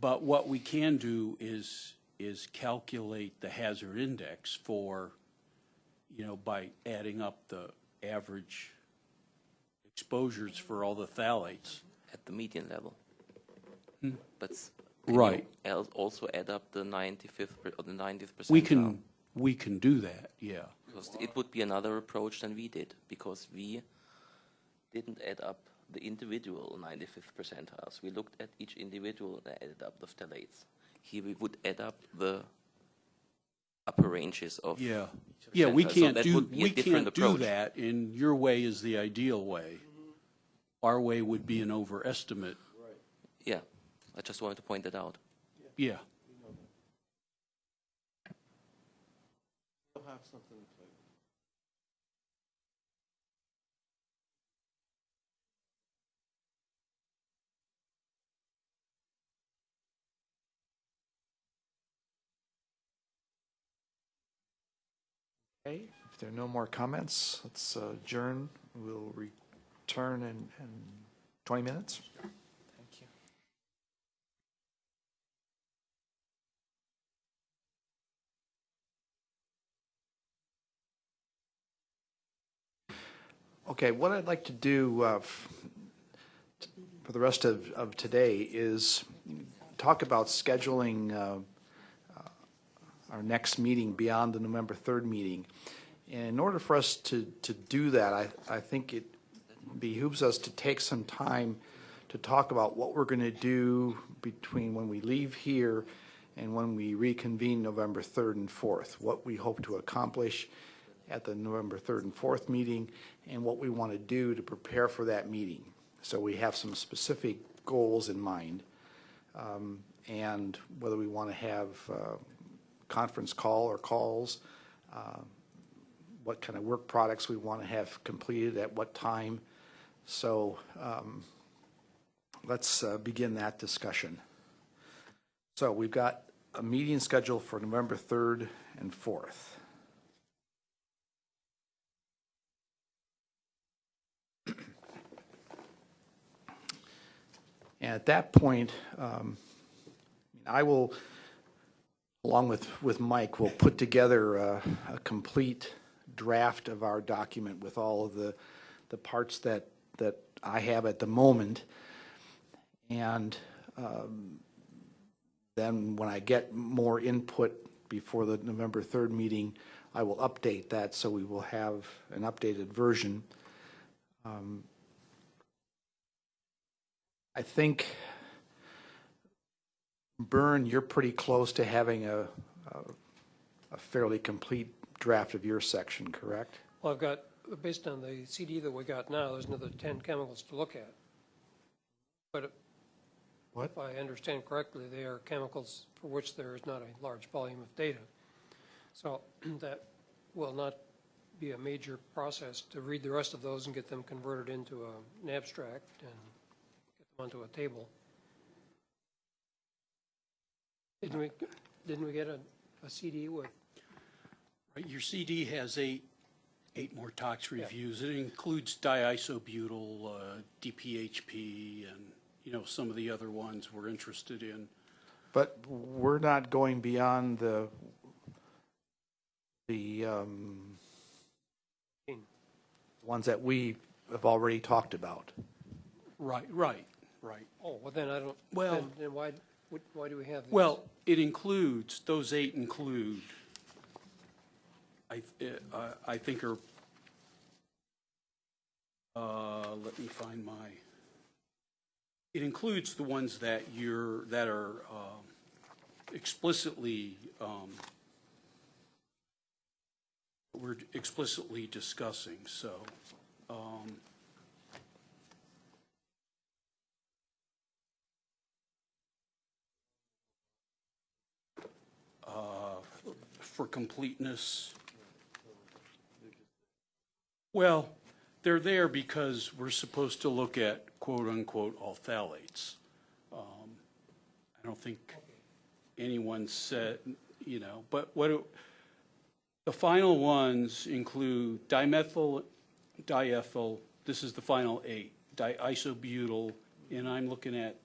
But what we can do is, is calculate the hazard index for, you know, by adding up the average exposures for all the phthalates. at the median level. Hmm? But s- can you Right. al- also add up the 95th per, or the 90th percentile. We can, we can do that, yeah. Because it would be another approach than we did, because we didn't add up the individual 95th percentiles. We looked at each individual and added up the phthalates. Here we would add up the upper ranges of. Yeah, yeah, we can't that do, would be a we can't do that, and your way is the ideal way. Our way would be an overestimate, Yeah, I just wanted to point that out. yeah. They'll Okay, if there are no more comments, let's uh, adjourn. We'll return in, in 20 minutes. Thank you. Okay, what I'd like to do uh, for the rest of, of today is talk about scheduling uh, our next meeting beyond the November 3rd meeting. And in order for us to, to do that, I, I think it behooves us to take some time to talk about what we're going to do between when we leave here and when we reconvene November 3rd and 4th, what we hope to accomplish at the November 3rd and 4th meeting, and what we want to do to prepare for that meeting. So we have some specific goals in mind, um, and whether we want to have uh, conference call or calls, uh, what kind of work products we want to have completed at what time. So um, let's uh, begin that discussion. So we've got a meeting scheduled for November 3rd and 4th. And at that point, um, I will along with, with Mike, will put together a, a complete draft of our document with all of the, the parts that, that I have at the moment. And um, then when I get more input before the November 3rd meeting, I will update that, so we will have an updated version. Um, I think, Byrne, you're pretty close to having a, a- a fairly complete draft of your section, correct? Well, I've got, based on the CD that we got now, there's another 10 chemicals to look at. But What? if I understand correctly, they are chemicals for which there is not a large volume of data. So that will not be a major process to read the rest of those and get them converted into a- an abstract and get them onto a table. Didn't we, didn't we get a, a CD with, Right, your CD has eight, eight more tox reviews. It includes diisobutyl, uh, DPHP, and, you know, some of the other ones we're interested in. But we're not going beyond the, the um, ones that we have already talked about. Right, right, right. oh, well then I don't, Well- then, then why, why do we have these? Well, it includes, those eight include, I, uh, I think are, uh, let me find my, it includes the ones that you're, that are um, explicitly, um, we're explicitly discussing, so. um, uh, for completeness. Well, they're there because we're supposed to look at quote-unquote all phthalates. Um, I don't think anyone said, you know, but what, the final ones include dimethyl, diethyl, this is the final eight, diisobutyl, and I'm looking at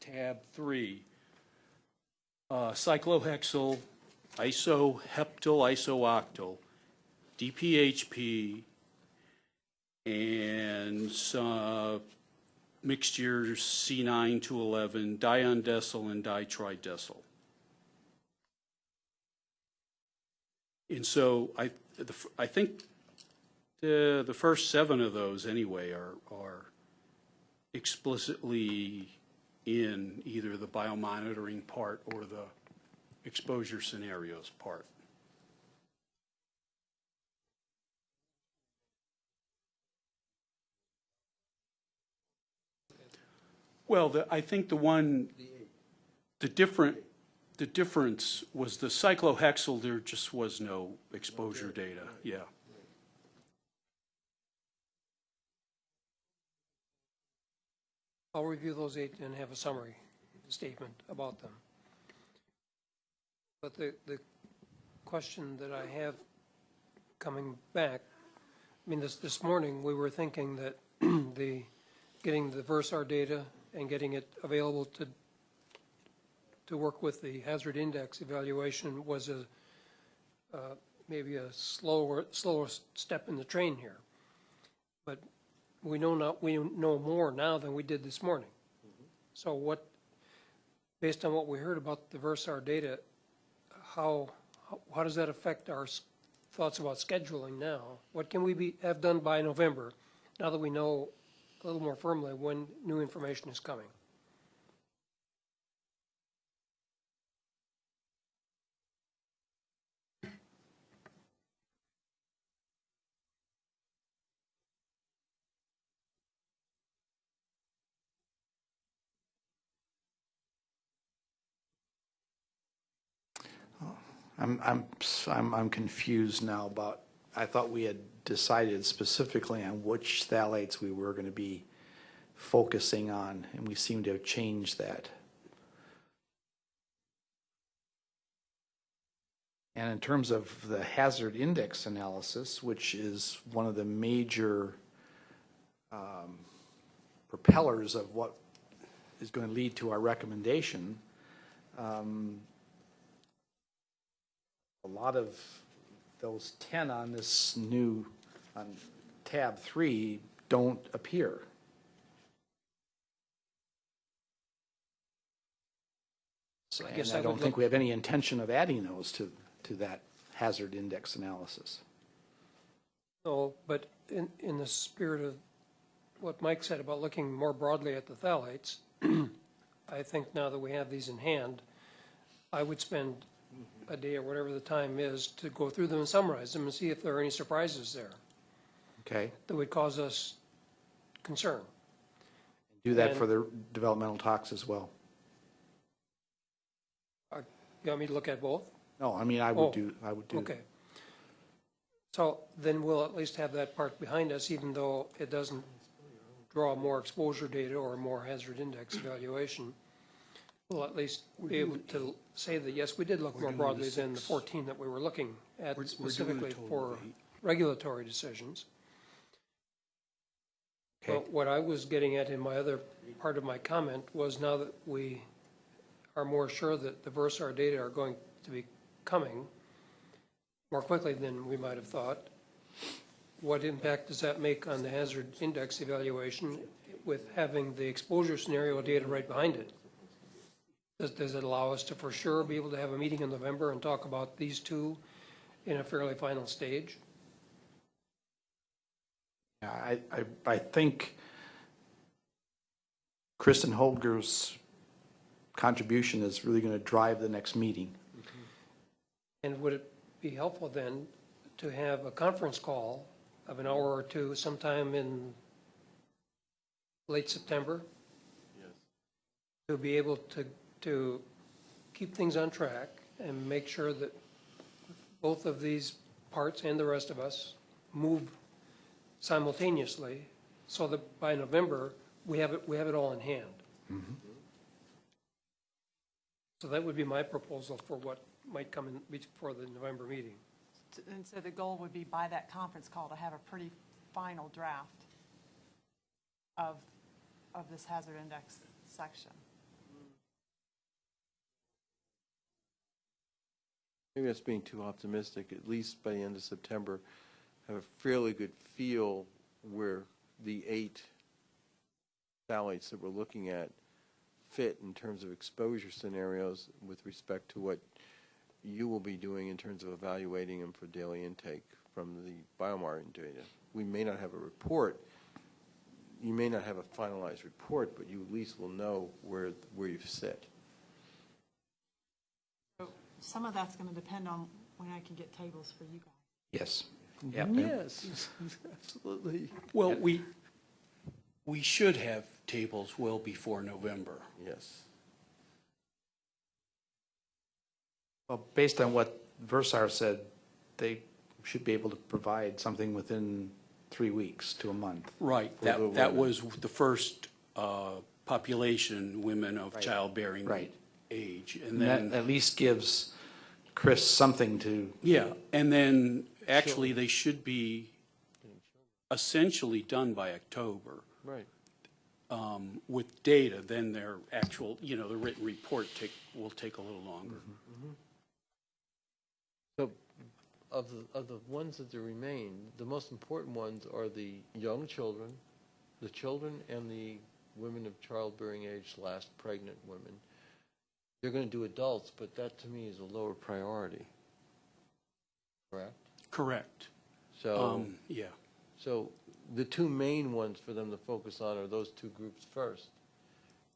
tab three, uh, cyclohexyl, isoheptyl isooctyl, DPHP, and some mixtures C9 to 11, diundecyl and ditridecyl. And so I, the I think the, the first seven of those anyway are, are explicitly in either the biomonitoring part or the exposure scenarios part. Well, the, I think the one, the different, the difference was the cyclohexyl, there just was no exposure data, yeah. I'll review those eight and have a summary statement about them. But the, the question that I have coming back, I mean, this, this morning, we were thinking that the, getting the Versar data and getting it available to, to work with the hazard index evaluation was a, uh, maybe a slower, slower step in the train here. But we know not, we know more now than we did this morning. Mm-hmm. So what, based on what we heard about the Versar data, how, how- how does that affect our thoughts about scheduling now? What can we be, have done by November, now that we know a little more firmly when new information is coming? I'm, I'm, I'm, I'm confused now about, I thought we had decided specifically on which phthalates we were going to be focusing on, and we seem to have changed that. And in terms of the hazard index analysis, which is one of the major um, propellers of what is going to lead to our recommendation, um, a lot of those 10 on this new, on tab three, don't appear. So, I guess and I I don't would think look- we have any intention of adding those to, to that hazard index analysis. No, but in, in the spirit of what Mike said about looking more broadly at the phthalates, I think now that we have these in hand, I would spend a day or whatever the time is to go through them and summarize them and see if there are any surprises there Okay? that would cause us concern. Do that for the developmental tox as well. Uh, You want me to look at both? No, I mean, I Oh, would do, I would do. Okay. So then we'll at least have that part behind us, even though it doesn't draw more exposure data or more hazard index evaluation. We'll at least be able to say that, yes, we did look more doing broadly the than the six. 14 that we were looking at We're- we're doing a specifically total for of eight. regulatory decisions. Okay. But what I was getting at in my other part of my comment was now that we are more sure that the Versar data are going to be coming more quickly than we might have thought, what impact does that make on the hazard index evaluation with having the exposure scenario data right behind it? Does, does it allow us to for sure be able to have a meeting in November and talk about these two in a fairly final stage? Yeah, I, I, I think Kristen Holger's contribution is really going to drive the next meeting. Mm-hmm. And would it be helpful then to have a conference call of an hour or two sometime in late September? Yes. To be able to, to keep things on track and make sure that both of these parts and the rest of us move simultaneously so that by November, we have it, we have it all in hand. Mm-hmm. So that would be my proposal for what might come in before the November meeting. And so the goal would be by that conference call to have a pretty final draft of, of this hazard index section. Maybe that's being too optimistic, at least by the end of September, have a fairly good feel where the eight phthalates that we're looking at fit in terms of exposure scenarios with respect to what you will be doing in terms of evaluating them for daily intake from the biomarker data. We may not have a report, you may not have a finalized report, but you at least will know where, where you sit. So some of that's going to depend on when I can get tables for you guys. Yes. Yeah. Yes, absolutely. Well, we, we should have tables well before November. Yes. Well, based on what Versar said, they should be able to provide something within three weeks to a month. Right, For the that, that women. was the first uh, population, women of Right. childbearing Right. Age. And And that then, at least gives Chris something to, yeah, and then actually they should be essentially done by October Right. um, with data, then their actual, you know, the written report take, will take a little longer. So of the, of the ones that there remain, the most important ones are the young children, the children and the women of childbearing age slash pregnant women. They're going to do adults, but that to me is a lower priority. Correct? Correct. So, Um, Yeah, so the two main ones for them to focus on are those two groups first.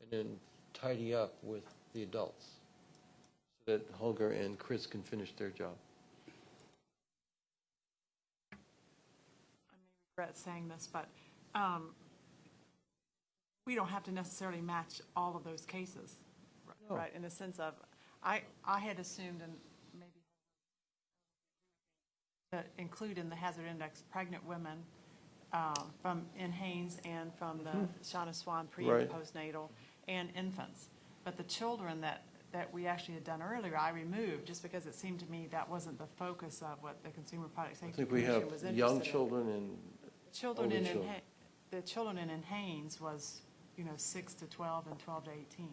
And then tidy up with the adults so that Holger and Chris can finish their job. I may regret saying this, but um, we don't have to necessarily match all of those cases, No. right? In the sense of, I, I had assumed and maybe to include in the hazard index pregnant women um, from, in NHANES and from the Shanna Swan pre and postnatal and infants. But the children that, that we actually had done earlier, I removed just because it seemed to me that wasn't the focus of what the Consumer Product I Safety think we have Commission was interested in. young children and Children in, children. Inha- the children in NHANES was, you know, six to 12 and 12 to 18.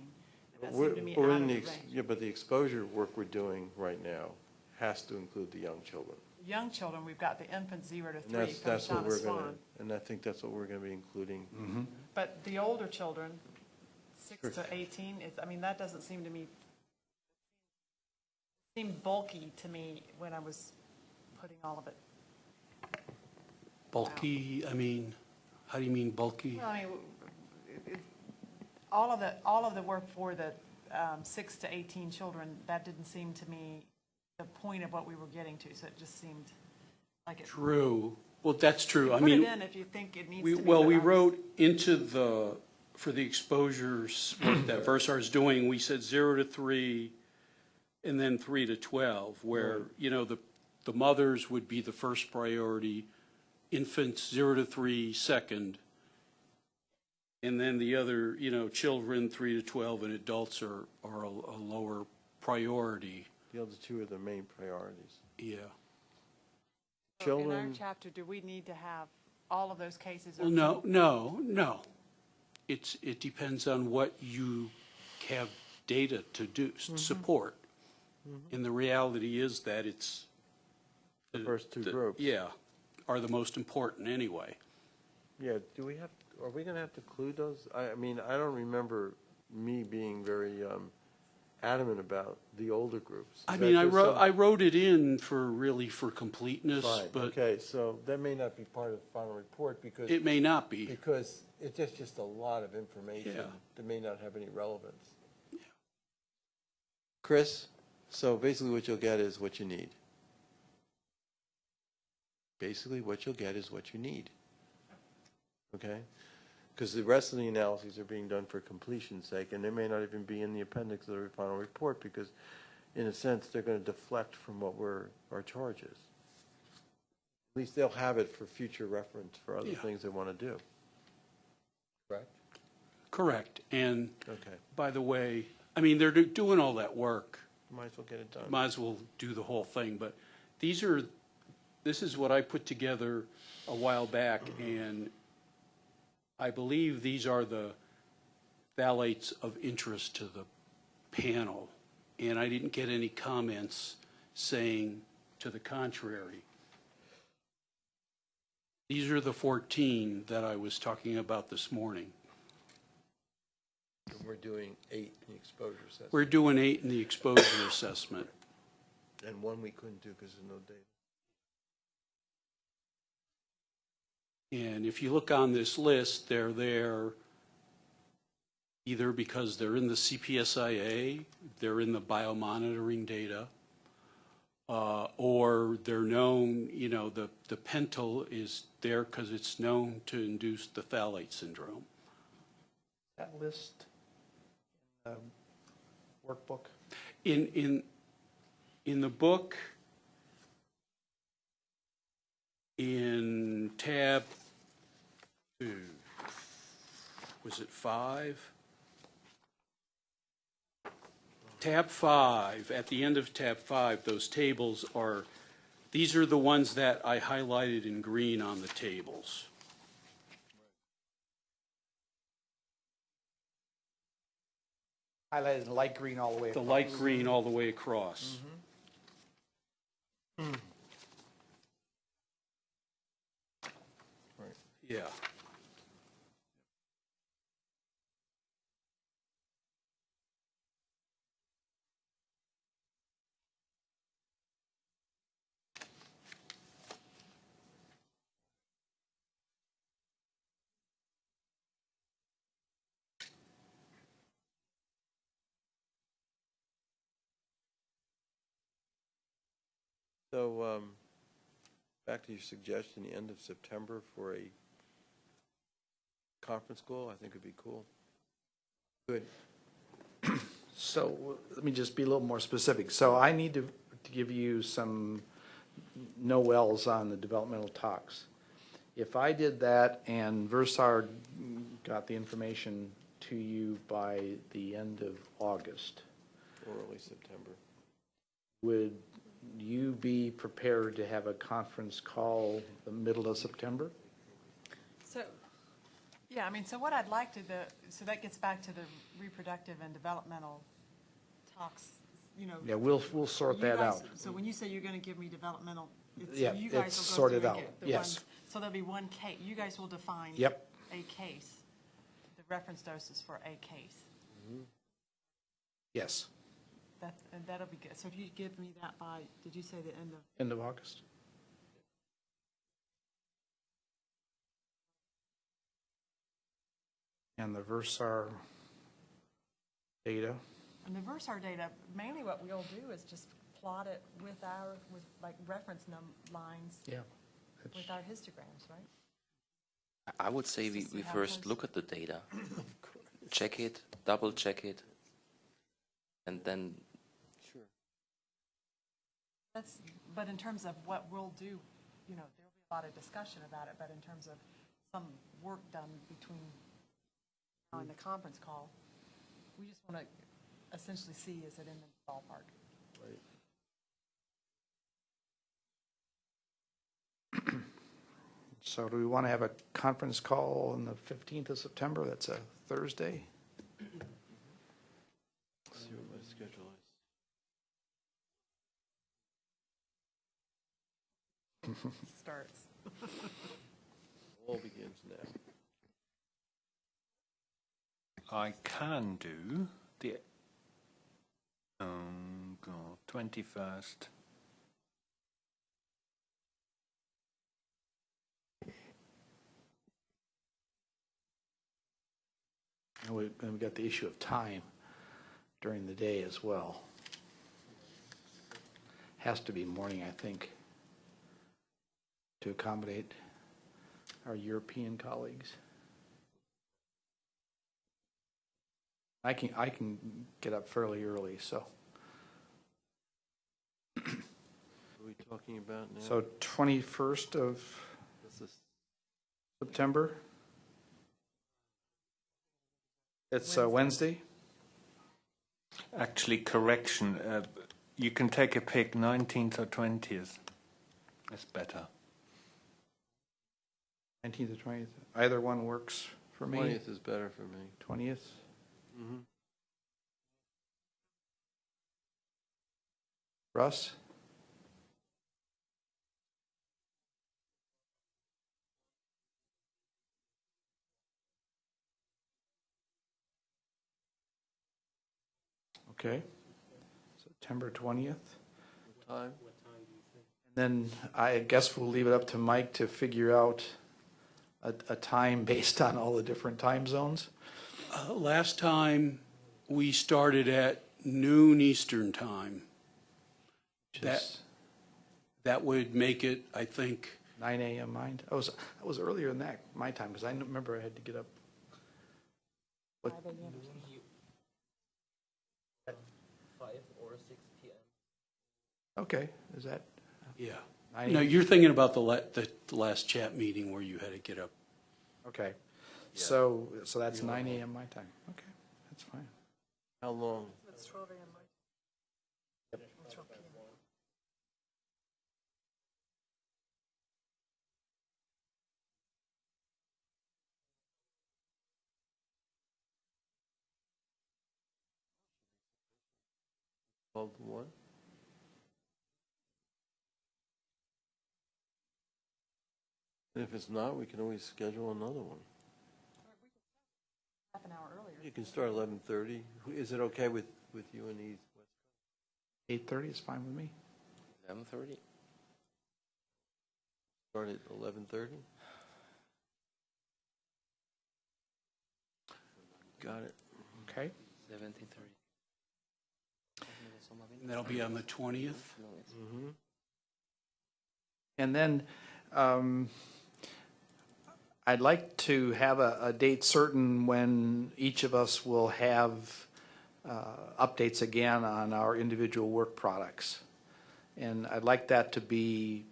That We're, seemed to me we're out in of the, the ex- range. yeah, but the exposure work we're doing right now has to include the young children. Young children, we've got the infant zero to And three that's, from that's what Shanna we're gonna, Swan. and I think that's what we're gonna be including. Mm-hmm. But the older children, six Sure. to 18, is, I mean, that doesn't seem to me, seemed bulky to me when I was putting all of it. Bulky, I mean, how do you mean bulky? Well, I mean, w- it- it- all of the, all of the work for the um, six to 18 children, that didn't seem to me the point of what we were getting to, so it just seemed like it. True. Well, that's true. I Put it mean, in if you think it needs we, to be. well, we wrote into the, for the exposures that Versar is doing, we said zero to three and then three to 12, where, you know, the, the mothers would be the first priority, infants zero to three second, and then the other, you know, children three to 12 and adults are, are a a lower priority. The other two are the main priorities. Yeah. So In our Children, chapter, do we need to have all of those cases? Well, no, no, no. It's, it depends on what you have data to do, s- mm-hmm. support. Mm-hmm. And the reality is that it's. The first two the- groups. Yeah, are the most important anyway. yeah, do we have, are we gonna have to include those? I, I mean, I don't remember me being very, um, adamant about the older groups. Is I that mean, I just wrote, some- I wrote it in for, really for completeness, Fine, but okay, so that may not be part of the final report because, it may not be. because it's just, just a lot of information Yeah. that may not have any relevance. Chris, so basically what you'll get is what you need. Basically, what you'll get is what you need. Okay? Because the rest of the analyses are being done for completion's sake, and they may not even be in the appendix of the final report, because in a sense, they're going to deflect from what we're, our charge is. At least they'll have it for future reference for other Yeah. things they want to do. Correct? Correct. And Okay. by the way, I mean, they're do- doing all that work. Might as well get it done. might as well do the whole thing, but these are, this is what I put together a while back, mm-hmm. and I believe these are the phthalates of interest to the panel, and I didn't get any comments saying to the contrary. These are the 14 that I was talking about this morning. And We're doing eight in the exposure assessment. We're doing eight in the exposure assessment. And one we couldn't do because there's no data. And if you look on this list, they're there either because they're in the CPSIA, they're in the biomonitoring data, uh, or they're known, you know, the, the pentyl is there because it's known to induce the phthalate syndrome. That list, um, workbook? In, in, in the book, in tab, two, was it five? Tab five, at the end of tab five, those tables are, these are the ones that I highlighted in green on the tables. Highlighted in light green all the way The across. light green all the way across. Right. Yeah. So, um, back to your suggestion, the end of September for a conference call, I think would be cool. Good. So let me just be a little more specific. So I need to, to give you some NOELs on the developmental tox. If I did that and Versar got the information to you by the end of August, Or early September. would you be prepared to have a conference call the middle of September? So, yeah, I mean, so what I'd like to, the, so that gets back to the reproductive and developmental tox, you know. Yeah, we'll, we'll sort you that guys- out. So when you say you're gonna give me developmental, it's, Yeah, you guys it's will go sorted through and out, get the yes. ones- So there'll be one case, you guys will define. Yep. A case, the reference doses for a case. Yes, That, and that'll be good. So if you give me that by, did you say the end of? end of August. And the Versar data, And the Versar data, mainly what we'll do is just plot it with our, with like reference num, lines, yeah. with our histograms, right? I would say we, we first those- look at the data, check it, double check it, and then Sure. That's, but in terms of what we'll do, you know, there'll be a lot of discussion about it, but in terms of some work done between now and the conference call, we just want to essentially see, is it in the ballpark? Right. So do we want to have a conference call on the 15th of September? That's a Thursday? See what my schedule is. Starts. All begins now. I can do the um, God, 21st. And we- and we've got the issue of time during the day as well. Has to be morning, I think, to accommodate our European colleagues. I can, I can get up fairly early, so. What are we talking about now? So 21st of This is- September? It's uh, Wednesday? Actually, correction. Uh, you can take a pick, 19th or 20th. That's better. 19th or 20th? Either one works for me. 20th is better for me. 20th? Mm-hmm. Russ? Okay. September 20th. Time? What time do you think? And then I guess we'll leave it up to Mike to figure out a, a time based on all the different time zones. Uh, Last time, we started at noon Eastern Time. That- Just That would make it, I think, 9 AM mine. I was, I was earlier than that, my time, because I remember I had to get up. What- Five AM. Okay, is that yeah. 9 No, you're thinking about the la, the last chat meeting where you had to get up. Okay. So, so that's 9 AM my time. Okay, that's fine. How long? It's twelve AM, right? Twelve PM. Twelve to one? And if it's not, we can always schedule another one. Half an hour earlier. You can start eleven thirty. Is it okay with, with you and East? West? 8:30 is fine with me. 11:30. Start at eleven thirty? Got it. Okay. 17:30. And that'll be on the 20th. Mm-hmm. And then um, I'd like to have a, a date certain when each of us will have uh, updates again on our individual work products. And I'd like that to be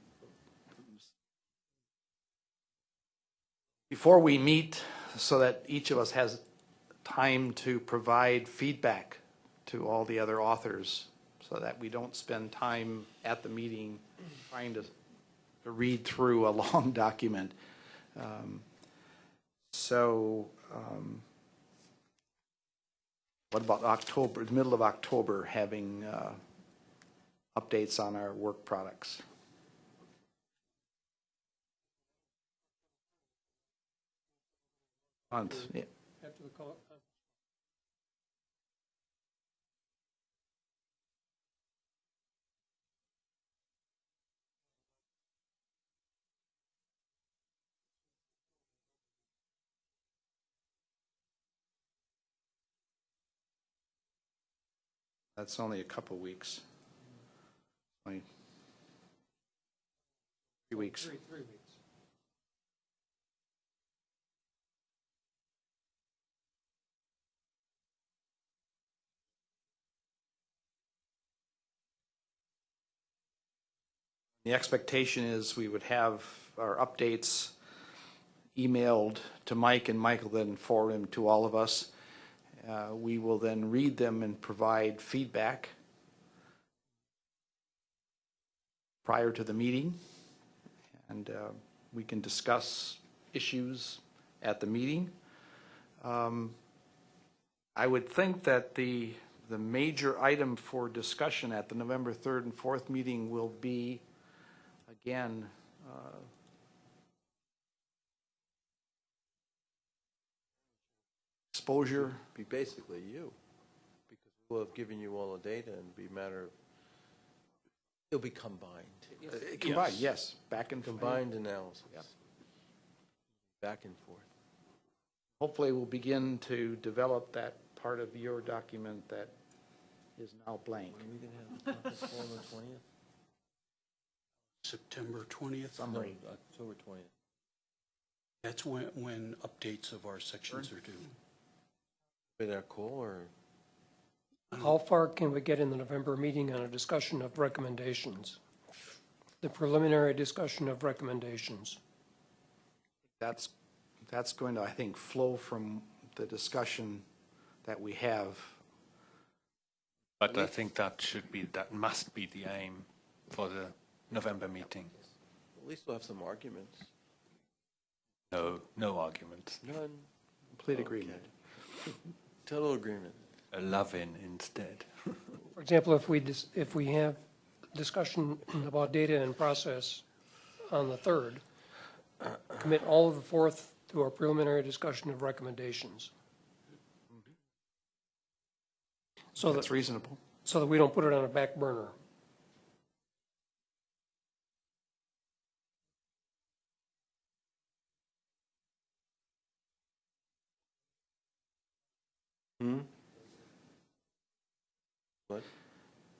before we meet so that each of us has time to provide feedback to all the other authors so that we don't spend time at the meeting trying to to read through a long document. Um, So, um, what about October, the middle of October, having uh, updates on our work products? Month, yeah. After the call, That's only a couple weeks. Only Three weeks. three, three weeks. The expectation is we would have our updates emailed to Mike, and Michael then forward them to all of us. Uh, We will then read them and provide feedback prior to the meeting, and uh, we can discuss issues at the meeting. Um, I would think that the, the major item for discussion at the November 3rd and 4th meeting will be, again, uh, exposure, Be basically you, because we'll have given you all the data and be a matter of, it'll be combined. uh, combined, yes, back and Combined analysis. Back and forth. Hopefully, we'll begin to develop that part of your document that is now blank. When are we gonna have the conference on the twentieth? September 20th. Summary. October twentieth. That's when, when updates of our sections are due. Be that call or? How far can we get in the November meeting on a discussion of recommendations? The preliminary discussion of recommendations. That's, that's going to, I think, flow from the discussion that we have. But I think that should be, that must be the aim for the November meeting. At least we'll have some arguments. No, no arguments. None. Complete agreement. Total agreement. A love-in instead. For example, if we, dis- if we have discussion about data and process on the 3rd, commit all of the 4th to our preliminary discussion of recommendations. So that, That's reasonable. so that we don't put it on a back burner. Hmm? What?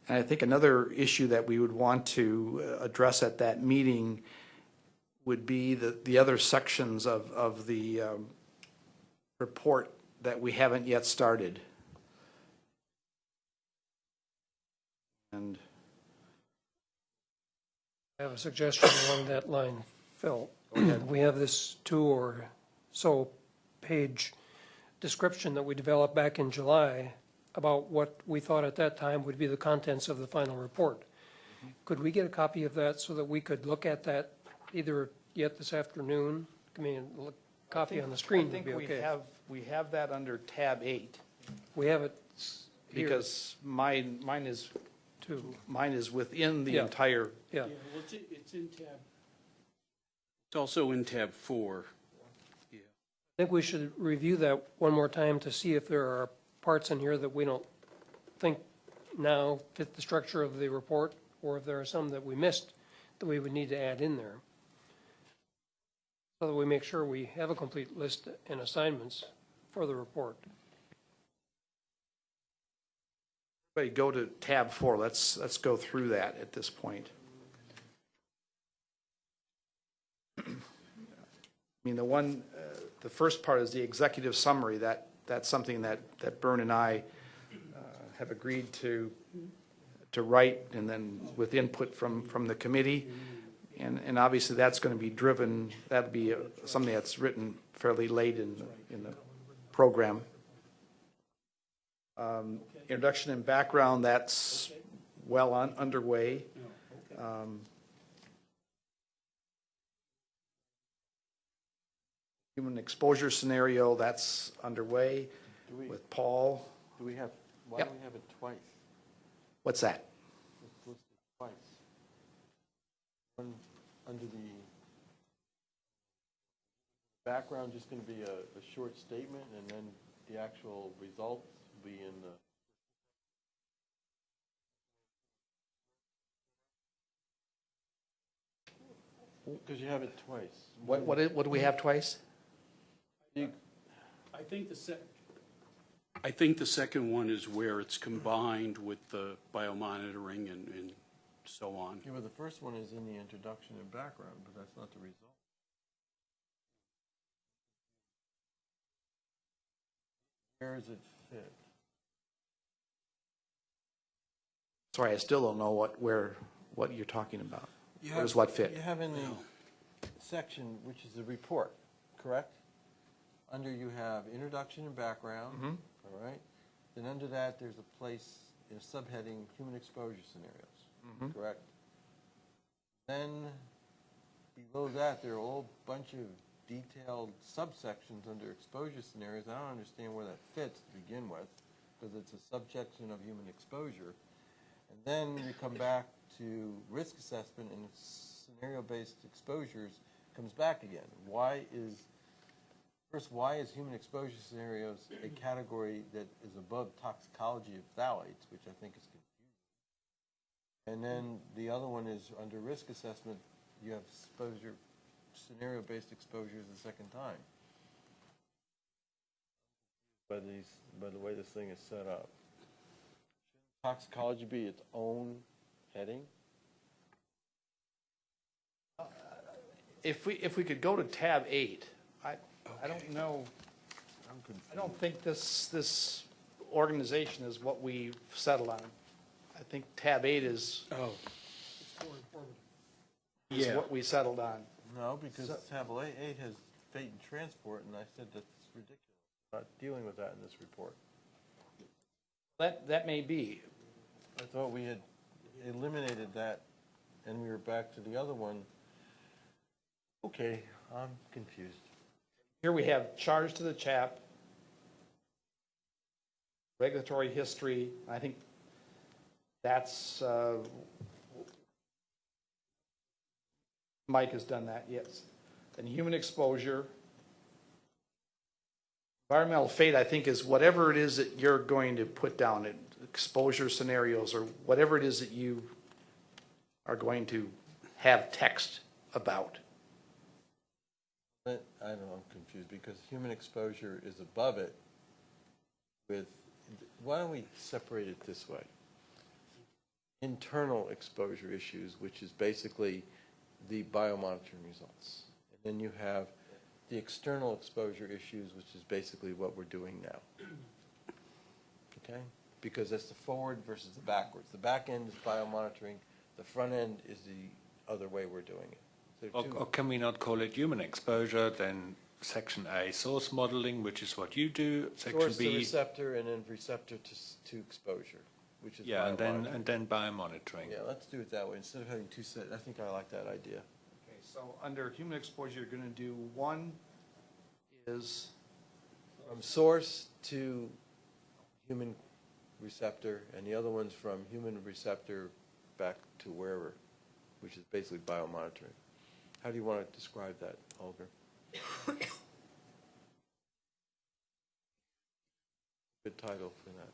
And I think another issue that we would want to uh, address at that meeting would be the, the other sections of, of the um, report that we haven't yet started. And I have a suggestion along that line, Phil. We have this two or so page description that we developed back in July about what we thought at that time would be the contents of the final report. Could we get a copy of that so that we could look at that either yet this afternoon? I mean, look, copy on the screen I would think be we okay. have, we have that under tab eight, We have it here, because mine, mine is, too. mine is within the Yeah. entire, Yeah, well, it's, it's in tab. It's also in tab four. I think we should review that one more time to see if there are parts in here that we don't think now fit the structure of the report, or if there are some that we missed that we would need to add in there. So that we make sure we have a complete list and assignments for the report. Everybody go to tab four, let's, let's go through that at this point. I mean, the one, the first part is the executive summary, that, that's something that, that Bern and I uh, have agreed to, to write, and then with input from, from the committee. And, and obviously, that's going to be driven, that'll be uh, something that's written fairly late in, the- in the program. Um, Introduction and background, that's well on, underway. Um, Human exposure scenario, that's underway with Paul. Do we have, why Yep. do we have it twice? What's that? It's listed twice. One, under the background, just going to be a, a short statement, and then the actual results will be in the. Because you have it twice. What, what, what do we have twice? You- I think the sec, I think the second one is where it's combined with the biomonitoring and, and so on. Yeah, well, the first one is in the introduction and background, but that's not the result. Where does it fit? Sorry, I still don't know what, where, what you're talking about. You Where does what fit? You have in the section, which is the report, correct? Under you have introduction and background, Mhm. all right? Then under that, there's a place, in a subheading, human exposure scenarios, Mhm. correct? Then below that, there are a whole bunch of detailed subsections under exposure scenarios. I don't understand where that fits to begin with, because it's a subsection of human exposure. And then you come back to risk assessment and scenario-based exposures comes back again. Why is, first, why is human exposure scenarios a category that is above toxicology of phthalates, which I think is confusing? And then the other one is under risk assessment, you have exposure, scenario-based exposures the second time. By these, by the way this thing is set up Shouldn't toxicology be its own heading? Uh, if we, if we could go to tab eight, I, I don't know, I'm confused. I don't think this, this organization is what we settled on. I think tab eight is, Oh, is Yeah. what we settled on. No, because So- tablet eight, eight has fate and transport, and I said that's ridiculous. Not dealing with that in this report. That, that may be. I thought we had eliminated that, and we were back to the other one. Okay, I'm confused. Here we have charge to the CHAP, regulatory history, I think that's, uh, Mike has done that, yes. And human exposure. Environmental fate, I think, is whatever it is that you're going to put down, it- exposure scenarios, or whatever it is that you are going to have text about. I don't know, I'm confused, because human exposure is above it with, why don't we separate it this way? Internal exposure issues, which is basically the biomonitoring results. And then you have the external exposure issues, which is basically what we're doing now. Okay? Because that's the forward versus the backwards. The back end is biomonitoring, the front end is the other way we're doing it. So Or, or can we not call it human exposure, then section A, source modeling, which is what you do, section Source to B, receptor and then receptor to, s- to exposure, which is yeah, and then, biomonitoring. and then biomonitoring. Yeah, let's do it that way, instead of having two set, I think I like that idea. Okay, so under human exposure, you're going to do one is, From source to human receptor, and the other one's from human receptor back to wherever, which is basically biomonitoring. How do you want to describe that, Holger? Good title for that.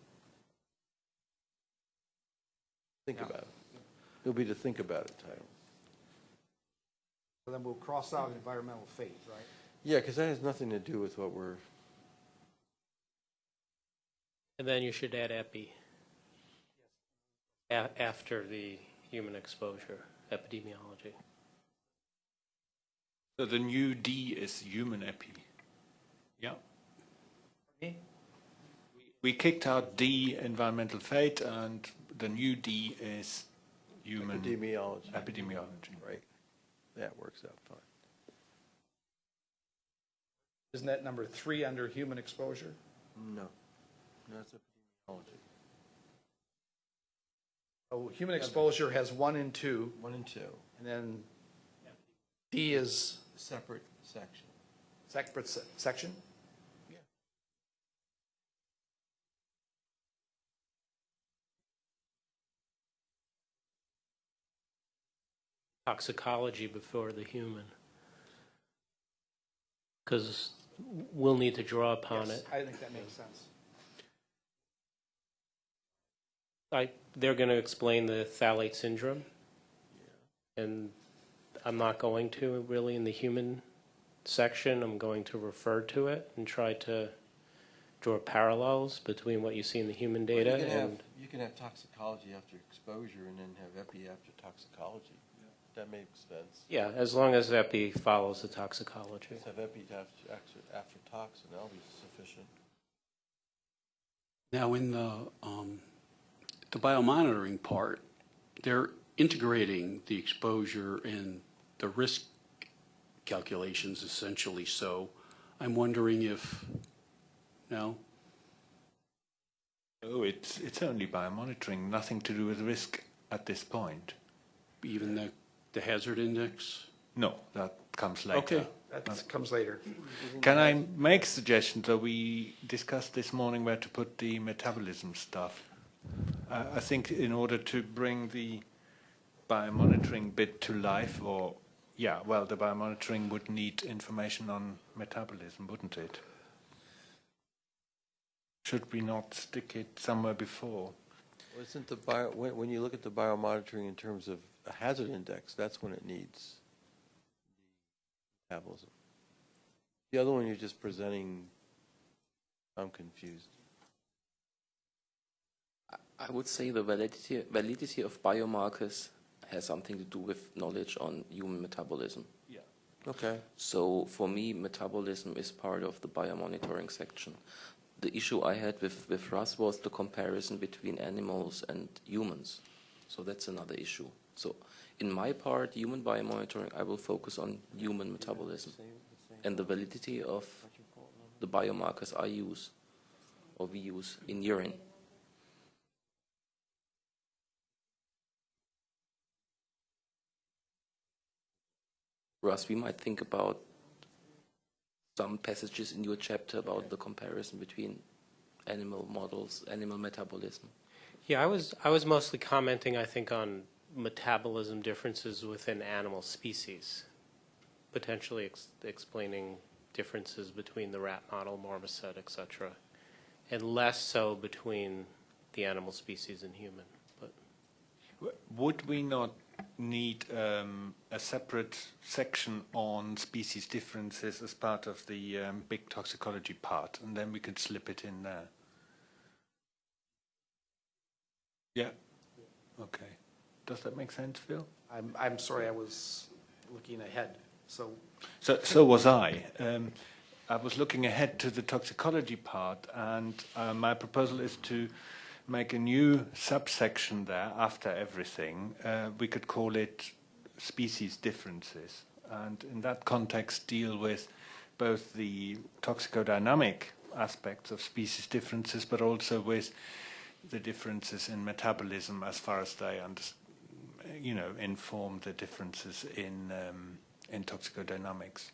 Think Yeah. about it. It'll be the think about it title. so then we'll cross out environmental fate, right? Yeah, because that has nothing to do with what we're, And then you should add epi a- after the human exposure, epidemiology. So the new D is human epi. Yeah. Me? We kicked out D, environmental fate, and the new D is human epidemiology. epidemiology. Right. That works out fine. Isn't that number three under human exposure? No, that's epidemiology. Oh, human exposure has one and two, One and two, and then D is separate section. Separate se section? Yeah. Toxicology before the human. Because we'll need to draw upon yes, it. I think that makes sense. I, they're going to explain the phthalate syndrome. Yeah. And I'm not going to really in the human section. I'm going to refer to it and try to draw parallels between what you see in the human data You can have, and you can have toxicology after exposure and then have epi after toxicology. That makes sense. yeah, as long as epi follows the toxicology. Just have epi after, after, after tox and that'll be sufficient. Now, in the, um, the biomonitoring part, they're integrating the exposure and the risk calculations essentially, so I'm wondering if, no? Oh, it's, it's only biomonitoring, nothing to do with risk at this point. Even the, the hazard index? No, that comes later. Okay. That comes later. Can I make a suggestion? So we discussed this morning where to put the metabolism stuff. Uh, I think in order to bring the biomonitoring bit to life, or yeah, well, the biomonitoring would need information on metabolism, wouldn't it? Should we not stick it somewhere before? Well, Isn't the bio, when, when you look at the biomonitoring in terms of a hazard index, that's when it needs metabolism. The other one you're just presenting, I'm confused. I would say the validity, validity of biomarkers has something to do with knowledge on human metabolism. Yeah. Okay. So for me, metabolism is part of the biomonitoring section. The issue I had with, with Russ was the comparison between animals and humans. So that's another issue. So in my part, human biomonitoring, I will focus on human metabolism and the validity of the biomarkers I use or we use in urine. Russ, we might think about some passages in your chapter about the comparison between animal models, animal metabolism. Yeah, I was, I was mostly commenting, I think, on metabolism differences within animal species, potentially ex- explaining differences between the rat model, marmoset, et cetera, and less so between the animal species and human. But Would we not need um, a separate section on species differences as part of the um, big toxicology part, and then we could slip it in there? Yeah. Okay. Does that make sense, Phil? I'm, I'm sorry, I was looking ahead. So So, so was I. Um, I was looking ahead to the toxicology part, and uh, my proposal is to make a new subsection there after everything. Uh, we could call it species differences, and in that context, deal with both the toxicodynamic aspects of species differences, but also with the differences in metabolism as far as they you know, inform the differences in um, in toxicodynamics.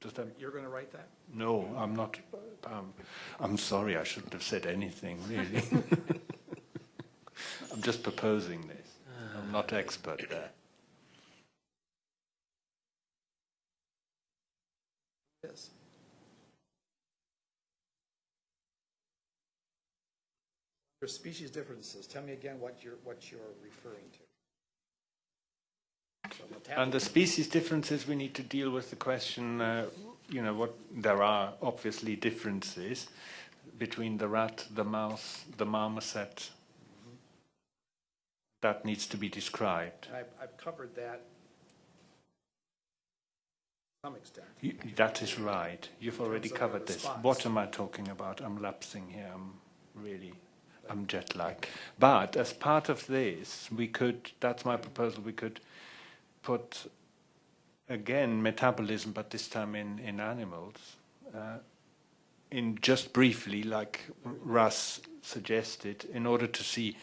Does that? you're going to write that? No, I'm not. Um, I'm sorry. I shouldn't have said anything. Really. I'm just proposing this. I'm not expert there. Yes. Your species differences, tell me again what you're, what you're referring to. And the species differences, we need to deal with the question. Uh, you know, what there are obviously differences between the rat, the mouse, the marmoset. That needs to be described. I've, I've covered that to some extent. You, that is right. You've already covered this. What am I talking about? I'm lapsing here. I'm really, I'm jet lagged. But as part of this, we could, that's my proposal, we could put, again, metabolism, but this time in, in animals, uh, in just briefly, like Russ suggested, in order to see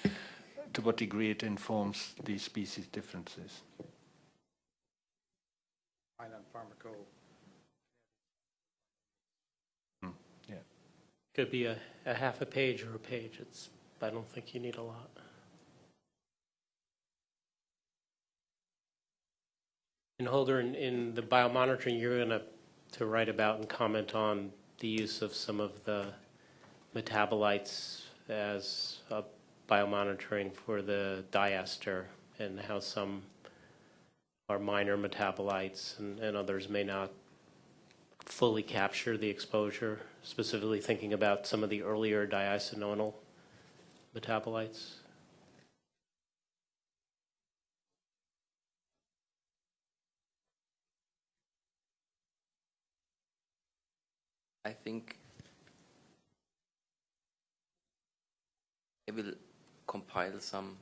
to what degree it informs these species differences. Fine on pharmaco. Yeah. could be a, a half a page or a page. It's, I don't think you need a lot. And Holger, in, in the biomonitoring, you're going to, to write about and comment on the use of some of the metabolites as biomonitoring for the diester and how some are minor metabolites and, and others may not fully capture the exposure, specifically thinking about some of the earlier diisononyl metabolites. I think I will compile some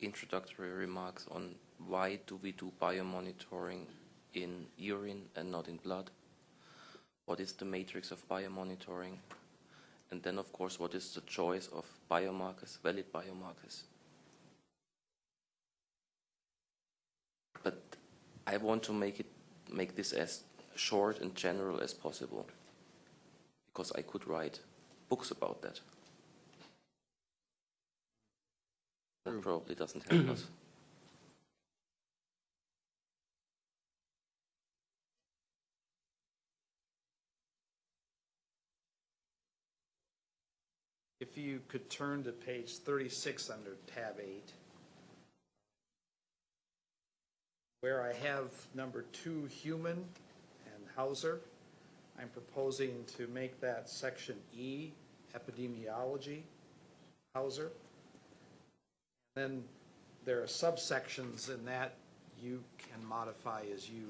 introductory remarks on why do we do biomonitoring in urine and not in blood? What is the matrix of biomonitoring? And then, of course, what is the choice of biomarkers, valid biomarkers? But I want to make it make this as short and general as possible because I could write books about that. That probably doesn't help us. If you could turn to page 36 under tab 8, where I have number two, human and Hauser, I'm proposing to make that section E, epidemiology, Hauser. Then there are subsections in that you can modify as you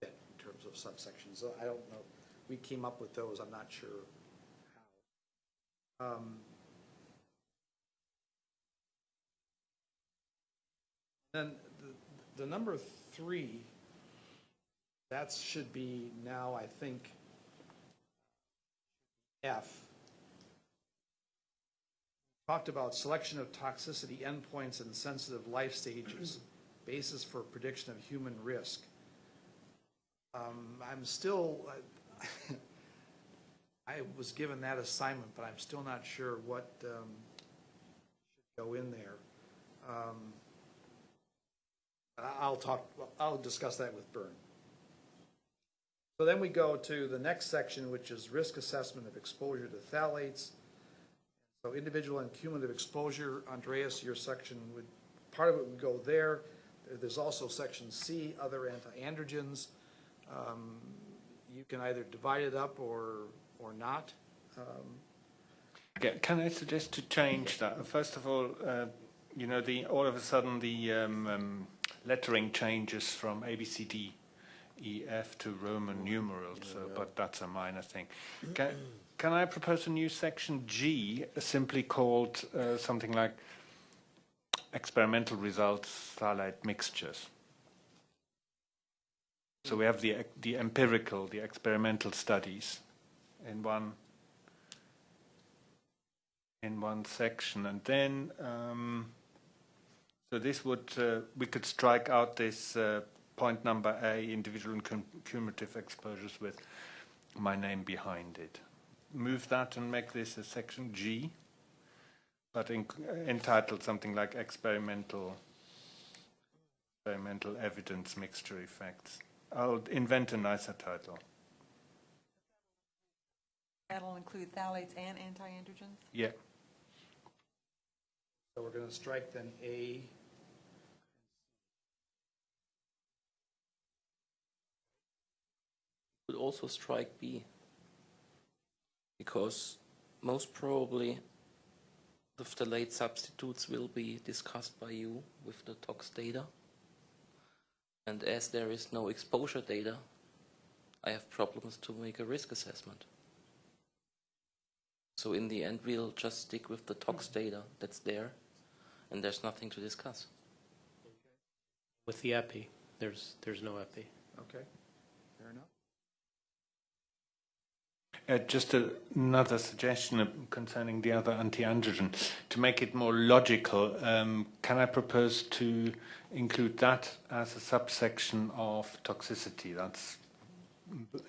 fit in terms of subsections. I don't know, we came up with those, I'm not sure how. Um, Then the, the number three, that should be now, I think, F. Talked about selection of toxicity endpoints and sensitive life stages, basis for prediction of human risk. Um, I'm still, I was given that assignment, but I'm still not sure what um, should go in there. Um, I'll talk, I'll discuss that with Bern. So then we go to the next section, which is risk assessment of exposure to phthalates. So individual and cumulative exposure, Andreas, your section would, part of it would go there. There's also section C, other anti-androgens. Um, You can either divide it up or, or not. Um, Can I suggest to change that? First of all, uh, you know, the all of a sudden the um, um, lettering changes from A, B, C, D, E, F to Roman numerals, so, but that's a minor thing. Can, can I propose a new section G, simply called uh, something like experimental results phthalate mixtures? So we have the the empirical, the experimental studies in one in one section, and then um, so this would uh, we could strike out this uh, point number A, individual and cumulative exposures with my name behind it. Move that and make this a section G, but in, entitled something like experimental experimental evidence mixture effects. I'll invent a nicer title. That'll include phthalates and anti-androgens? Yeah. So we're going to strike then A. Could also strike B. Because most probably the phthalate substitutes will be discussed by you with the tox data. And as there is no exposure data, I have problems to make a risk assessment. So in the end, we'll just stick with the tox hmm. data that's there, and there's nothing to discuss. With the epi, there's, there's no epi. Okay, fair enough. Uh, just a, another suggestion concerning the other anti-androgen. To make it more logical, um, can I propose to include that as a subsection of toxicity? That's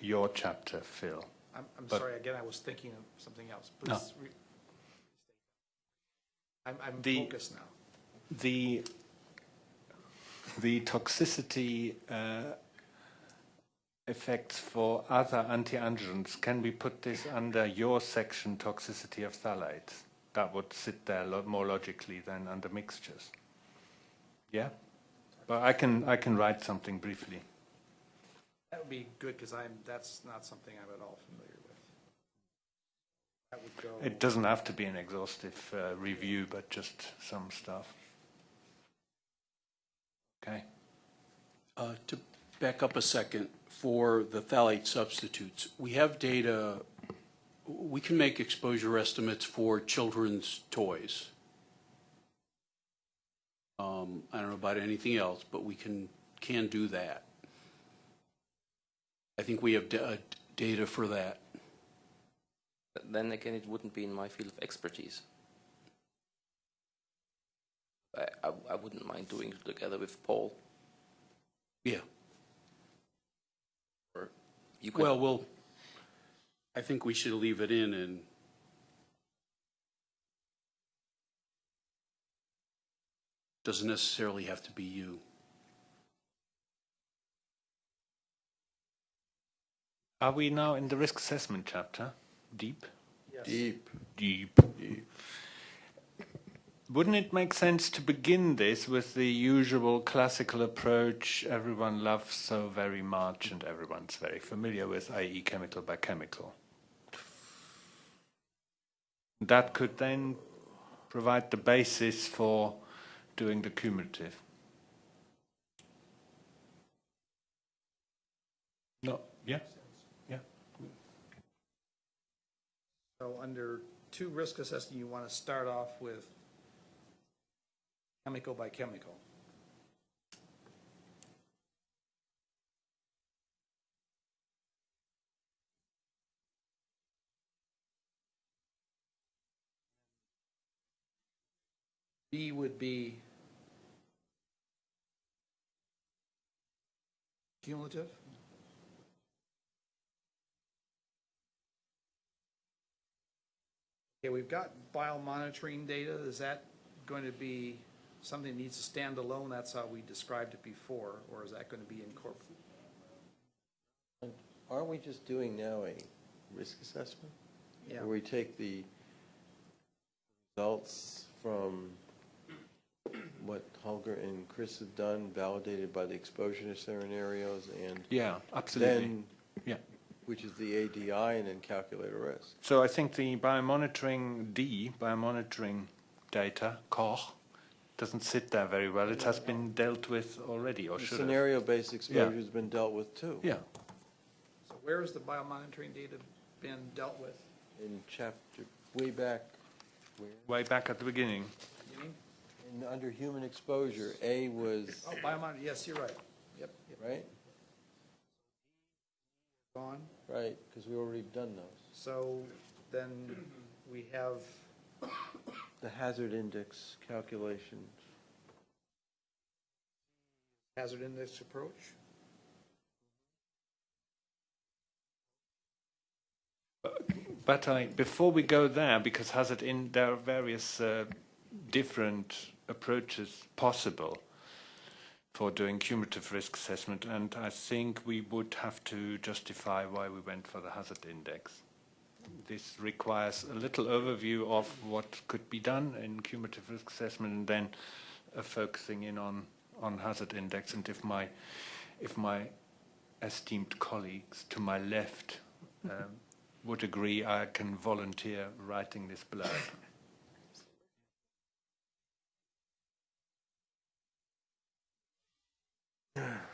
your chapter, Phil. I'm, I'm But- sorry, again, I was thinking of something else. No. Please re- I'm, I'm The- focused now. The the toxicity uh, effects for other anti-androgens, can we put this under your section, toxicity of phthalates? That would sit there a lot more logically than under mixtures. Yeah? But I can, I can write something briefly. That would be good, because I'm, that's not something I'm at all familiar with. That would go. It doesn't have to be an exhaustive uh, review, but just some stuff. Okay. Uh, To back up a second, for the phthalate substitutes, we have data, we can make exposure estimates for children's toys. Um, I don't know about anything else, but we can, can do that. I think we have uh, data for that. Then again, it wouldn't be in my field of expertise. I, I, I wouldn't mind doing it together with Paul. Yeah. Or you could, Well, we'll, I think we should leave it in and doesn't necessarily have to be you. Are we now in the risk assessment chapter? Deep? Deep? Deep. Deep. Wouldn't it make sense to begin this with the usual classical approach everyone loves so very much and everyone's very familiar with, i.e., chemical by chemical? That could then provide the basis for doing the cumulative. No, yeah, yeah. So under two risk assessment, you want to start off with chemical by chemical. B would be cumulative? Okay, we've got biomonitoring data. Is that going to be something needs to stand alone? That's how we described it before, or is that going to be incorporated? Aren't we just doing now a risk assessment? Yeah. Where we take the results from what Holger and Chris have done, validated by the exposure scenarios, and Yeah, absolutely. then, yeah. which is the ADI, and then calculate a risk. So I think the biomonitoring D, biomonitoring data, Koch, doesn't sit there very well. It has been dealt with already, or The should have. Scenario-based exposure's been dealt with too. Yeah, So where has the biomonitoring data been dealt with? In chapter, way back, where, way back at the beginning. You mean? in, under human exposure, A was, Oh, biomonitor, yes, you're right. Yep, yep, right? gone. Right, because we already done those. So then we have, The hazard index calculations. hazard index approach. But I, before we go there, because hazard in there are various uh, different approaches possible for doing cumulative risk assessment, and I think we would have to justify why we went for the hazard index. This requires a little overview of what could be done in cumulative risk assessment, and then uh, focusing in on on hazard index. And if my if my esteemed colleagues to my left um, would agree, I can volunteer writing this blurb.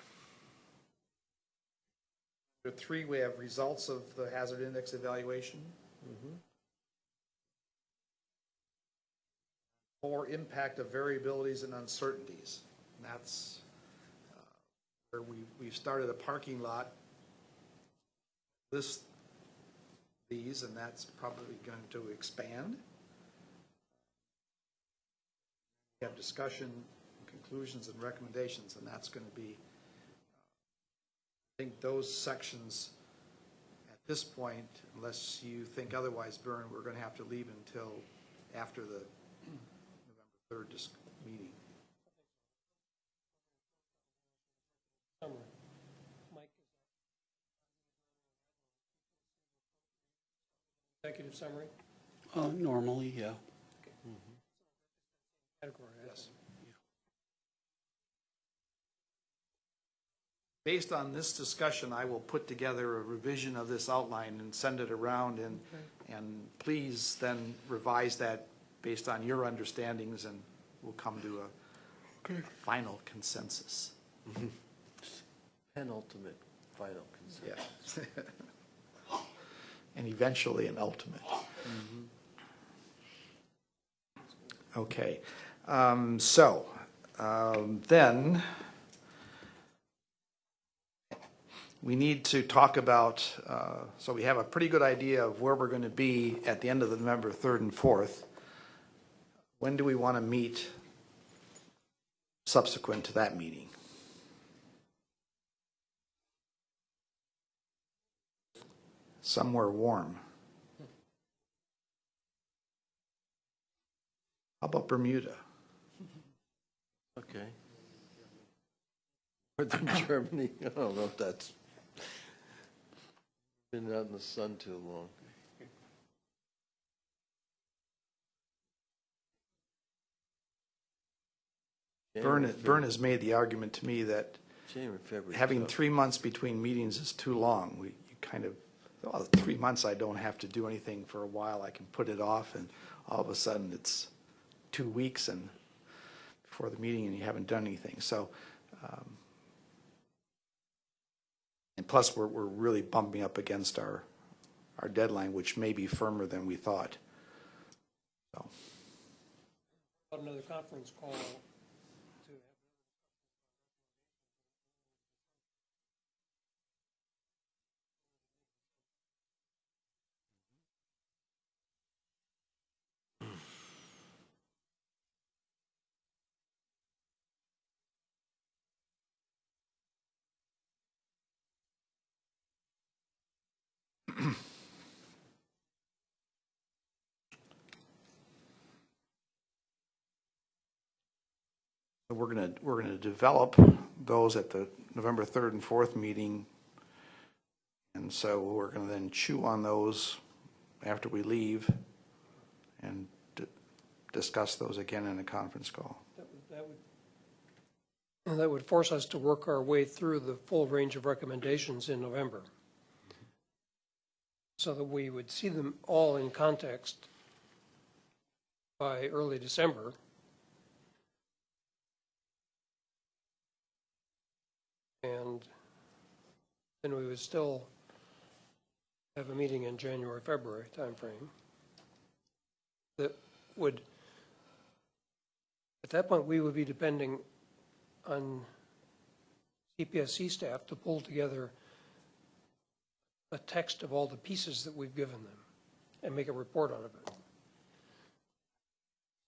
Three, we have results of the hazard index evaluation. Four, impact of variabilities and uncertainties. And that's uh, where we, we've started a parking lot. List these, and that's probably going to expand. We have discussion, conclusions, and recommendations, and that's going to be I think those sections at this point, unless you think otherwise, Bern, we're going to have to leave until after the November 3rd meeting. Executive summary? Uh, normally, yeah. Okay. Mm -hmm. Category. Based on this discussion, I will put together a revision of this outline and send it around, and, and please then revise that based on your understandings, and we'll come to a final consensus. Penultimate, final consensus. Yeah. And eventually an ultimate. Okay, um, so, um, then, we need to talk about, uh, so we have a pretty good idea of where we're going to be at the end of the November 3rd and 4th. When do we want to meet subsequent to that meeting? Somewhere warm. How about Bermuda? Okay. Northern Germany, I don't know if that's been out in the sun too long. January, Bern has made the argument to me that January, February. having three months between meetings is too long. We, you kind of, well, three months, I don't have to do anything for a while. I can put it off, and all of a sudden, it's two weeks and before the meeting, and you haven't done anything. So, um, and plus, we're, we're really bumping up against our, our deadline, which may be firmer than we thought. So, Another conference call We're going to, we're going to develop those at the November 3rd and 4th meeting. And so we're going to then chew on those after we leave and discuss those again in a conference call. That would- that would- That would force us to work our way through the full range of recommendations in November. So that we would see them all in context by early December. And then we would still have a meeting in January, February timeframe that would at that point, we would be depending on CPSC staff to pull together a text of all the pieces that we've given them and make a report out of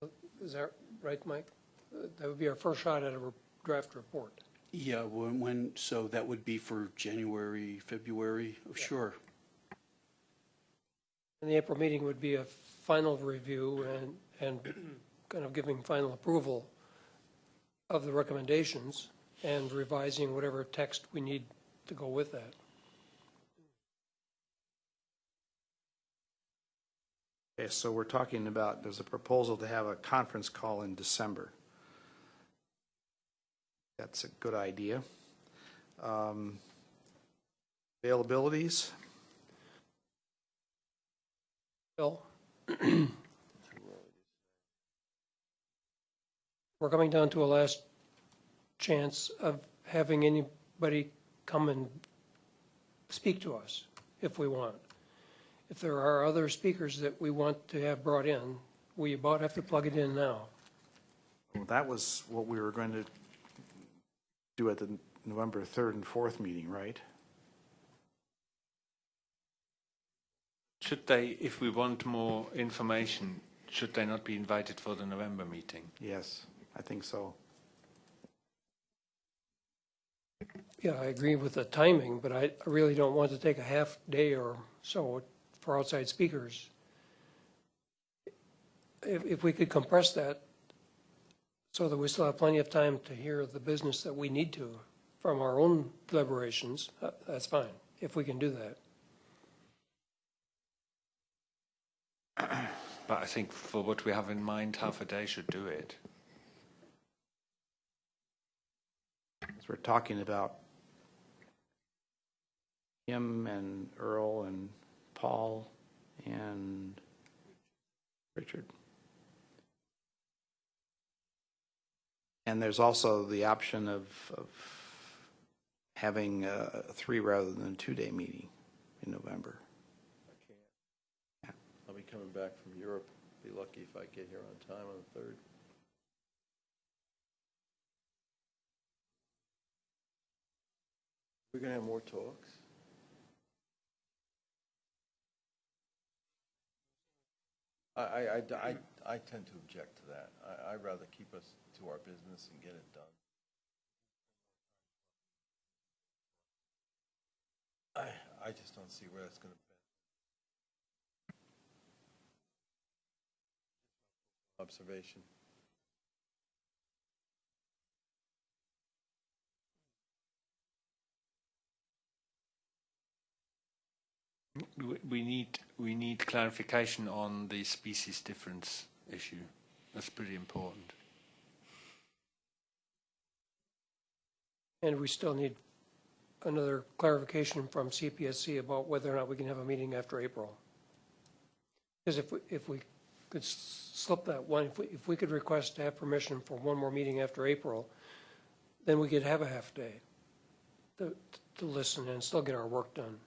it. Is that right, Mike? That would be our first shot at a draft report. Yeah, when, when, so that would be for January, February? Oh, Sure. And the April meeting would be a final review and, and kind of giving final approval of the recommendations and revising whatever text we need to go with that. Okay, so we're talking about, there's a proposal to have a conference call in December. That's a good idea. Um, Availabilities? Bill? We're coming down to a last chance of having anybody come and speak to us if we want. If there are other speakers that we want to have brought in, we about have to plug it in now. Well, That was what we were going to do at the November 3rd and 4th meeting, right? Should they, if we want more information, should they not be invited for the November meeting? Yes, I think so. Yeah, I agree with the timing, but I I really don't want to take a half day or so for outside speakers. If, if we could compress that so that we still have plenty of time to hear the business that we need to from our own deliberations, uh, that's fine, if we can do that. But I think for what we have in mind, half a day should do it. As we're talking about him and Earl and Paul and Richard. And there's also the option of, of having a three rather than a two-day meeting in November. I'll be coming back from Europe. Be lucky if I get here on time on the third. We're gonna have more talks? I, I, I, I, I tend to object to that. I, I'd rather keep us to our business and get it done. I, I just don't see where that's gonna. Fit observation. We- We need, we need clarification on the species difference issue. That's pretty important. And we still need another clarification from CPSC about whether or not we can have a meeting after April. Because if, we if we could slip that one, if we, if we could request to have permission for one more meeting after April, then we could have a half day to, to listen and still get our work done.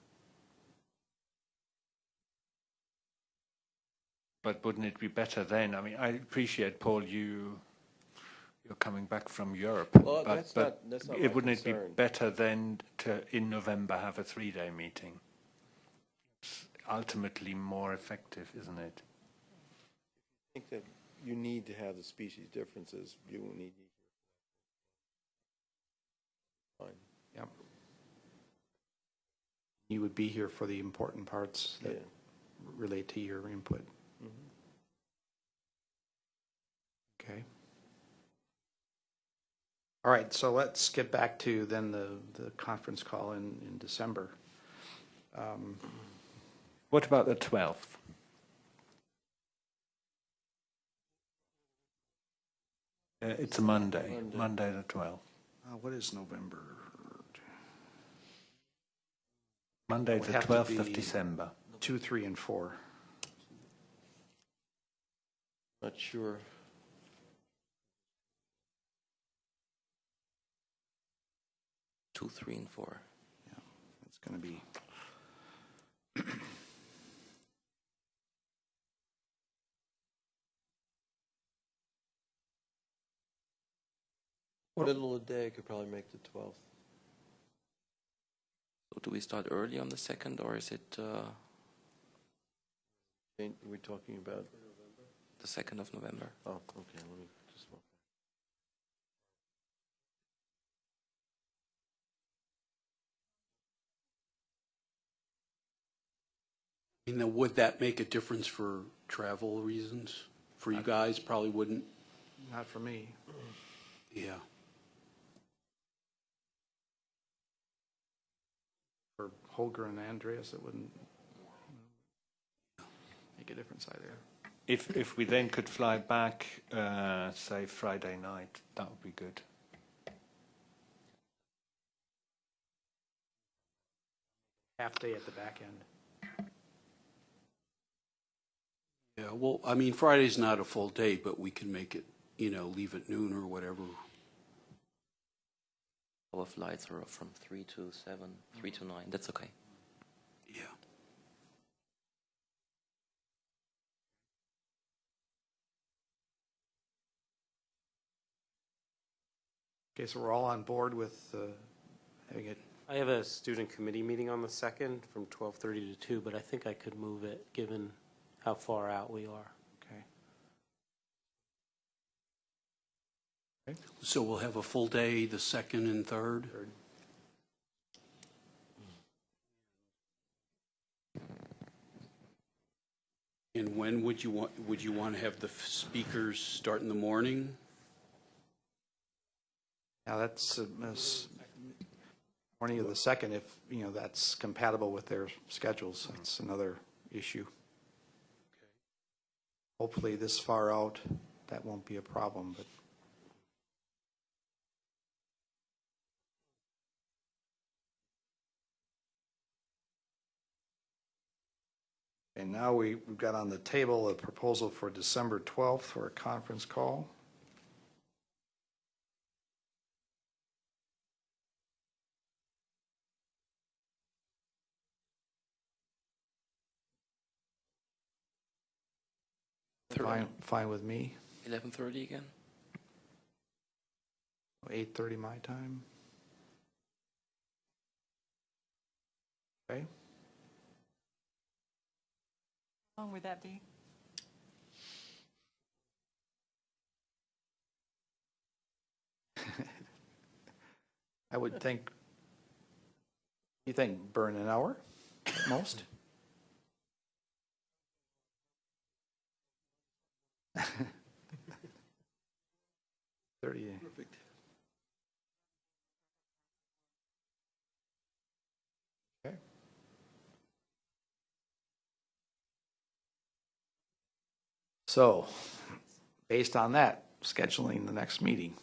But wouldn't it be better then? I mean, I appreciate, Paul, you, you're coming back from Europe. Well, but- that's but not- that's not it- Wouldn't it be better then to, in November, have a three-day meeting? It's ultimately more effective, isn't it? I think that you need to have the species differences. You will need. Fine. Yep. You would be here for the important parts Yeah. that relate to your input. Mhm. Okay. All right, so let's get back to then the, the conference call in, in December. Um, What about the 12th? Uh, it's a Monday, Monday. Monday the 12th. uh, What is November? Monday the 12th of December. Two, three, and four. Not sure. Two, three, and four. Yeah, It's going to be, Middle of the day could probably make the twelfth. So do we start early on the second, or is it uh, We're talking about, the second of November? oh, okay, let me just. Now, would that make a difference for travel reasons? For you guys, probably wouldn't, not for me. yeah. For Holger and Andreas, it wouldn't make a difference either. If, if we then could fly back, uh, say Friday night, that would be good. Half day at the back end. Yeah, well, I mean, Friday's not a full day, but we can make it, you know, leave at noon or whatever. Our flights are from three to seven, three to nine. That's okay. Yeah. Okay, so we're all on board with uh, having it, I have a student committee meeting on the second from 12:30 to 2, but I think I could move it, given how far out we are. okay? So we'll have a full day, the second and third? Third. And when would you want, would you want to have the f- speakers start in the morning? Now, that's, uh, that's morning of the second, if, you know, that's compatible with their schedules, that's another issue. Hopefully this far out, that won't be a problem, but And now we, we've got on the table a proposal for December 12th for a conference call. Fine, fine with me. 11:30 again? 8:30 my time. Okay, How long would that be? I would think, you think burn an hour at most? Thirty. Perfect. Okay. So, based on that, scheduling the next meeting.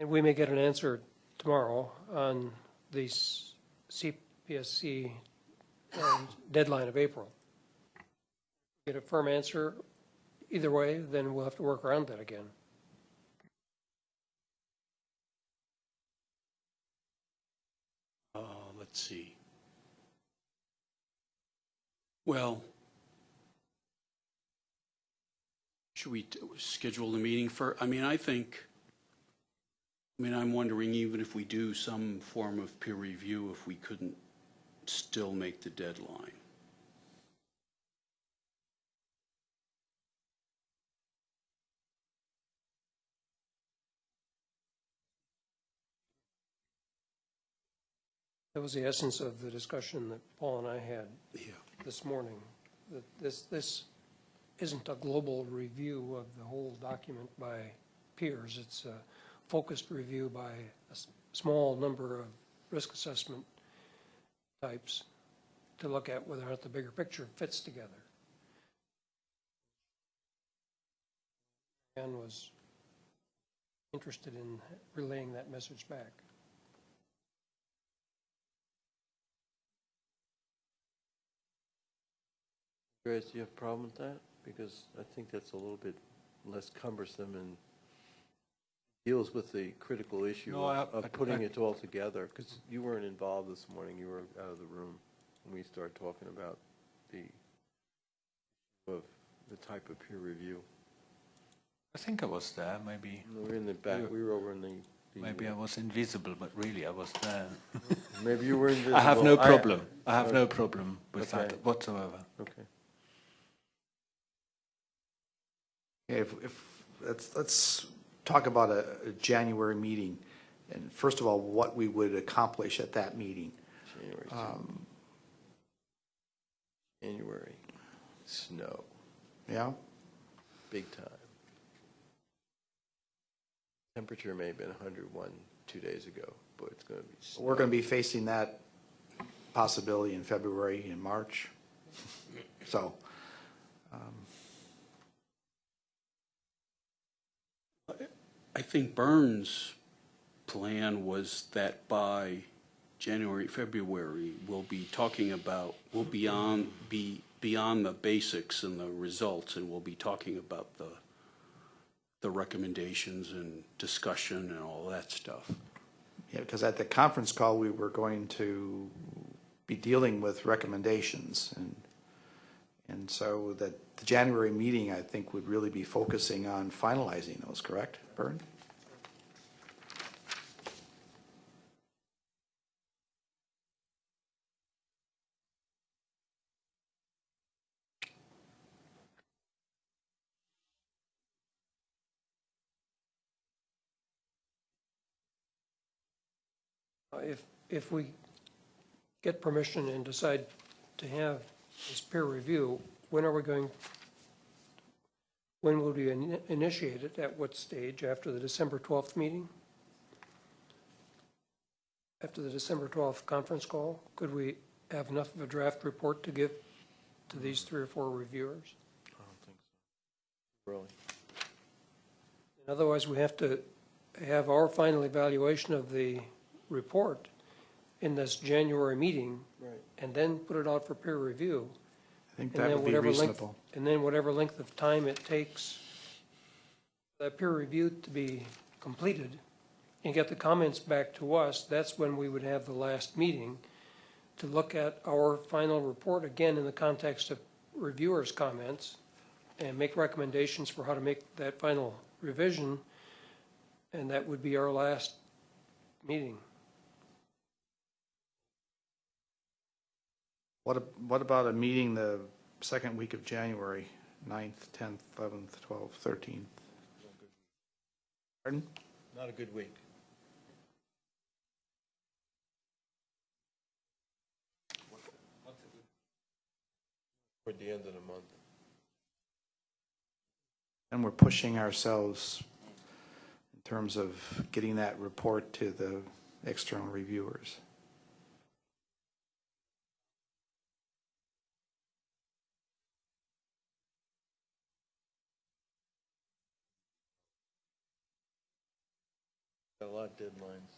And we may get an answer tomorrow on the CPSC um, deadline of April. Get a firm answer either way, then we'll have to work around that again. Uh, let's see. Well, should we schedule the meeting for, I mean, I think, I mean, I'm wondering even if we do some form of peer review, if we couldn't still make the deadline. That was the essence of the discussion that Paul and I had Yeah. this morning. That this, this isn't a global review of the whole document by peers. It's a focused review by a s- small number of risk assessment types to look at whether or not the bigger picture fits together. And was interested in relaying that message back. Grace, do you have a problem with that? Because I think that's a little bit less cumbersome and deals with the critical issue No, I- of I- of putting I- it all together. Because you weren't involved this morning, you were out of the room when we started talking about the, of the type of peer review. I think I was there. Maybe We were in the back, we were over in the. the- maybe I uh, was invisible, but really I was there. Maybe you were invisible. I have no problem. I have uh, no problem with Okay. that whatsoever. Okay. Okay, If, if, let's, let's talk about a, a January meeting. And first of all, what we would accomplish at that meeting. January, Um, January, snow, Yeah? big time. Temperature may have been 101 two days ago, but it's going to be. We're going to be facing that possibility in February and March. So, I think Bern's plan was that by January, February, we'll be talking about, we'll beyond, be beyond the basics and the results, and we'll be talking about the, the recommendations and discussion and all that stuff. yeah, because at the conference call, we were going to be dealing with recommendations. And, and so that the January meeting, I think, would really be focusing on finalizing those, correct, Bern? Uh, If, if we get permission and decide to have this peer review, when are we going, when will we in- initiate it? At what stage? After the December 12th meeting? After the December 12th conference call? Could we have enough of a draft report to give to these three or four reviewers? I don't think so. Really? Otherwise, we have to have our final evaluation of the report in this January meeting, Right. and then put it out for peer review. I think And that then would be whatever length- reasonable. And then whatever length of time it takes that peer review to be completed and get the comments back to us, that's when we would have the last meeting to look at our final report, again, in the context of reviewers' comments, and make recommendations for how to make that final revision, and that would be our last meeting. What, ab- what about a meeting the second week of January, 9th, 10th, 11th, 12th, 13th? Pardon? Not a good week. Toward the end of the month. And we're pushing ourselves in terms of getting that report to the external reviewers. A lot of deadlines.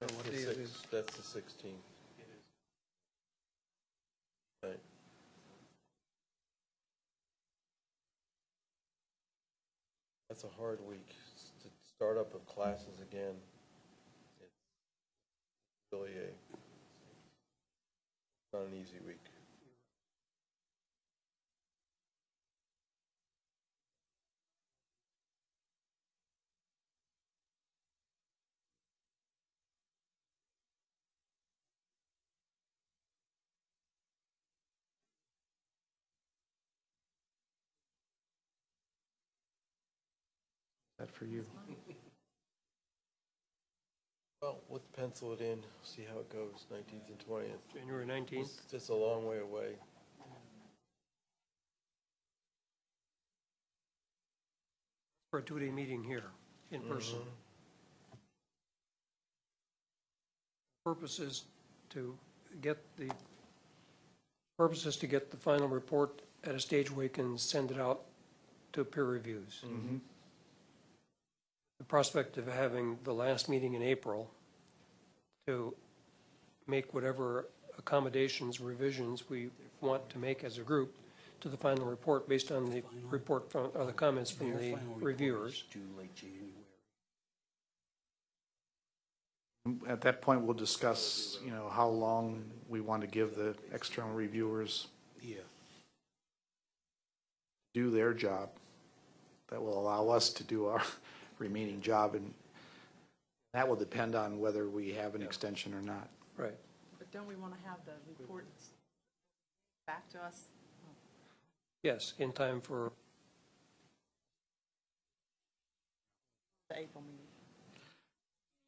That's the six- That's the sixteenth. Right. That's a hard week. To start up of classes again. It's really a, not an easy week. That for you? Well, let's pencil it in, see how it goes, nineteenth and twentieth. January 19th? It's just a long way away. for a two-day meeting here in mm-hmm. person. Purpose is to get the, purpose is to get the final report at a stage where we can send it out to peer reviews. Mm-hmm. The prospect of having the last meeting in April to make whatever accommodations, revisions we want to make as a group to the final report based on the report from, or the comments from Their the final report is reviewers. Due late January. At that point, we'll discuss, you know, how long we want to give the external reviewers Yeah. do their job. That will allow us to do our remaining job, and that will depend on whether we have an extension or not. Right. But don't we want to have the reports back to us? Yes, in time for, The April meeting.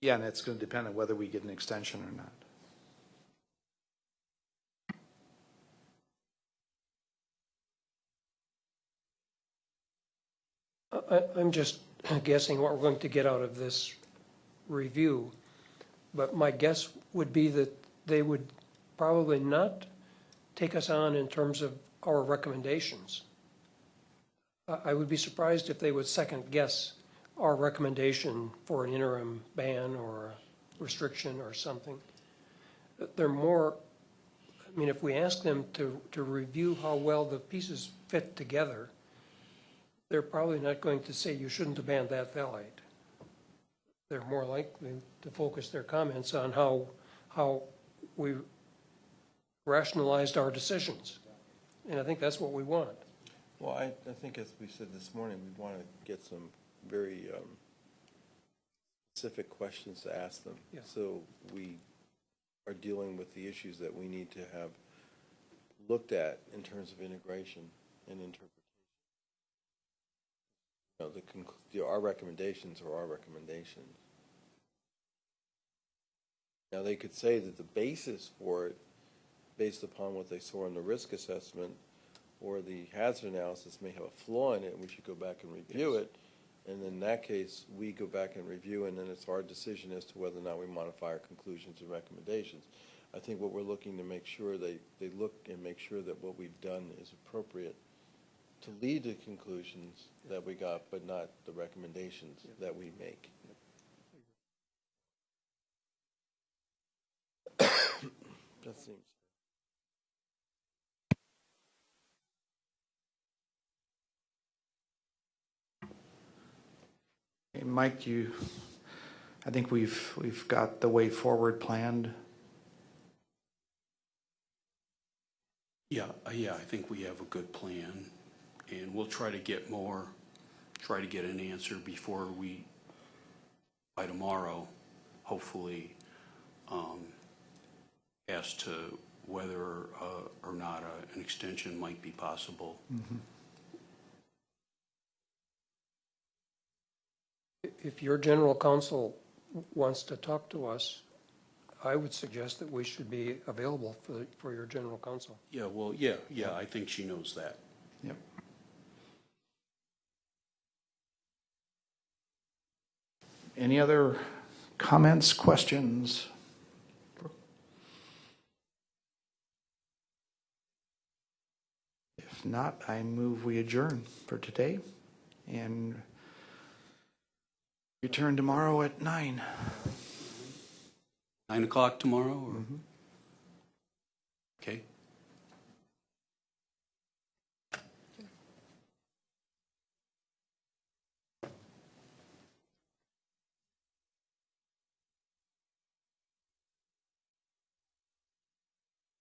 Yeah, and it's going to depend on whether we get an extension or not. I, I'm just guessing what we're going to get out of this review. But my guess would be that they would probably not take us on in terms of our recommendations. I, would be surprised if they would second guess our recommendation for an interim ban or a restriction or something. They're more, I mean, if we ask them to, to review how well the pieces fit together, they're probably not going to say you shouldn't banned that phthalate. They're more likely to focus their comments on how, how we rationalized our decisions. And I think that's what we want. Well, I, I think as we said this morning, we want to get some very um, specific questions to ask them. Yeah. So we are dealing with the issues that we need to have looked at in terms of integration and interpretation. Know, the, our recommendations are our recommendations. Now, they could say that the basis for it based upon what they saw in the risk assessment or the hazard analysis may have a flaw in it, and we should go back and review it. And in that case, we go back and review, and then it's our decision as to whether or not we modify our conclusions and recommendations. I think what we're looking to make sure, they, they look and make sure that what we've done is appropriate to lead to conclusions that we got, but not the recommendations that we make. That seems. Hey, Mike, you, I think we've, we've got the way forward planned. Yeah, uh, yeah, I think we have a good plan, and we'll try to get more, try to get an answer before we, by tomorrow, hopefully, um, as to whether uh, or not uh, an extension might be possible. If your general counsel wants to talk to us, I would suggest that we should be available for, for your general counsel. Yeah, well, yeah, yeah, I think she knows that. Yep. Any other comments, questions? If not, I move we adjourn for today and return tomorrow at nine. Nine o'clock tomorrow, or? Mm-hmm. Okay,